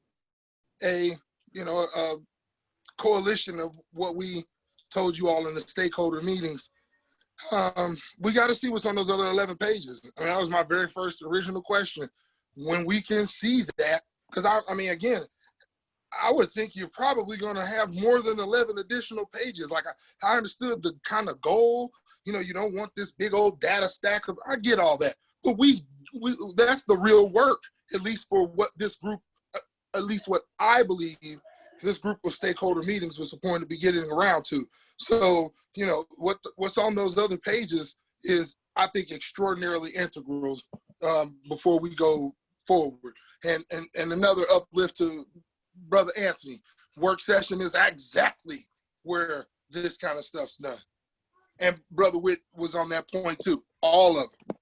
a, you know, a coalition of what we told you all in the stakeholder meetings. um, we got to see what's on those other 11 pages. I mean, that was my very first original question. When we can see that, because I, I mean, again, I would think you're probably going to have more than 11 additional pages. Like I, I understood the kind of goal. You know, you don't want this big old data stack of. I get all that, but we, we that's the real work, at least for what this group, uh, at least what I believe this group of stakeholder meetings was supposed to be getting around to. So, you know, what what's on those other pages is, I think, extraordinarily integral um, before we go forward. And, and and another uplift to Brother Anthony, work session is exactly where this kind of stuff's done. And Brother Witt was on that point too, all of it.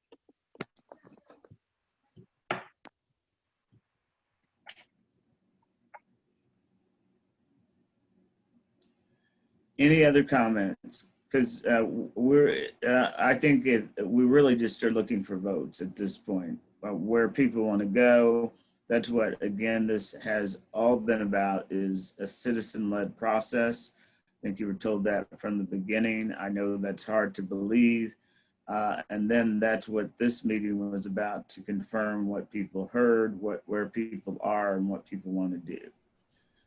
Any other comments? Because uh, we're, uh, I think it, we really just are looking for votes at this point. Uh, where people want to go, that's what, again, this has all been about is a citizen-led process. I think you were told that from the beginning. I know that's hard to believe. Uh, and then that's what this meeting was about to confirm what people heard, what where people are and what people want to do.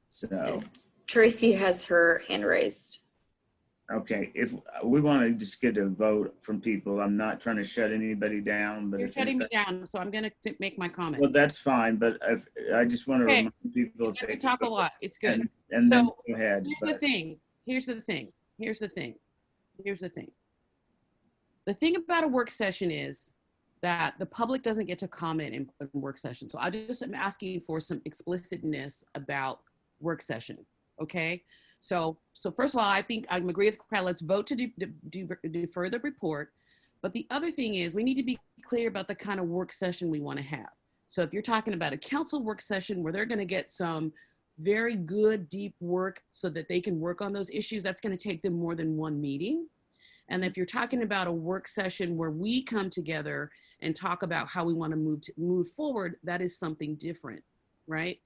So, Tracy has her hand raised. Okay, if we want to just get a vote from people, I'm not trying to shut anybody down, but You're if shutting me anybody- down, so I'm gonna t- make my comment. well, that's fine, but if, I just want to Okay. remind people. if We they- talk a lot, it's good. And, and then So, go ahead. Here's the but- thing, here's the thing, here's the thing, here's the thing. The thing about a work session is that the public doesn't get to comment in, in work session. So I just am asking for some explicitness about work session, okay? So, so first of all, I think I'm agree with Crowd. Let's vote to defer the report. But the other thing is we need to be clear about the kind of work session we want to have. So if you're talking about a council work session where they're going to get some very good deep work so that they can work on those issues, that's going to take them more than one meeting. And if you're talking about a work session where we come together and talk about how we want to move to move forward, that is something different, right?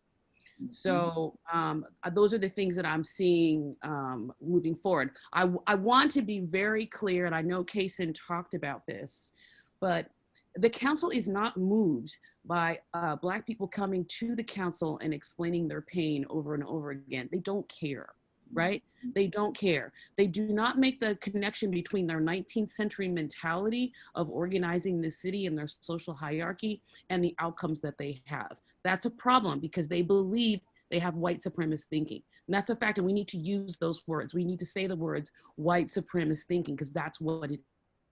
So um, uh, those are the things that I'm seeing um, moving forward. I, I want to be very clear, and I know Kason talked about this, but the council is not moved by uh, Black people coming to the council and explaining their pain over and over again. They don't care, right? They don't care. They do not make the connection between their 19th century mentality of organizing the city and their social hierarchy and the outcomes that they have. That's a problem because they believe they have white supremacist thinking. And that's a fact, and we need to use those words. We need to say the words white supremacist thinking because that's what it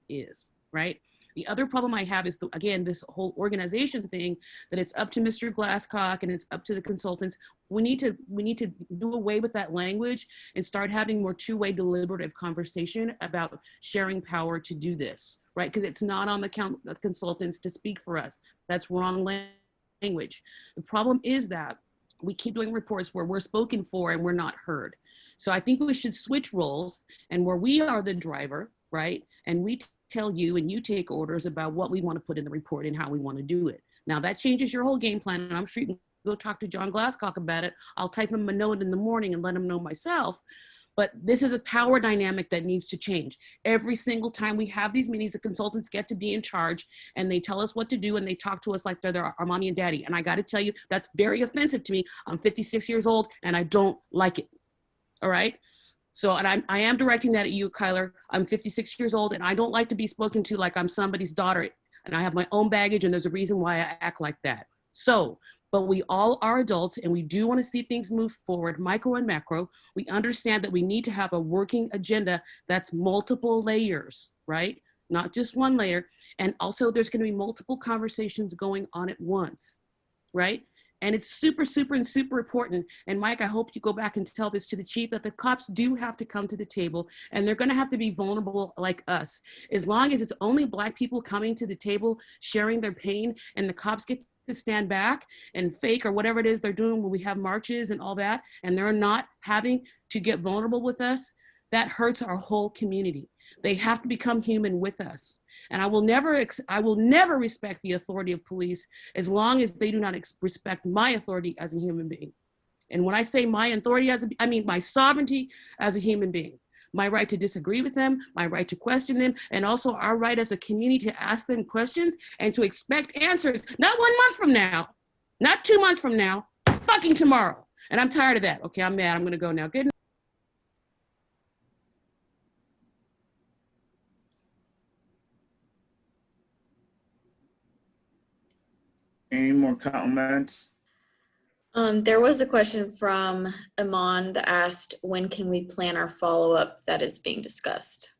is, right? The other problem I have is, the, again, this whole organization thing that it's up to Mr. Glascock and it's up to the consultants. We need to we need to do away with that language and start having more two-way deliberative conversation about sharing power to do this, right? Because it's not on the count, the consultants to speak for us. That's wrong language. The problem is that we keep doing reports where we're spoken for and we're not heard. So I think we should switch roles and where we are the driver, right? And we tell you and you take orders about what we want to put in the report and how we want to do it. Now that changes your whole game plan and I'm sure you can go talk to John Glascock about it. I'll type him a note in the morning and let him know myself. But this is a power dynamic that needs to change. Every single time we have these meetings, the consultants get to be in charge and they tell us what to do and they talk to us like they're, our mommy and daddy. And I got to tell you, that's very offensive to me. I'm 56 years old and I don't like it. All right. So, and I'm, I am directing that at you, Kyler. I'm 56 years old and I don't like to be spoken to like I'm somebody's daughter. And I have my own baggage and there's a reason why I act like that. So, but we all are adults and we do want to see things move forward, micro and macro. We understand that we need to have a working agenda that's multiple layers, right? Not just one layer. And also there's going to be multiple conversations going on at once, right? And it's super, super, and super important. And Mike, I hope you go back and tell this to the chief that the cops do have to come to the table and they're gonna have to be vulnerable like us. As long as it's only black people coming to the table, sharing their pain, and the cops get to stand back and fake or whatever it is they're doing when we have marches and all that, and they're not having to get vulnerable with us, that hurts our whole community. They have to become human with us. And I will never, I will never respect the authority of police as long as they do not respect my authority as a human being. And when I say my authority as a, I mean my sovereignty as a human being. My right to disagree with them, my right to question them, and also our right as a community to ask them questions and to expect answers, not one month from now, not two months from now, fucking tomorrow. And I'm tired of that. Okay, I'm mad. I'm gonna go now. Good Any more comments? Um, there was a question from Iman that asked, when can we plan our follow-up that is being discussed?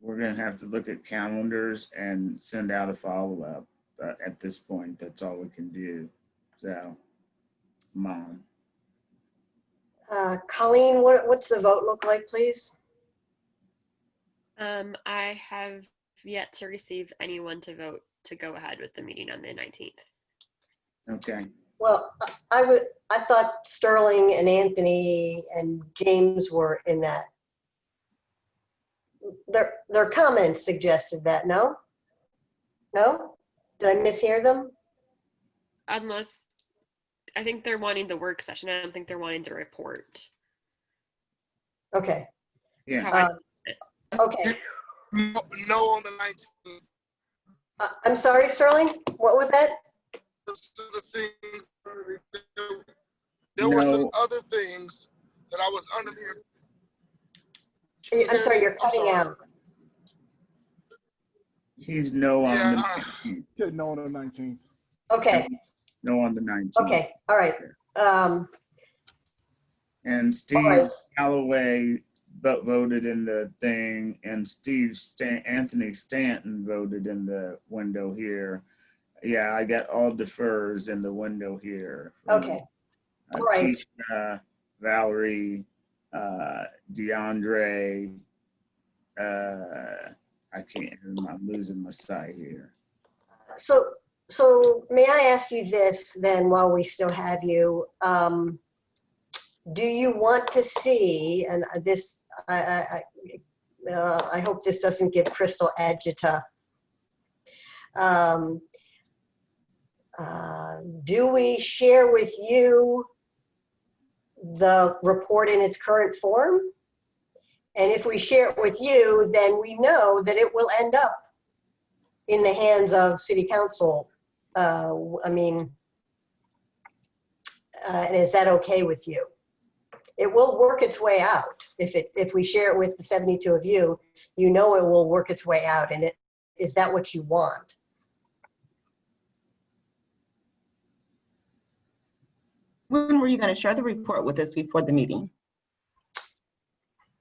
We're gonna have to look at calendars and send out a follow-up. Uh, at this point, that's all we can do. So, mom, Uh, Colleen, what, what's the vote look like, please? Um, I have yet to receive anyone to vote to go ahead with the meeting on the 19th. Okay. Well, I- I would, I thought Sterling and Anthony and James were in that. Their, their comments suggested that, no? No? Did I mishear them? Unless, I think they're wanting the work session. I don't think they're wanting the report. Okay, That's Yeah. how I- Uh, okay. No no on the 19th. I- I'm sorry, Sterling, what was that? Those are the things- There were some other things that I was under the. I'm sorry, you're cutting sorry. out. He's no on Yeah. the 19th. No on the nineteenth. Okay, No on the 19th. okay, all right. Um, And Steve right. Calloway vo- voted in the thing, and Steve Stan- Anthony Stanton voted in the window here. Yeah, I got all defers in the window here. okay, Uh, All right. Keisha, Valerie, uh, DeAndre, uh, I can't, I'm losing my sight here. so, so may I ask you this then, while we still have you? Um, do you want to see, and this, I, I, I, uh, I hope this doesn't give Crystal agita. Um, uh, do we share with you the report in its current form? And if we share it with you, then we know that it will end up in the hands of city council. Uh, I mean, uh, and is that okay with you? It will work its way out. If it, if we share it with the 72 of you, you know it will work its way out. And it, is that what you want? When were you going to share the report with us before the meeting?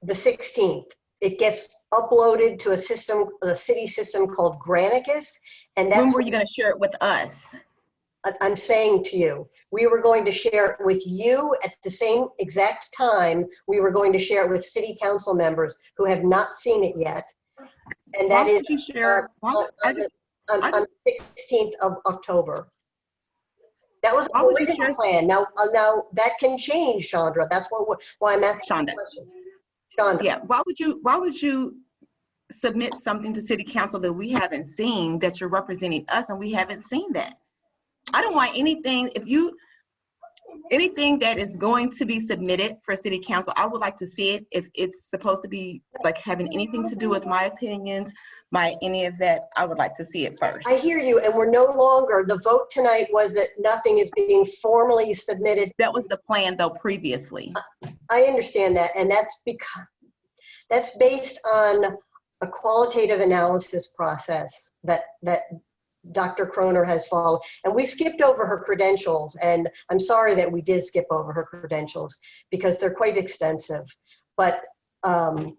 The 16th. It gets uploaded to a system, a city system called Granicus. And that's When were you going to share it with us? I'm saying to you, we were going to share it with you at the same exact time. We were going to share it with city council members who have not seen it yet. And that is you share? why- on on the on- on the 16th of October. That was Why the would you plan. Now, uh, now that can change, Chandra. That's why, why I'm asking. Chandra. Shonda. yeah, why would you, why would you submit something to city council that we haven't seen, that you're representing us and we haven't seen that? I don't want anything, if you, anything that is going to be submitted for city council, I would like to see it. If it's supposed to be like having anything to do with my opinions, my, any of that, I would like to see it first. I hear you, and we're no longer, the vote tonight was that nothing is being formally submitted That was the plan though previously. I understand that, and that's because, that's based on a qualitative analysis process that, that Dr. Croner has followed. And we skipped over her credentials, and I'm sorry that we did skip over her credentials because they're quite extensive. But, um,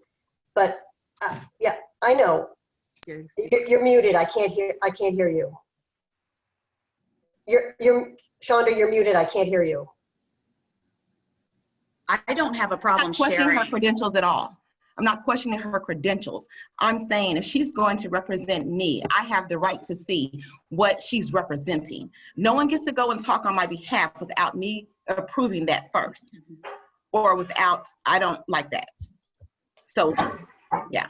but, uh, yeah, I know. You're, you're muted. I can't hear, I can't hear you. You're, you're, Shonda, you're muted. I can't hear you. I don't have a I'm problem not questioning her credentials at all. I'm not questioning her credentials. I'm saying if she's going to represent me, I have the right to see what she's representing. No one gets to go and talk on my behalf without me approving that first. Or without, I don't like that. So, yeah.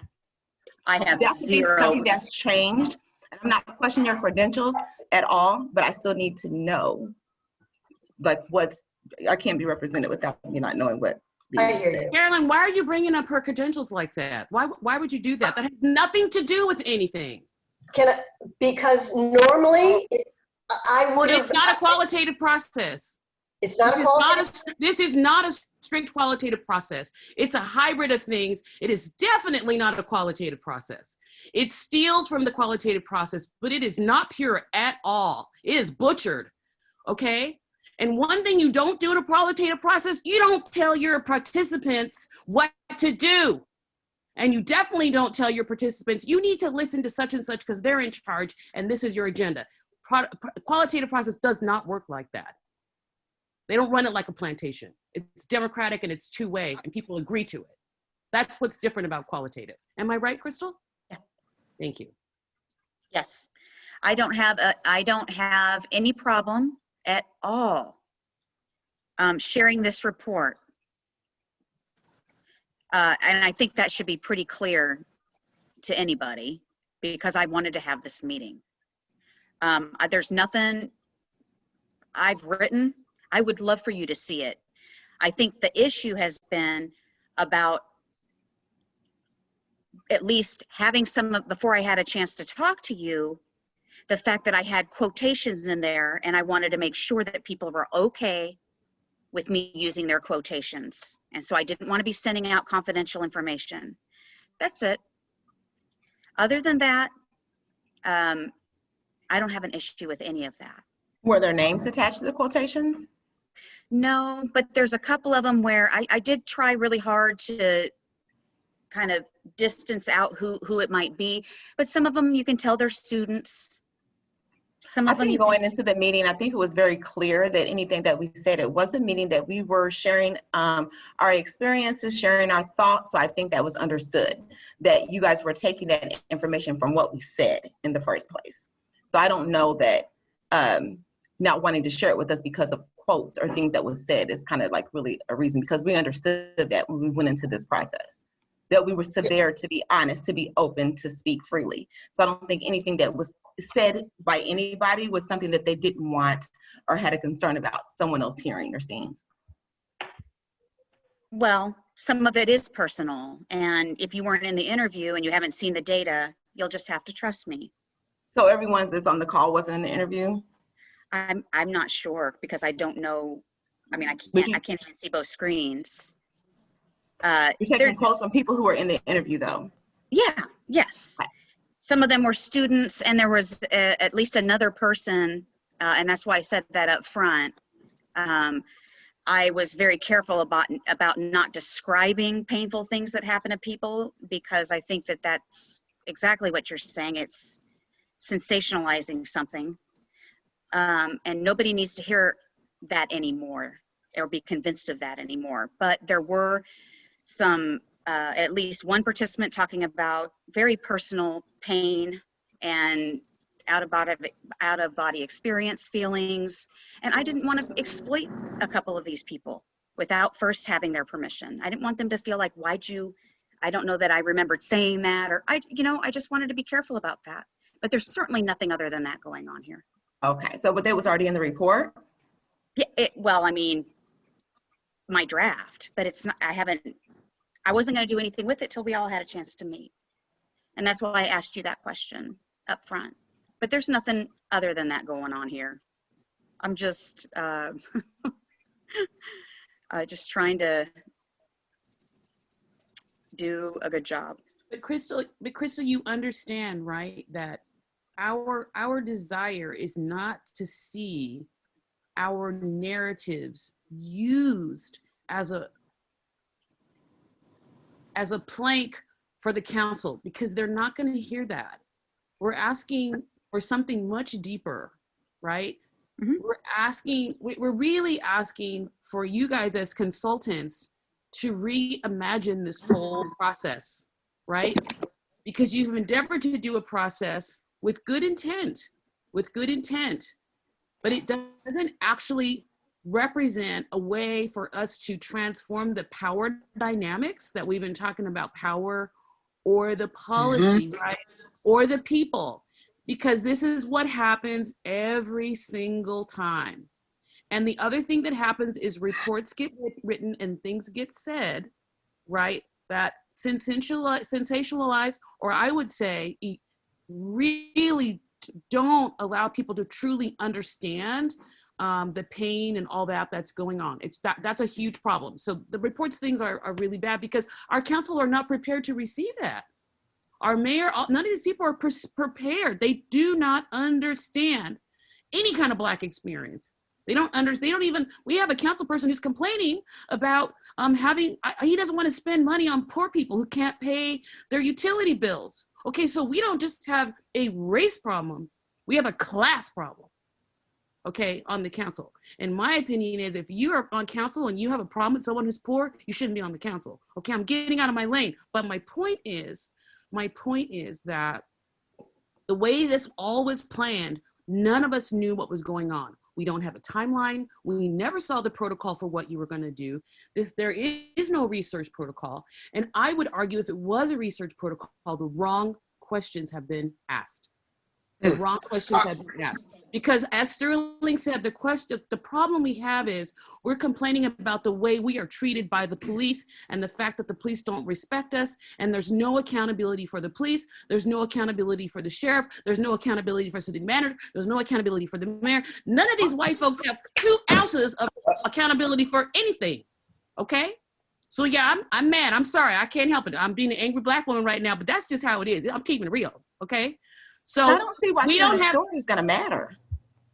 I have That zero. something that's changed. I'm not questioning your credentials at all, but I still need to know like what's I can't be represented without me not knowing what. I hear you. Carolyn, why are you bringing up her credentials like that? Why, why would you do that? That has nothing to do with anything. Can I, because normally I would have. It's not a qualitative process. It's not a This is not a- This is not a strict qualitative process. It's a hybrid of things. It is definitely not a qualitative process. It steals from the qualitative process, but it is not pure at all. It is butchered, okay? And one thing you don't do in a qualitative process, you don't tell your participants what to do. And you definitely don't tell your participants, you need to listen to such and such because they're in charge and this is your agenda. Pro- qualitative process does not work like that. They don't run it like a plantation. It's democratic and it's two way and people agree to it. That's what's different about qualitative. Am I right, Crystal? Yeah. Thank you. Yes. I don't have, a I don't have any problem at all um, sharing this report. Uh, And I think that should be pretty clear to anybody because I wanted to have this meeting. Um, There's nothing I've written. I would love for you to see it. I think the issue has been about at least having some, before I had a chance to talk to you, the fact that I had quotations in there and I wanted to make sure that people were okay with me using their quotations. And so I didn't want to be sending out confidential information. That's it. Other than that, um, I don't have an issue with any of that. Were there names attached to the quotations? No, but there's a couple of them where I, I did try really hard to kind of distance out who, who it might be. But some of them, you can tell they're students. Some I of them, think going into the meeting, I think it was very clear that anything that we said, it was a meeting that we were sharing um, our experiences, sharing our thoughts. So I think that was understood, that you guys were taking that information from what we said in the first place. So I don't know that um, not wanting to share it with us because of quotes or things that was said is kind of like really a reason, because we understood that when we went into this process, that we were severe to be honest, to be open, to speak freely. So I don't think anything that was said by anybody was something that they didn't want or had a concern about someone else hearing or seeing. well, some of it is personal. And if you weren't in the interview and you haven't seen the data, you'll just have to trust me. So everyone that's on the call wasn't in the interview? I'm, I'm not sure because I don't know. I mean, I can't, you- I can't even see both screens. Uh, You're taking quotes from people who were in the interview though. Yeah, yes. Some of them were students and there was uh, at least another person, uh, and that's why I said that up front. Um, I was very careful about, about not describing painful things that happen to people because I think that that's exactly what you're saying. It's sensationalizing something. Um, and nobody needs to hear that anymore or be convinced of that anymore. But there were some, uh, at least one participant talking about very personal pain and out of body, out of body experience feelings. And I didn't want to exploit a couple of these people without first having their permission. I didn't want them to feel like, why'd you, I don't know that I remembered saying that, or I, you know, I just wanted to be careful about that. But there's certainly nothing other than that going on here. Okay, so but that was already in the report? Yeah, it, well, I mean, my draft, but it's not, I haven't, I wasn't gonna do anything with it till we all had a chance to meet. And that's why I asked you that question up front. But there's nothing other than that going on here. I'm just, uh, uh, just trying to do a good job. But Crystal, but Crystal, you understand, right, that our our desire is not to see our narratives used as a as a plank for the council because they're not going to hear that. We're asking for something much deeper, right? Mm-hmm. We're asking, we- we're really asking for you guys as consultants to reimagine this whole process, right? Because you've endeavored to do a process with good intent, with good intent, but it doesn't actually represent a way for us to transform the power dynamics that we've been talking about power or the policy, mm-hmm. right? Or the people, because this is what happens every single time. And the other thing that happens is reports get written and things get said, right? That sensationalize, sensationalize, or I would say, really don't allow people to truly understand um, the pain and all that that's going on. It's that that's a huge problem. So the reports things are, are really bad because our council are not prepared to receive that. Our mayor, all- none of these people are prepared. They do not understand any kind of black experience. They don't understand. they don't even, we have a council person who's complaining about um, having, I- he doesn't want to spend money on poor people who can't pay their utility bills. Okay, so we don't just have a race problem, we have a class problem. Okay, on the council. And my opinion is if you are on council and you have a problem with someone who's poor, you shouldn't be on the council. Okay, I'm getting out of my lane. But my point is, my point is that the way this all was planned, none of us knew what was going on. We don't have a timeline. We never saw the protocol for what you were going to do. This there is no research protocol. And I would argue if it was a research protocol, the wrong questions have been asked. The wrong questions have been asked. Because as Sterling said, the question, the problem we have is we're complaining about the way we are treated by the police and the fact that the police don't respect us and there's no accountability for the police. There's no accountability for the sheriff. There's no accountability for city manager. There's no accountability for the mayor. None of these white folks have two ounces of accountability for anything. Okay? So yeah, I'm, I'm mad. I'm sorry. I can't help it. I'm being an angry black woman right now, but that's just how it is. I'm keeping it real. Okay? So I don't see why we don't have story is gonna matter.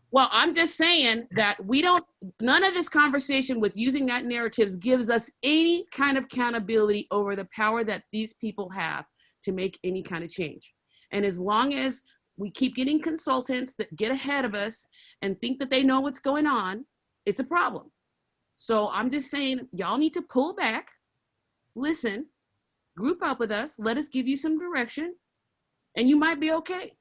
well, I'm just saying that we don't, none of this conversation with using that narratives gives us any kind of accountability over the power that these people have to make any kind of change. And as long as we keep getting consultants that get ahead of us and think that they know what's going on, it's a problem. So I'm just saying, y'all need to pull back, listen, group up with us, let us give you some direction, and you might be okay.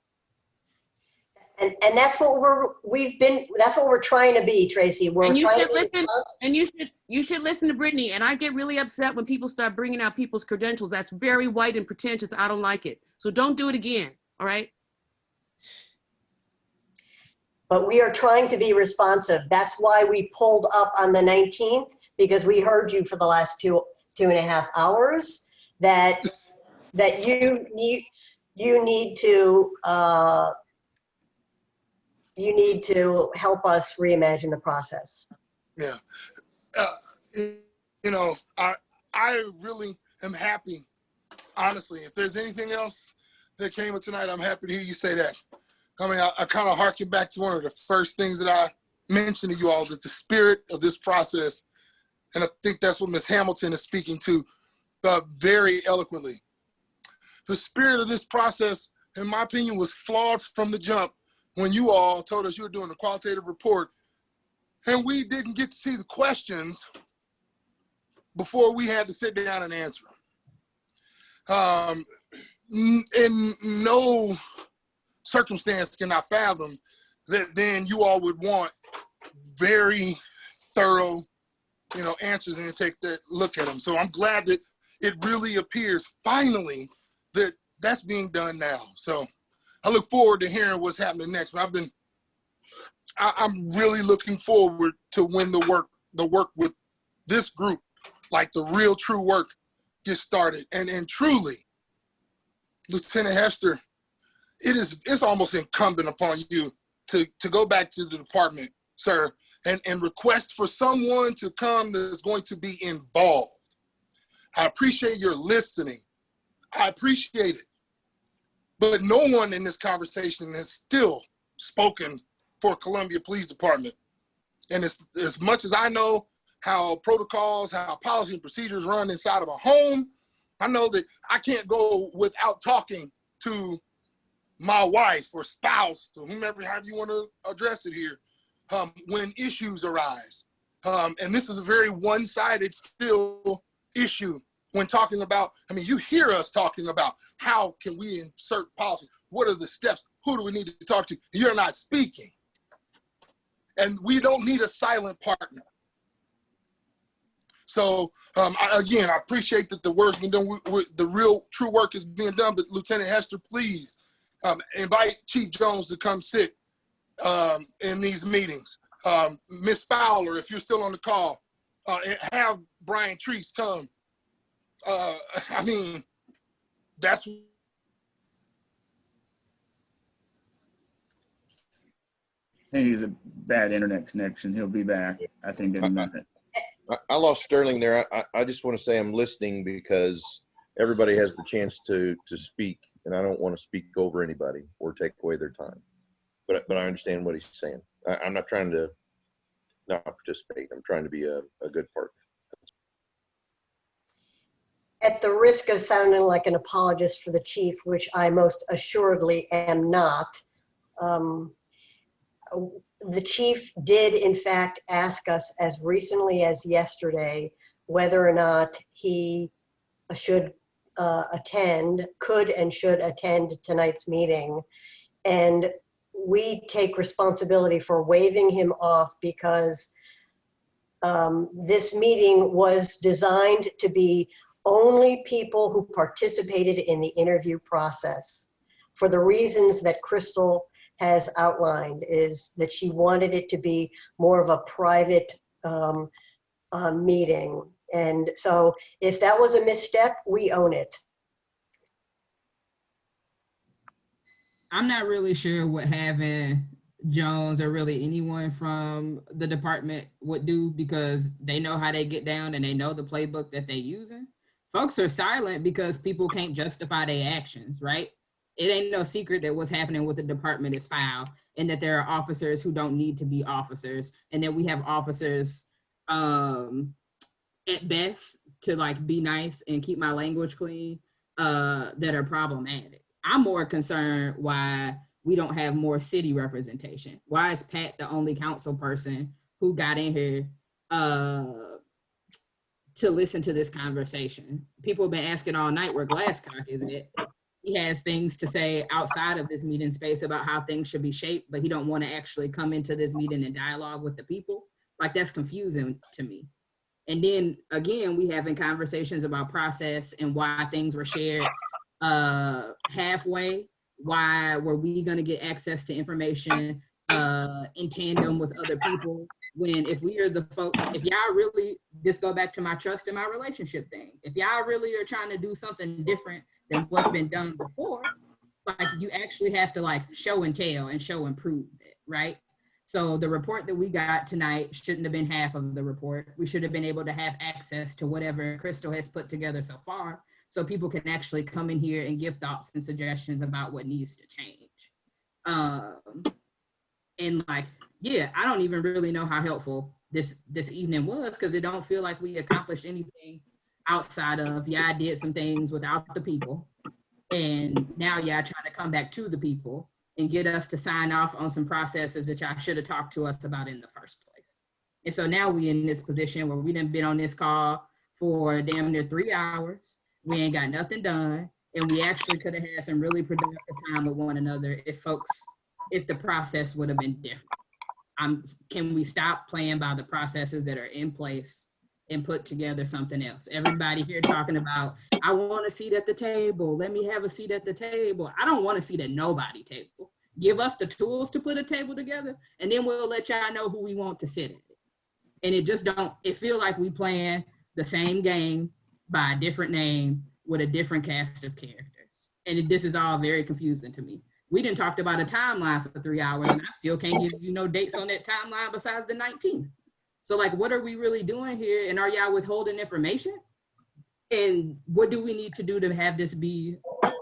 And, and that's what we're, we've been, that's what we're trying to be, Tracy. We're and you trying should listen and you should you should listen to brittany. And i get really upset when people start bringing out people's credentials. That's very white and pretentious. I don't like it. So don't do it again all right? But we are trying to be responsive. That's why we pulled up on the 19th, because we heard you for the last two, two and a half hours, that, that you need, you need to, uh, you need to help us reimagine the process. Yeah. Uh, you know, I I really am happy. Honestly, if there's anything else that came with tonight, I'm happy to hear you say that. I mean, I, I kind of harken back to one of the first things that I mentioned to you all that the spirit of this process, and I think that's what Ms. Hamilton is speaking to uh, very eloquently. The spirit of this process, in my opinion, was flawed from the jump when you all told us you were doing a qualitative report and we didn't get to see the questions before we had to sit down and answer them. Um, in no circumstance can I fathom that then you all would want very thorough, you know, answers and take that look at them. So I'm glad that it really appears finally that that's being done now. So I look forward to hearing what's happening next. I've been I, I'm really looking forward to when the work the work with this group, like the real true work, gets started. And and truly, Lieutenant Hester, it is it's almost incumbent upon you to to go back to the department, sir, and and request for someone to come that's going to be involved. I appreciate your listening. I appreciate it. But no one in this conversation has still spoken for Columbia Police Department. And as, as much as I know how protocols, how policy and procedures run inside of a home, I know that I can't go without talking to my wife or spouse or whomever, however you want to address it here, um, when issues arise. Um, and this is a very one-sided still issue when talking about, I mean, you hear us talking about how can we insert policy? What are the steps? Who do we need to talk to? You're not speaking. And we don't need a silent partner. So um, I, again, I appreciate that the work's been done. We, we, the real true work is being done. But Lieutenant Hester, please um, invite Chief Jones to come sit um, in these meetings. um, Miss Fowler, if you're still on the call, uh, have Brian Treese come. Uh, I mean, that's I think he's a bad internet connection. He'll be back, I think, in a minute. I, I lost Sterling there. I, I, I just want to say I'm listening because everybody has the chance to, to speak and I don't want to speak over anybody or take away their time. But, but I understand what he's saying. I, I'm not trying to not participate. I'm trying to be a, a good partner. At the risk of sounding like an apologist for the chief, which I most assuredly am not, um, the chief did in fact ask us as recently as yesterday whether or not he should uh, attend, could and should attend tonight's meeting. And we take responsibility for waving him off because um, this meeting was designed to be only people who participated in the interview process for the reasons that Crystal has outlined is that she wanted it to be more of a private um, uh, meeting. And so if that was a misstep, we own it. I'm not really sure what having Jones or really anyone from the department would do because they know how they get down and they know the playbook that they're using. Folks are silent because people can't justify their actions, right? It ain't no secret that what's happening with the department is foul and that there are officers who don't need to be officers and that we have officers um, at best to like be nice and keep my language clean uh, that are problematic. I'm more concerned why we don't have more city representation. Why is Pat the only council person who got in here uh, to listen to this conversation? People have been asking all night where Glascock is it. He has things to say outside of this meeting space about how things should be shaped, but he don't want to actually come into this meeting and dialogue with the people. Like that's confusing to me. And then again, we having conversations about process and why things were shared uh, halfway. Why were we going to get access to information uh, in tandem with other people? When if we are the folks, if y'all really, just go back to my trust in my relationship thing. If y'all really are trying to do something different than what's been done before, like you actually have to like show and tell and show and prove it, right? So the report that we got tonight shouldn't have been half of the report. We should have been able to have access to whatever Crystal has put together so far so people can actually come in here and give thoughts and suggestions about what needs to change. Um, and like, yeah, I don't even really know how helpful this this evening was because it don't feel like we accomplished anything outside of yeah, I did some things without the people, and now y'all trying to come back to the people and get us to sign off on some processes that y'all should have talked to us about in the first place. And so now we in this position where we didn't been on this call for damn near three hours we ain't got nothing done. And we actually could have had some really productive time with one another if folks, if the process would have been different. Um, can we stop playing by the processes that are in place and put together something else? Everybody here talking about, I want a seat at the table. Let me have a seat at the table. I don't want a seat at nobody table. Give us the tools to put a table together and then we'll let y'all know who we want to sit at. And it just don't, it feel like we playing the same game by a different name with a different cast of characters. And it, this is all very confusing to me. We didn't talk about a timeline for three hours and I still can't give you no dates on that timeline besides the 19th. So like, what are we really doing here? And are y'all withholding information? And what do we need to do to have this be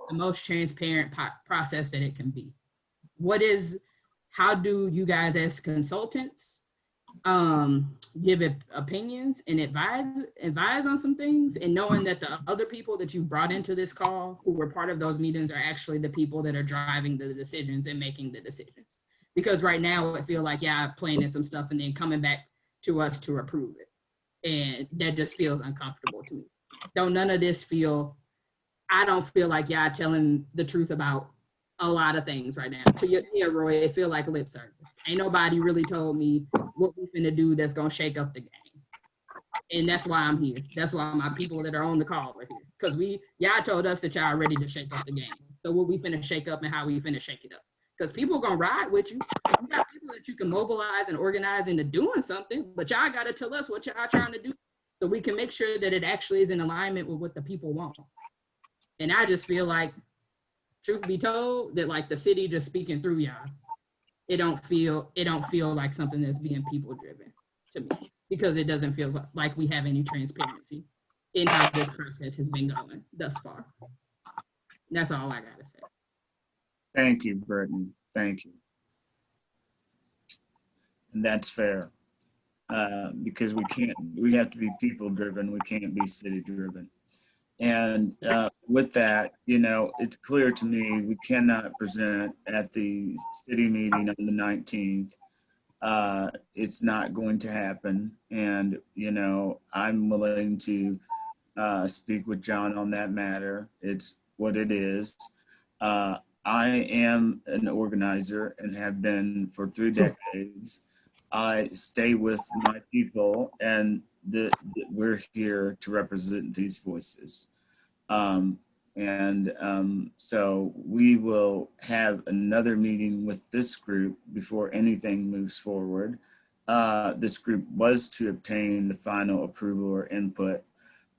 the most transparent process that it can be? What is, how do you guys as consultants um give it opinions and advise advise on some things and knowing that the other people that you brought into this call who were part of those meetings are actually the people that are driving the decisions and making the decisions. Because right now it feel like yeah planning some stuff and then coming back to us to approve it. And that just feels uncomfortable to me. Don't none of this feel i don't feel like yeah telling the truth about a lot of things right now. To your yeah, roy it feel like lip service ain't nobody really told me what we finna do that's gonna shake up the game. And that's why I'm here. That's why my people that are on the call are here. Cause we, y'all told us that y'all ready to shake up the game. So what we finna shake up and how we finna shake it up. Because people are gonna ride with you. You got people that you can mobilize and organize into doing something, but y'all gotta tell us what y'all trying to do so we can make sure that it actually is in alignment with what the people want. And I just feel like, truth be told, that like the city just speaking through y'all. It don't feel, it don't feel like something that's being people driven to me because it doesn't feel like we have any transparency in how this process has been going thus far. That's all I gotta say. Thank you, Brittany. Thank you. And that's fair. Uh, because we can't, we have to be people driven. We can't be city driven. And uh, with that, you know, it's clear to me we cannot present at the city meeting on the 19th. Uh, it's not going to happen. And, you know, I'm willing to uh, speak with John on that matter. It's what it is. Uh, I am an organizer and have been for three decades. I stay with my people and the, the- we're here to represent these voices. Um, and um, so we will have another meeting with this group before anything moves forward. Uh, this group was to obtain the final approval or input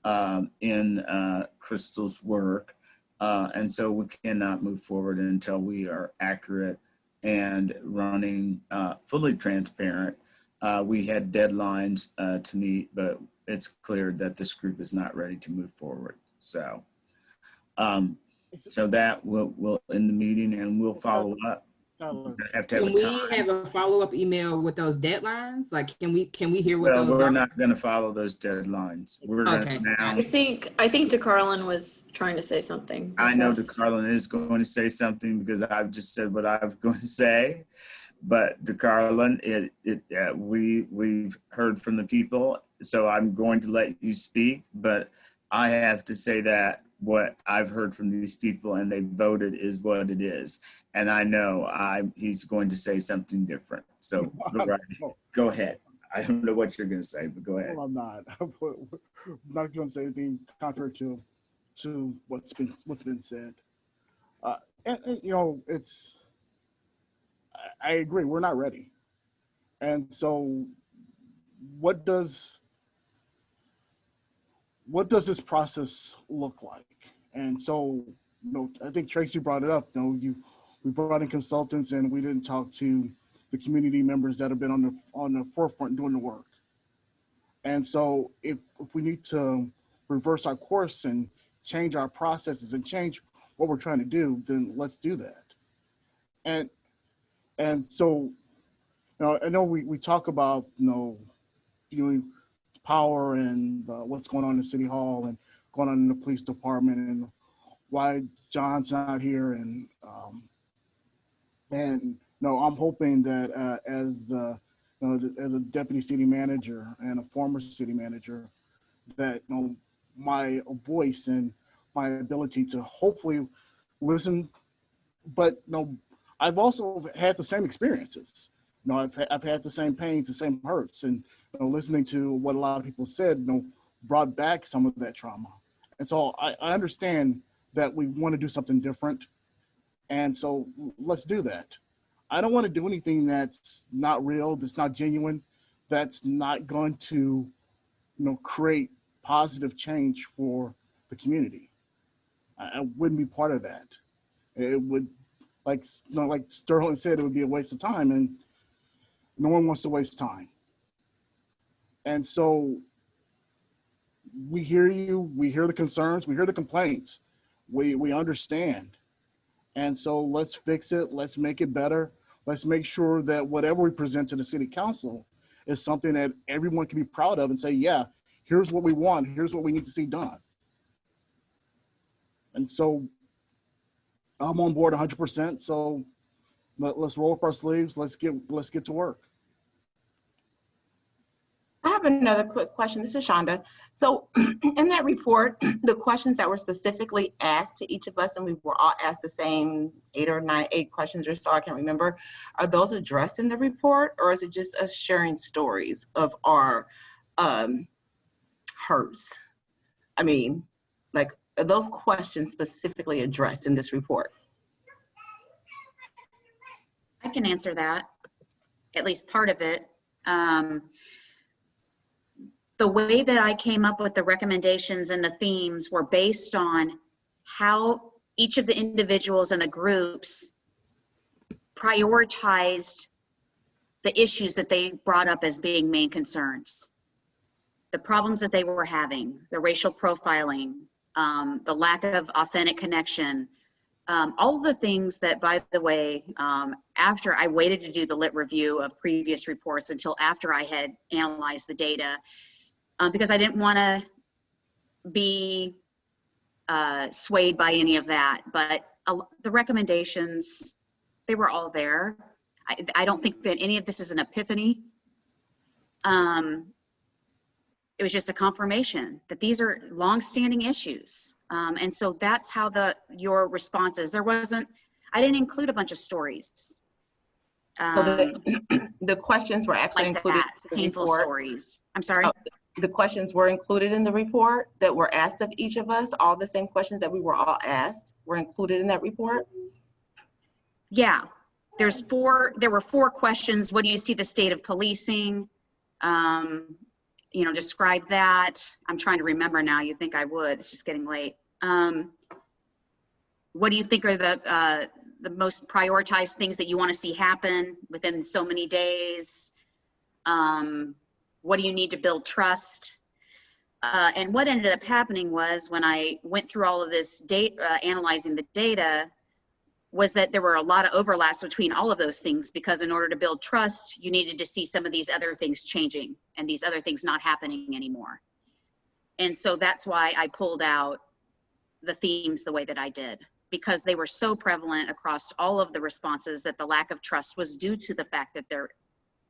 um, in uh, Crystal's work. Uh, and so we cannot move forward until we are accurate and running uh, fully transparent. Uh, we had deadlines uh, to meet, but it's clear that this group is not ready to move forward. So, um, so that will will end the meeting, and we'll follow up. We're have to have Can we have a follow-up email with those deadlines? Like, can we, can we hear what Well, those we're are? not going to follow those deadlines. We're Okay. going to now. I think, I think De'Carlon was trying to say something. I know Yes. De'Carlon is going to say something because I've just said what I was going to say. But De'Carlon, it, it, uh, we, we've heard from the people, so I'm going to let you speak, but I have to say that what I've heard from these people and they voted is what it is. And I know I, he's going to say something different. So go right- go ahead. I don't know what you're going to say, but go ahead. Well, I'm not. I'm not going to say anything contrary to to what's been what's been said. Uh, and, and, you know, it's. I, agree. We're not ready, and so, what does what does this process look like? And so, you know, I think Tracy brought it up. You know, you we brought in consultants, and we didn't talk to the community members that have been on the on the forefront doing the work. And so if, if we need to reverse our course and change our processes and change what we're trying to do, then let's do that. And and so you know, I know we, we talk about you know, you know, power and uh, what's going on in City Hall and going on in the police department and why John's not here and um, and no, I'm hoping that uh, as the you know, as a deputy city manager and a former city manager, that you know, my voice and my ability to hopefully listen, but you know, I've also had the same experiences. You know, I've I've had the same pains, the same hurts, and you know, listening to what a lot of people said, you know, brought back some of that trauma. And so I, I understand that we want to do something different, and so let's do that. I don't want to do anything that's not real, that's not genuine, that's not going to, you know, create positive change for the community. I, I wouldn't be part of that. It would, like, you know, like Sterling said, it would be a waste of time, and no one wants to waste time. And so we hear you, we hear the concerns, we hear the complaints, we we understand. And so let's fix it, let's make it better. Let's make sure that whatever we present to the city council is something that everyone can be proud of and say, yeah, here's what we want, here's what we need to see done. And so I'm on board 100%. So let, let's roll up our sleeves. Let's get let's get to work. I have another quick question. This is Shonda. So in that report, the questions that were specifically asked to each of us, and we were all asked the same eight or nine, eight questions or so, I can't remember. Are those addressed in the report or is it just us sharing stories of our um, hurts? I mean, like, are those questions specifically addressed in this report? I can answer that, at least part of it. Um, the way that I came up with the recommendations and the themes were based on how each of the individuals and the groups prioritized the issues that they brought up as being main concerns. The problems that they were having, the racial profiling, um, the lack of authentic connection, um, all the things that, by the way, um, after I waited to do the lit review of previous reports until after I had analyzed the data, uh, because I didn't want to be uh, swayed by any of that. But uh, the recommendations, they were all there. I, I don't think that any of this is an epiphany. Um, it was just a confirmation that these are longstanding issues. Um, and so that's how the your responses. There wasn't, I didn't include a bunch of stories. So Um, the, the questions were actually like included that, the painful report. stories. I'm sorry. Oh, The questions were included in the report that were asked of each of us. All the same questions that we were all asked were included in that report. Yeah, there's four, there were four questions. What do you see the state of policing? Um, you know, describe that. I'm trying to remember now. You think I would, it's just getting late. Um, what do you think are the, uh, the most prioritized things that you want to see happen within so many days? Um, what do you need to build trust? Uh, and what ended up happening was when I went through all of this data, uh, analyzing the data, was that there were a lot of overlaps between all of those things because in order to build trust, you needed to see some of these other things changing and these other things not happening anymore. And so that's why I pulled out the themes the way that I did because they were so prevalent across all of the responses that the lack of trust was due to the fact that there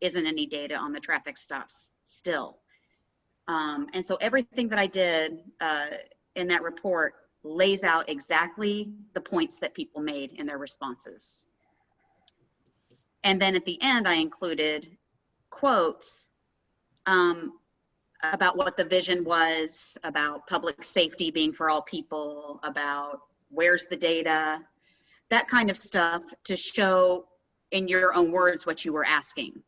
isn't any data on the traffic stops still. Um, and so everything that I did uh, in that report lays out exactly the points that people made in their responses. And then at the end, I included quotes um, about what the vision was, about public safety being for all people, about where's the data, that kind of stuff to show in your own words what you were asking.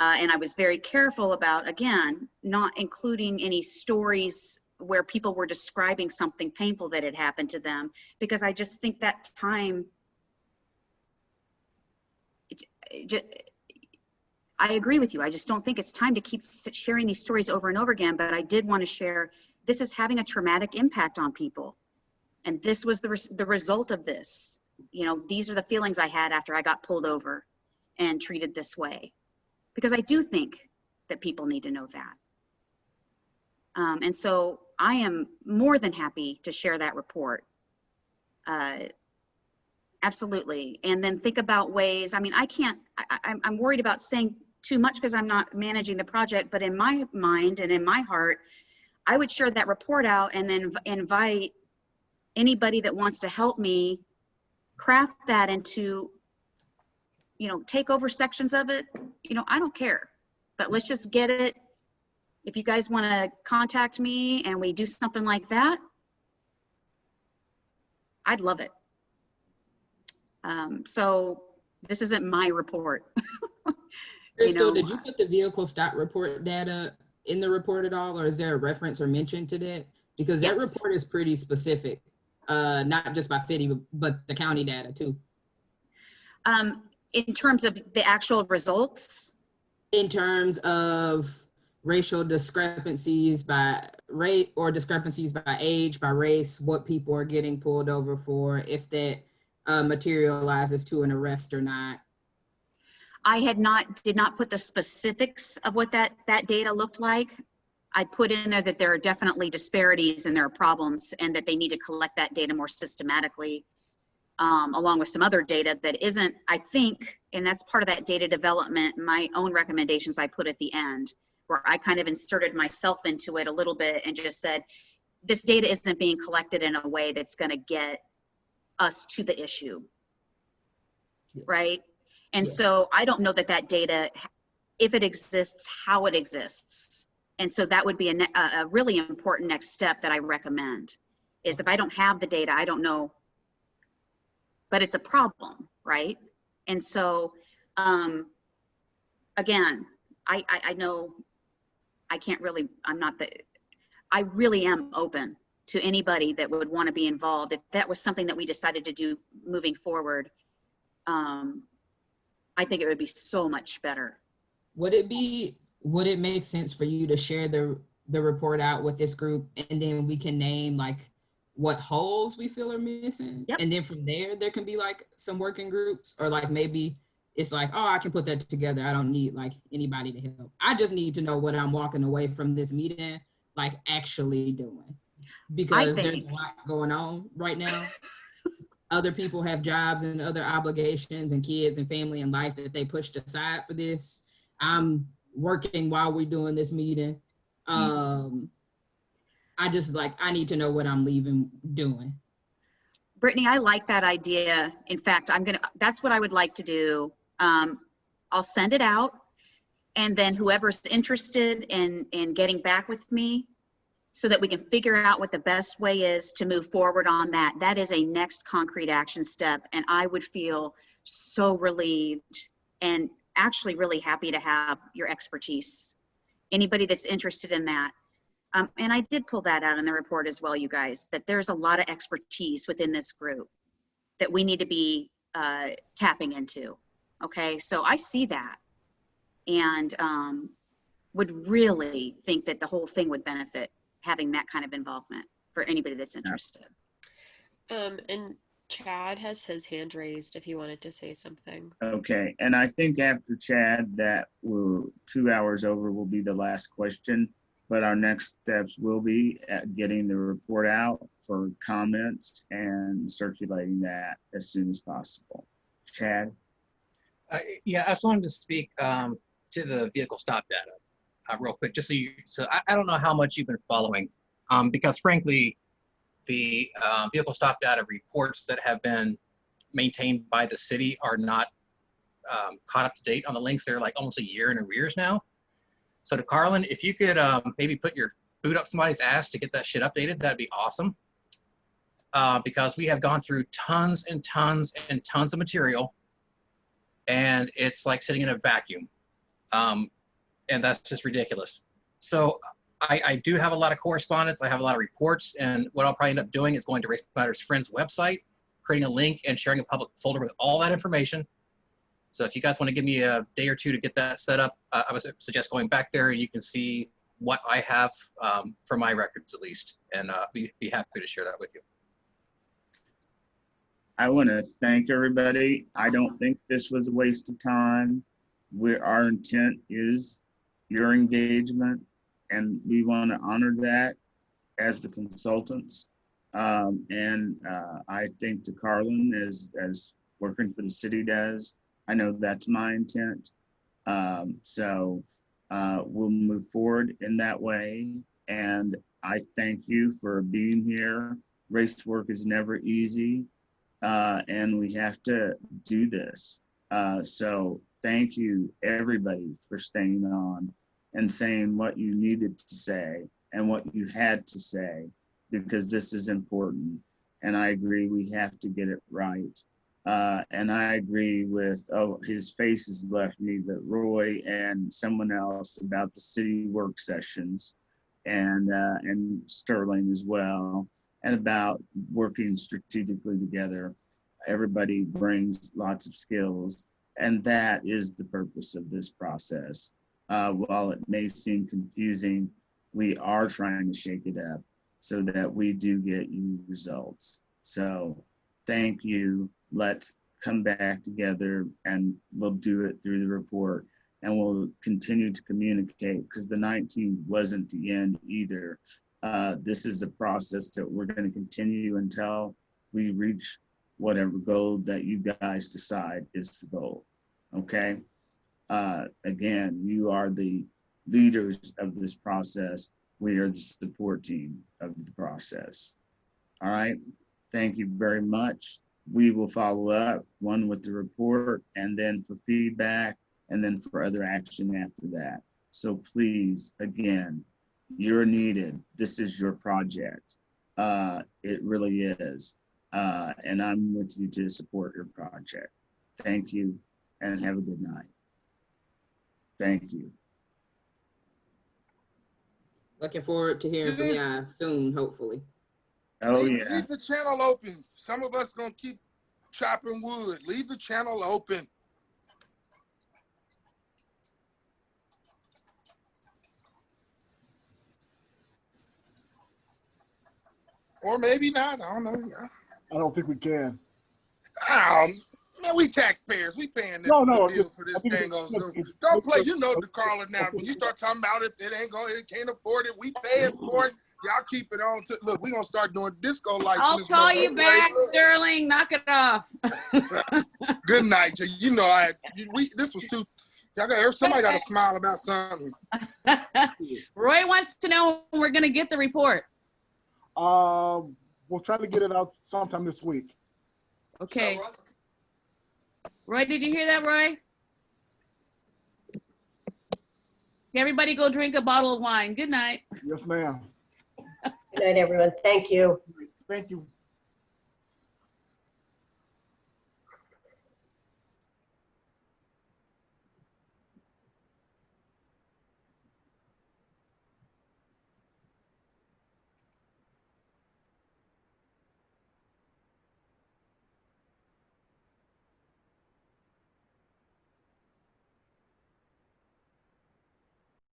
Uh, and I was very careful about, again, not including any stories where people were describing something painful that had happened to them, because I just think that time, I agree with you. I just don't think it's time to keep sharing these stories over and over again, but I did want to share, this is having a traumatic impact on people. And this was the, res- the result of this. You know, these are the feelings I had after I got pulled over and treated this way. Because I do think that people need to know that. Um, and so I am more than happy to share that report. Uh, absolutely. And then think about ways, I mean, I can't, I, I'm, worried about saying too much because I'm not managing the project, but in my mind and in my heart, I would share that report out and then invite anybody that wants to help me craft that into, you know, take over sections of it. You know, I don't care, but let's just get it if you guys want to contact me and we do something like that, I'd love it. Um, so this isn't my report. Crystal, know, did you put the vehicle stop report data in the report at all, or is there a reference or mention to that? Because that Yes. report is pretty specific, uh, not just by city, but- but the county data too. Um, in terms of the actual results, In terms of racial discrepancies by rate or discrepancies by age, by race, what people are getting pulled over for, if that uh, materializes to an arrest or not. I had not, did not put the specifics of what that, that data looked like. I put in there that there are definitely disparities and there are problems and that they need to collect that data more systematically. Um, along with some other data that isn't, I think, and that's part of that data development, my own recommendations I put at the end, where I kind of inserted myself into it a little bit and just said, this data isn't being collected in a way that's gonna get us to the issue. Right? And Yeah. so I don't know that that data, if it exists, how it exists. And so that would be a, a a really important next step that I recommend, is if I don't have the data, I don't know. But it's a problem, right? And so, um, again, I, I, I know I can't really, I'm not the, I really am open to anybody that would want to be involved. If that was something that we decided to do moving forward, um, I think it would be so much better. Would it be, would it make sense for you to share the, the report out with this group and then we can name like what holes we feel are missing? And then from there, there can be like some working groups or like maybe it's like, oh, I can put that together. I don't need like anybody to help. I just need to know what I'm walking away from this meeting, like actually doing. Because there's a lot going on right now. Other people have jobs and other obligations and kids and family and life that they pushed aside for this. I'm working while we're doing this meeting. Um, I just like, I need to know what I'm leaving doing. Brittany, I like that idea. In fact, I'm gonna, that's what I would like to do. Um, I'll send it out. And then whoever's interested in, in getting back with me so that we can figure out what the best way is to move forward on that. That is a next concrete action step. And I would feel so relieved and actually really happy to have your expertise. Anybody that's interested in that. Um, and I did pull that out in the report as well, you guys, that there's a lot of expertise within this group that we need to be uh, tapping into. Okay, so I see that and um, would really think that the whole thing would benefit having that kind of involvement for anybody that's interested. Um, and Chad has his hand raised if he wanted to say something. Okay, and I think after Chad, that will, two hours over will be the last question. But our next steps will be at getting the report out for comments and circulating that as soon as possible. Chad? Uh, yeah, I just wanted to speak um, to the vehicle stop data uh, real quick, just so you, so I, I don't know how much you've been following, um, because frankly, the uh, vehicle stop data reports that have been maintained by the city are not um, caught up to date on the links. They're like almost a year in arrears now. So De'Carlon, if you could um, maybe put your boot up somebody's ass to get that shit updated, that'd be awesome. Uh, because we have gone through tons and tons and tons of material and it's like sitting in a vacuum. Um, and that's just ridiculous. So I, I do have a lot of correspondence. I have a lot of reports, and what I'll probably end up doing is going to Race Matters Friends website, creating a link and sharing a public folder with all that information. So if you guys want to give me a day or two to get that set up, uh, I would suggest going back there and you can see what I have um, for my records at least, and uh, be, be happy to share that with you. I want to thank everybody. I don't think this was a waste of time. Where our intent is your engagement, and we want to honor that as the consultants. Um, and uh, I think De'Carlon as as working for the city does. I know that's my intent. Um, so uh, we'll move forward in that way. And I thank you for being here. Race work is never easy uh, and we have to do this. Uh, so thank you, everybody, for staying on and saying what you needed to say and what you had to say, because this is important. And I agree, we have to get it right. Uh, and I agree with, oh, his face has left me, but Roy and someone else about the city work sessions and, uh, and Sterling as well and about working strategically together. Everybody brings lots of skills, and that is the purpose of this process. Uh, while it may seem confusing, we are trying to shake it up so that we do get you results. So thank you. Let's come back together and we'll do it through the report and we'll continue to communicate because the 19th wasn't the end either. Uh, this is a process that we're going to continue until we reach whatever goal that you guys decide is the goal. Okay. Uh, again, you are the leaders of this process. We are the support team of the process. All right. Thank you very much. We will follow up one with the report and then for feedback and then for other action after that. So please, again, you're needed. This is your project. Uh, it really is. Uh, and I'm with you to support your project. Thank you and have a good night. Thank you. Looking forward to hearing from y'all soon, hopefully. Oh, leave, yeah. leave the channel open. Some of us gonna keep chopping wood. Leave the channel open. Or maybe not. I don't know. I don't think we can. Um, man, we taxpayers. We paying the, No, no, the bill for this thing it's- on Zoom. Don't play. You know look, the Carla now. When you start talking about it, it ain't going. It can't afford it. We paying for it. Y'all keep it on. To, look, we gonna start doing disco lights. I'll call you motherfucker. back, Sterling. Knock it off. Good night. You- You know, I we this was too. Y'all got somebody got to smile about something. Roy wants to know when we're gonna get the report. Um, we'll try to get it out sometime this week. Okay. Roy, did you hear that, Roy? Everybody go drink a bottle of wine. Good night. Yes, ma'am. Good night, everyone. Thank you. Thank you.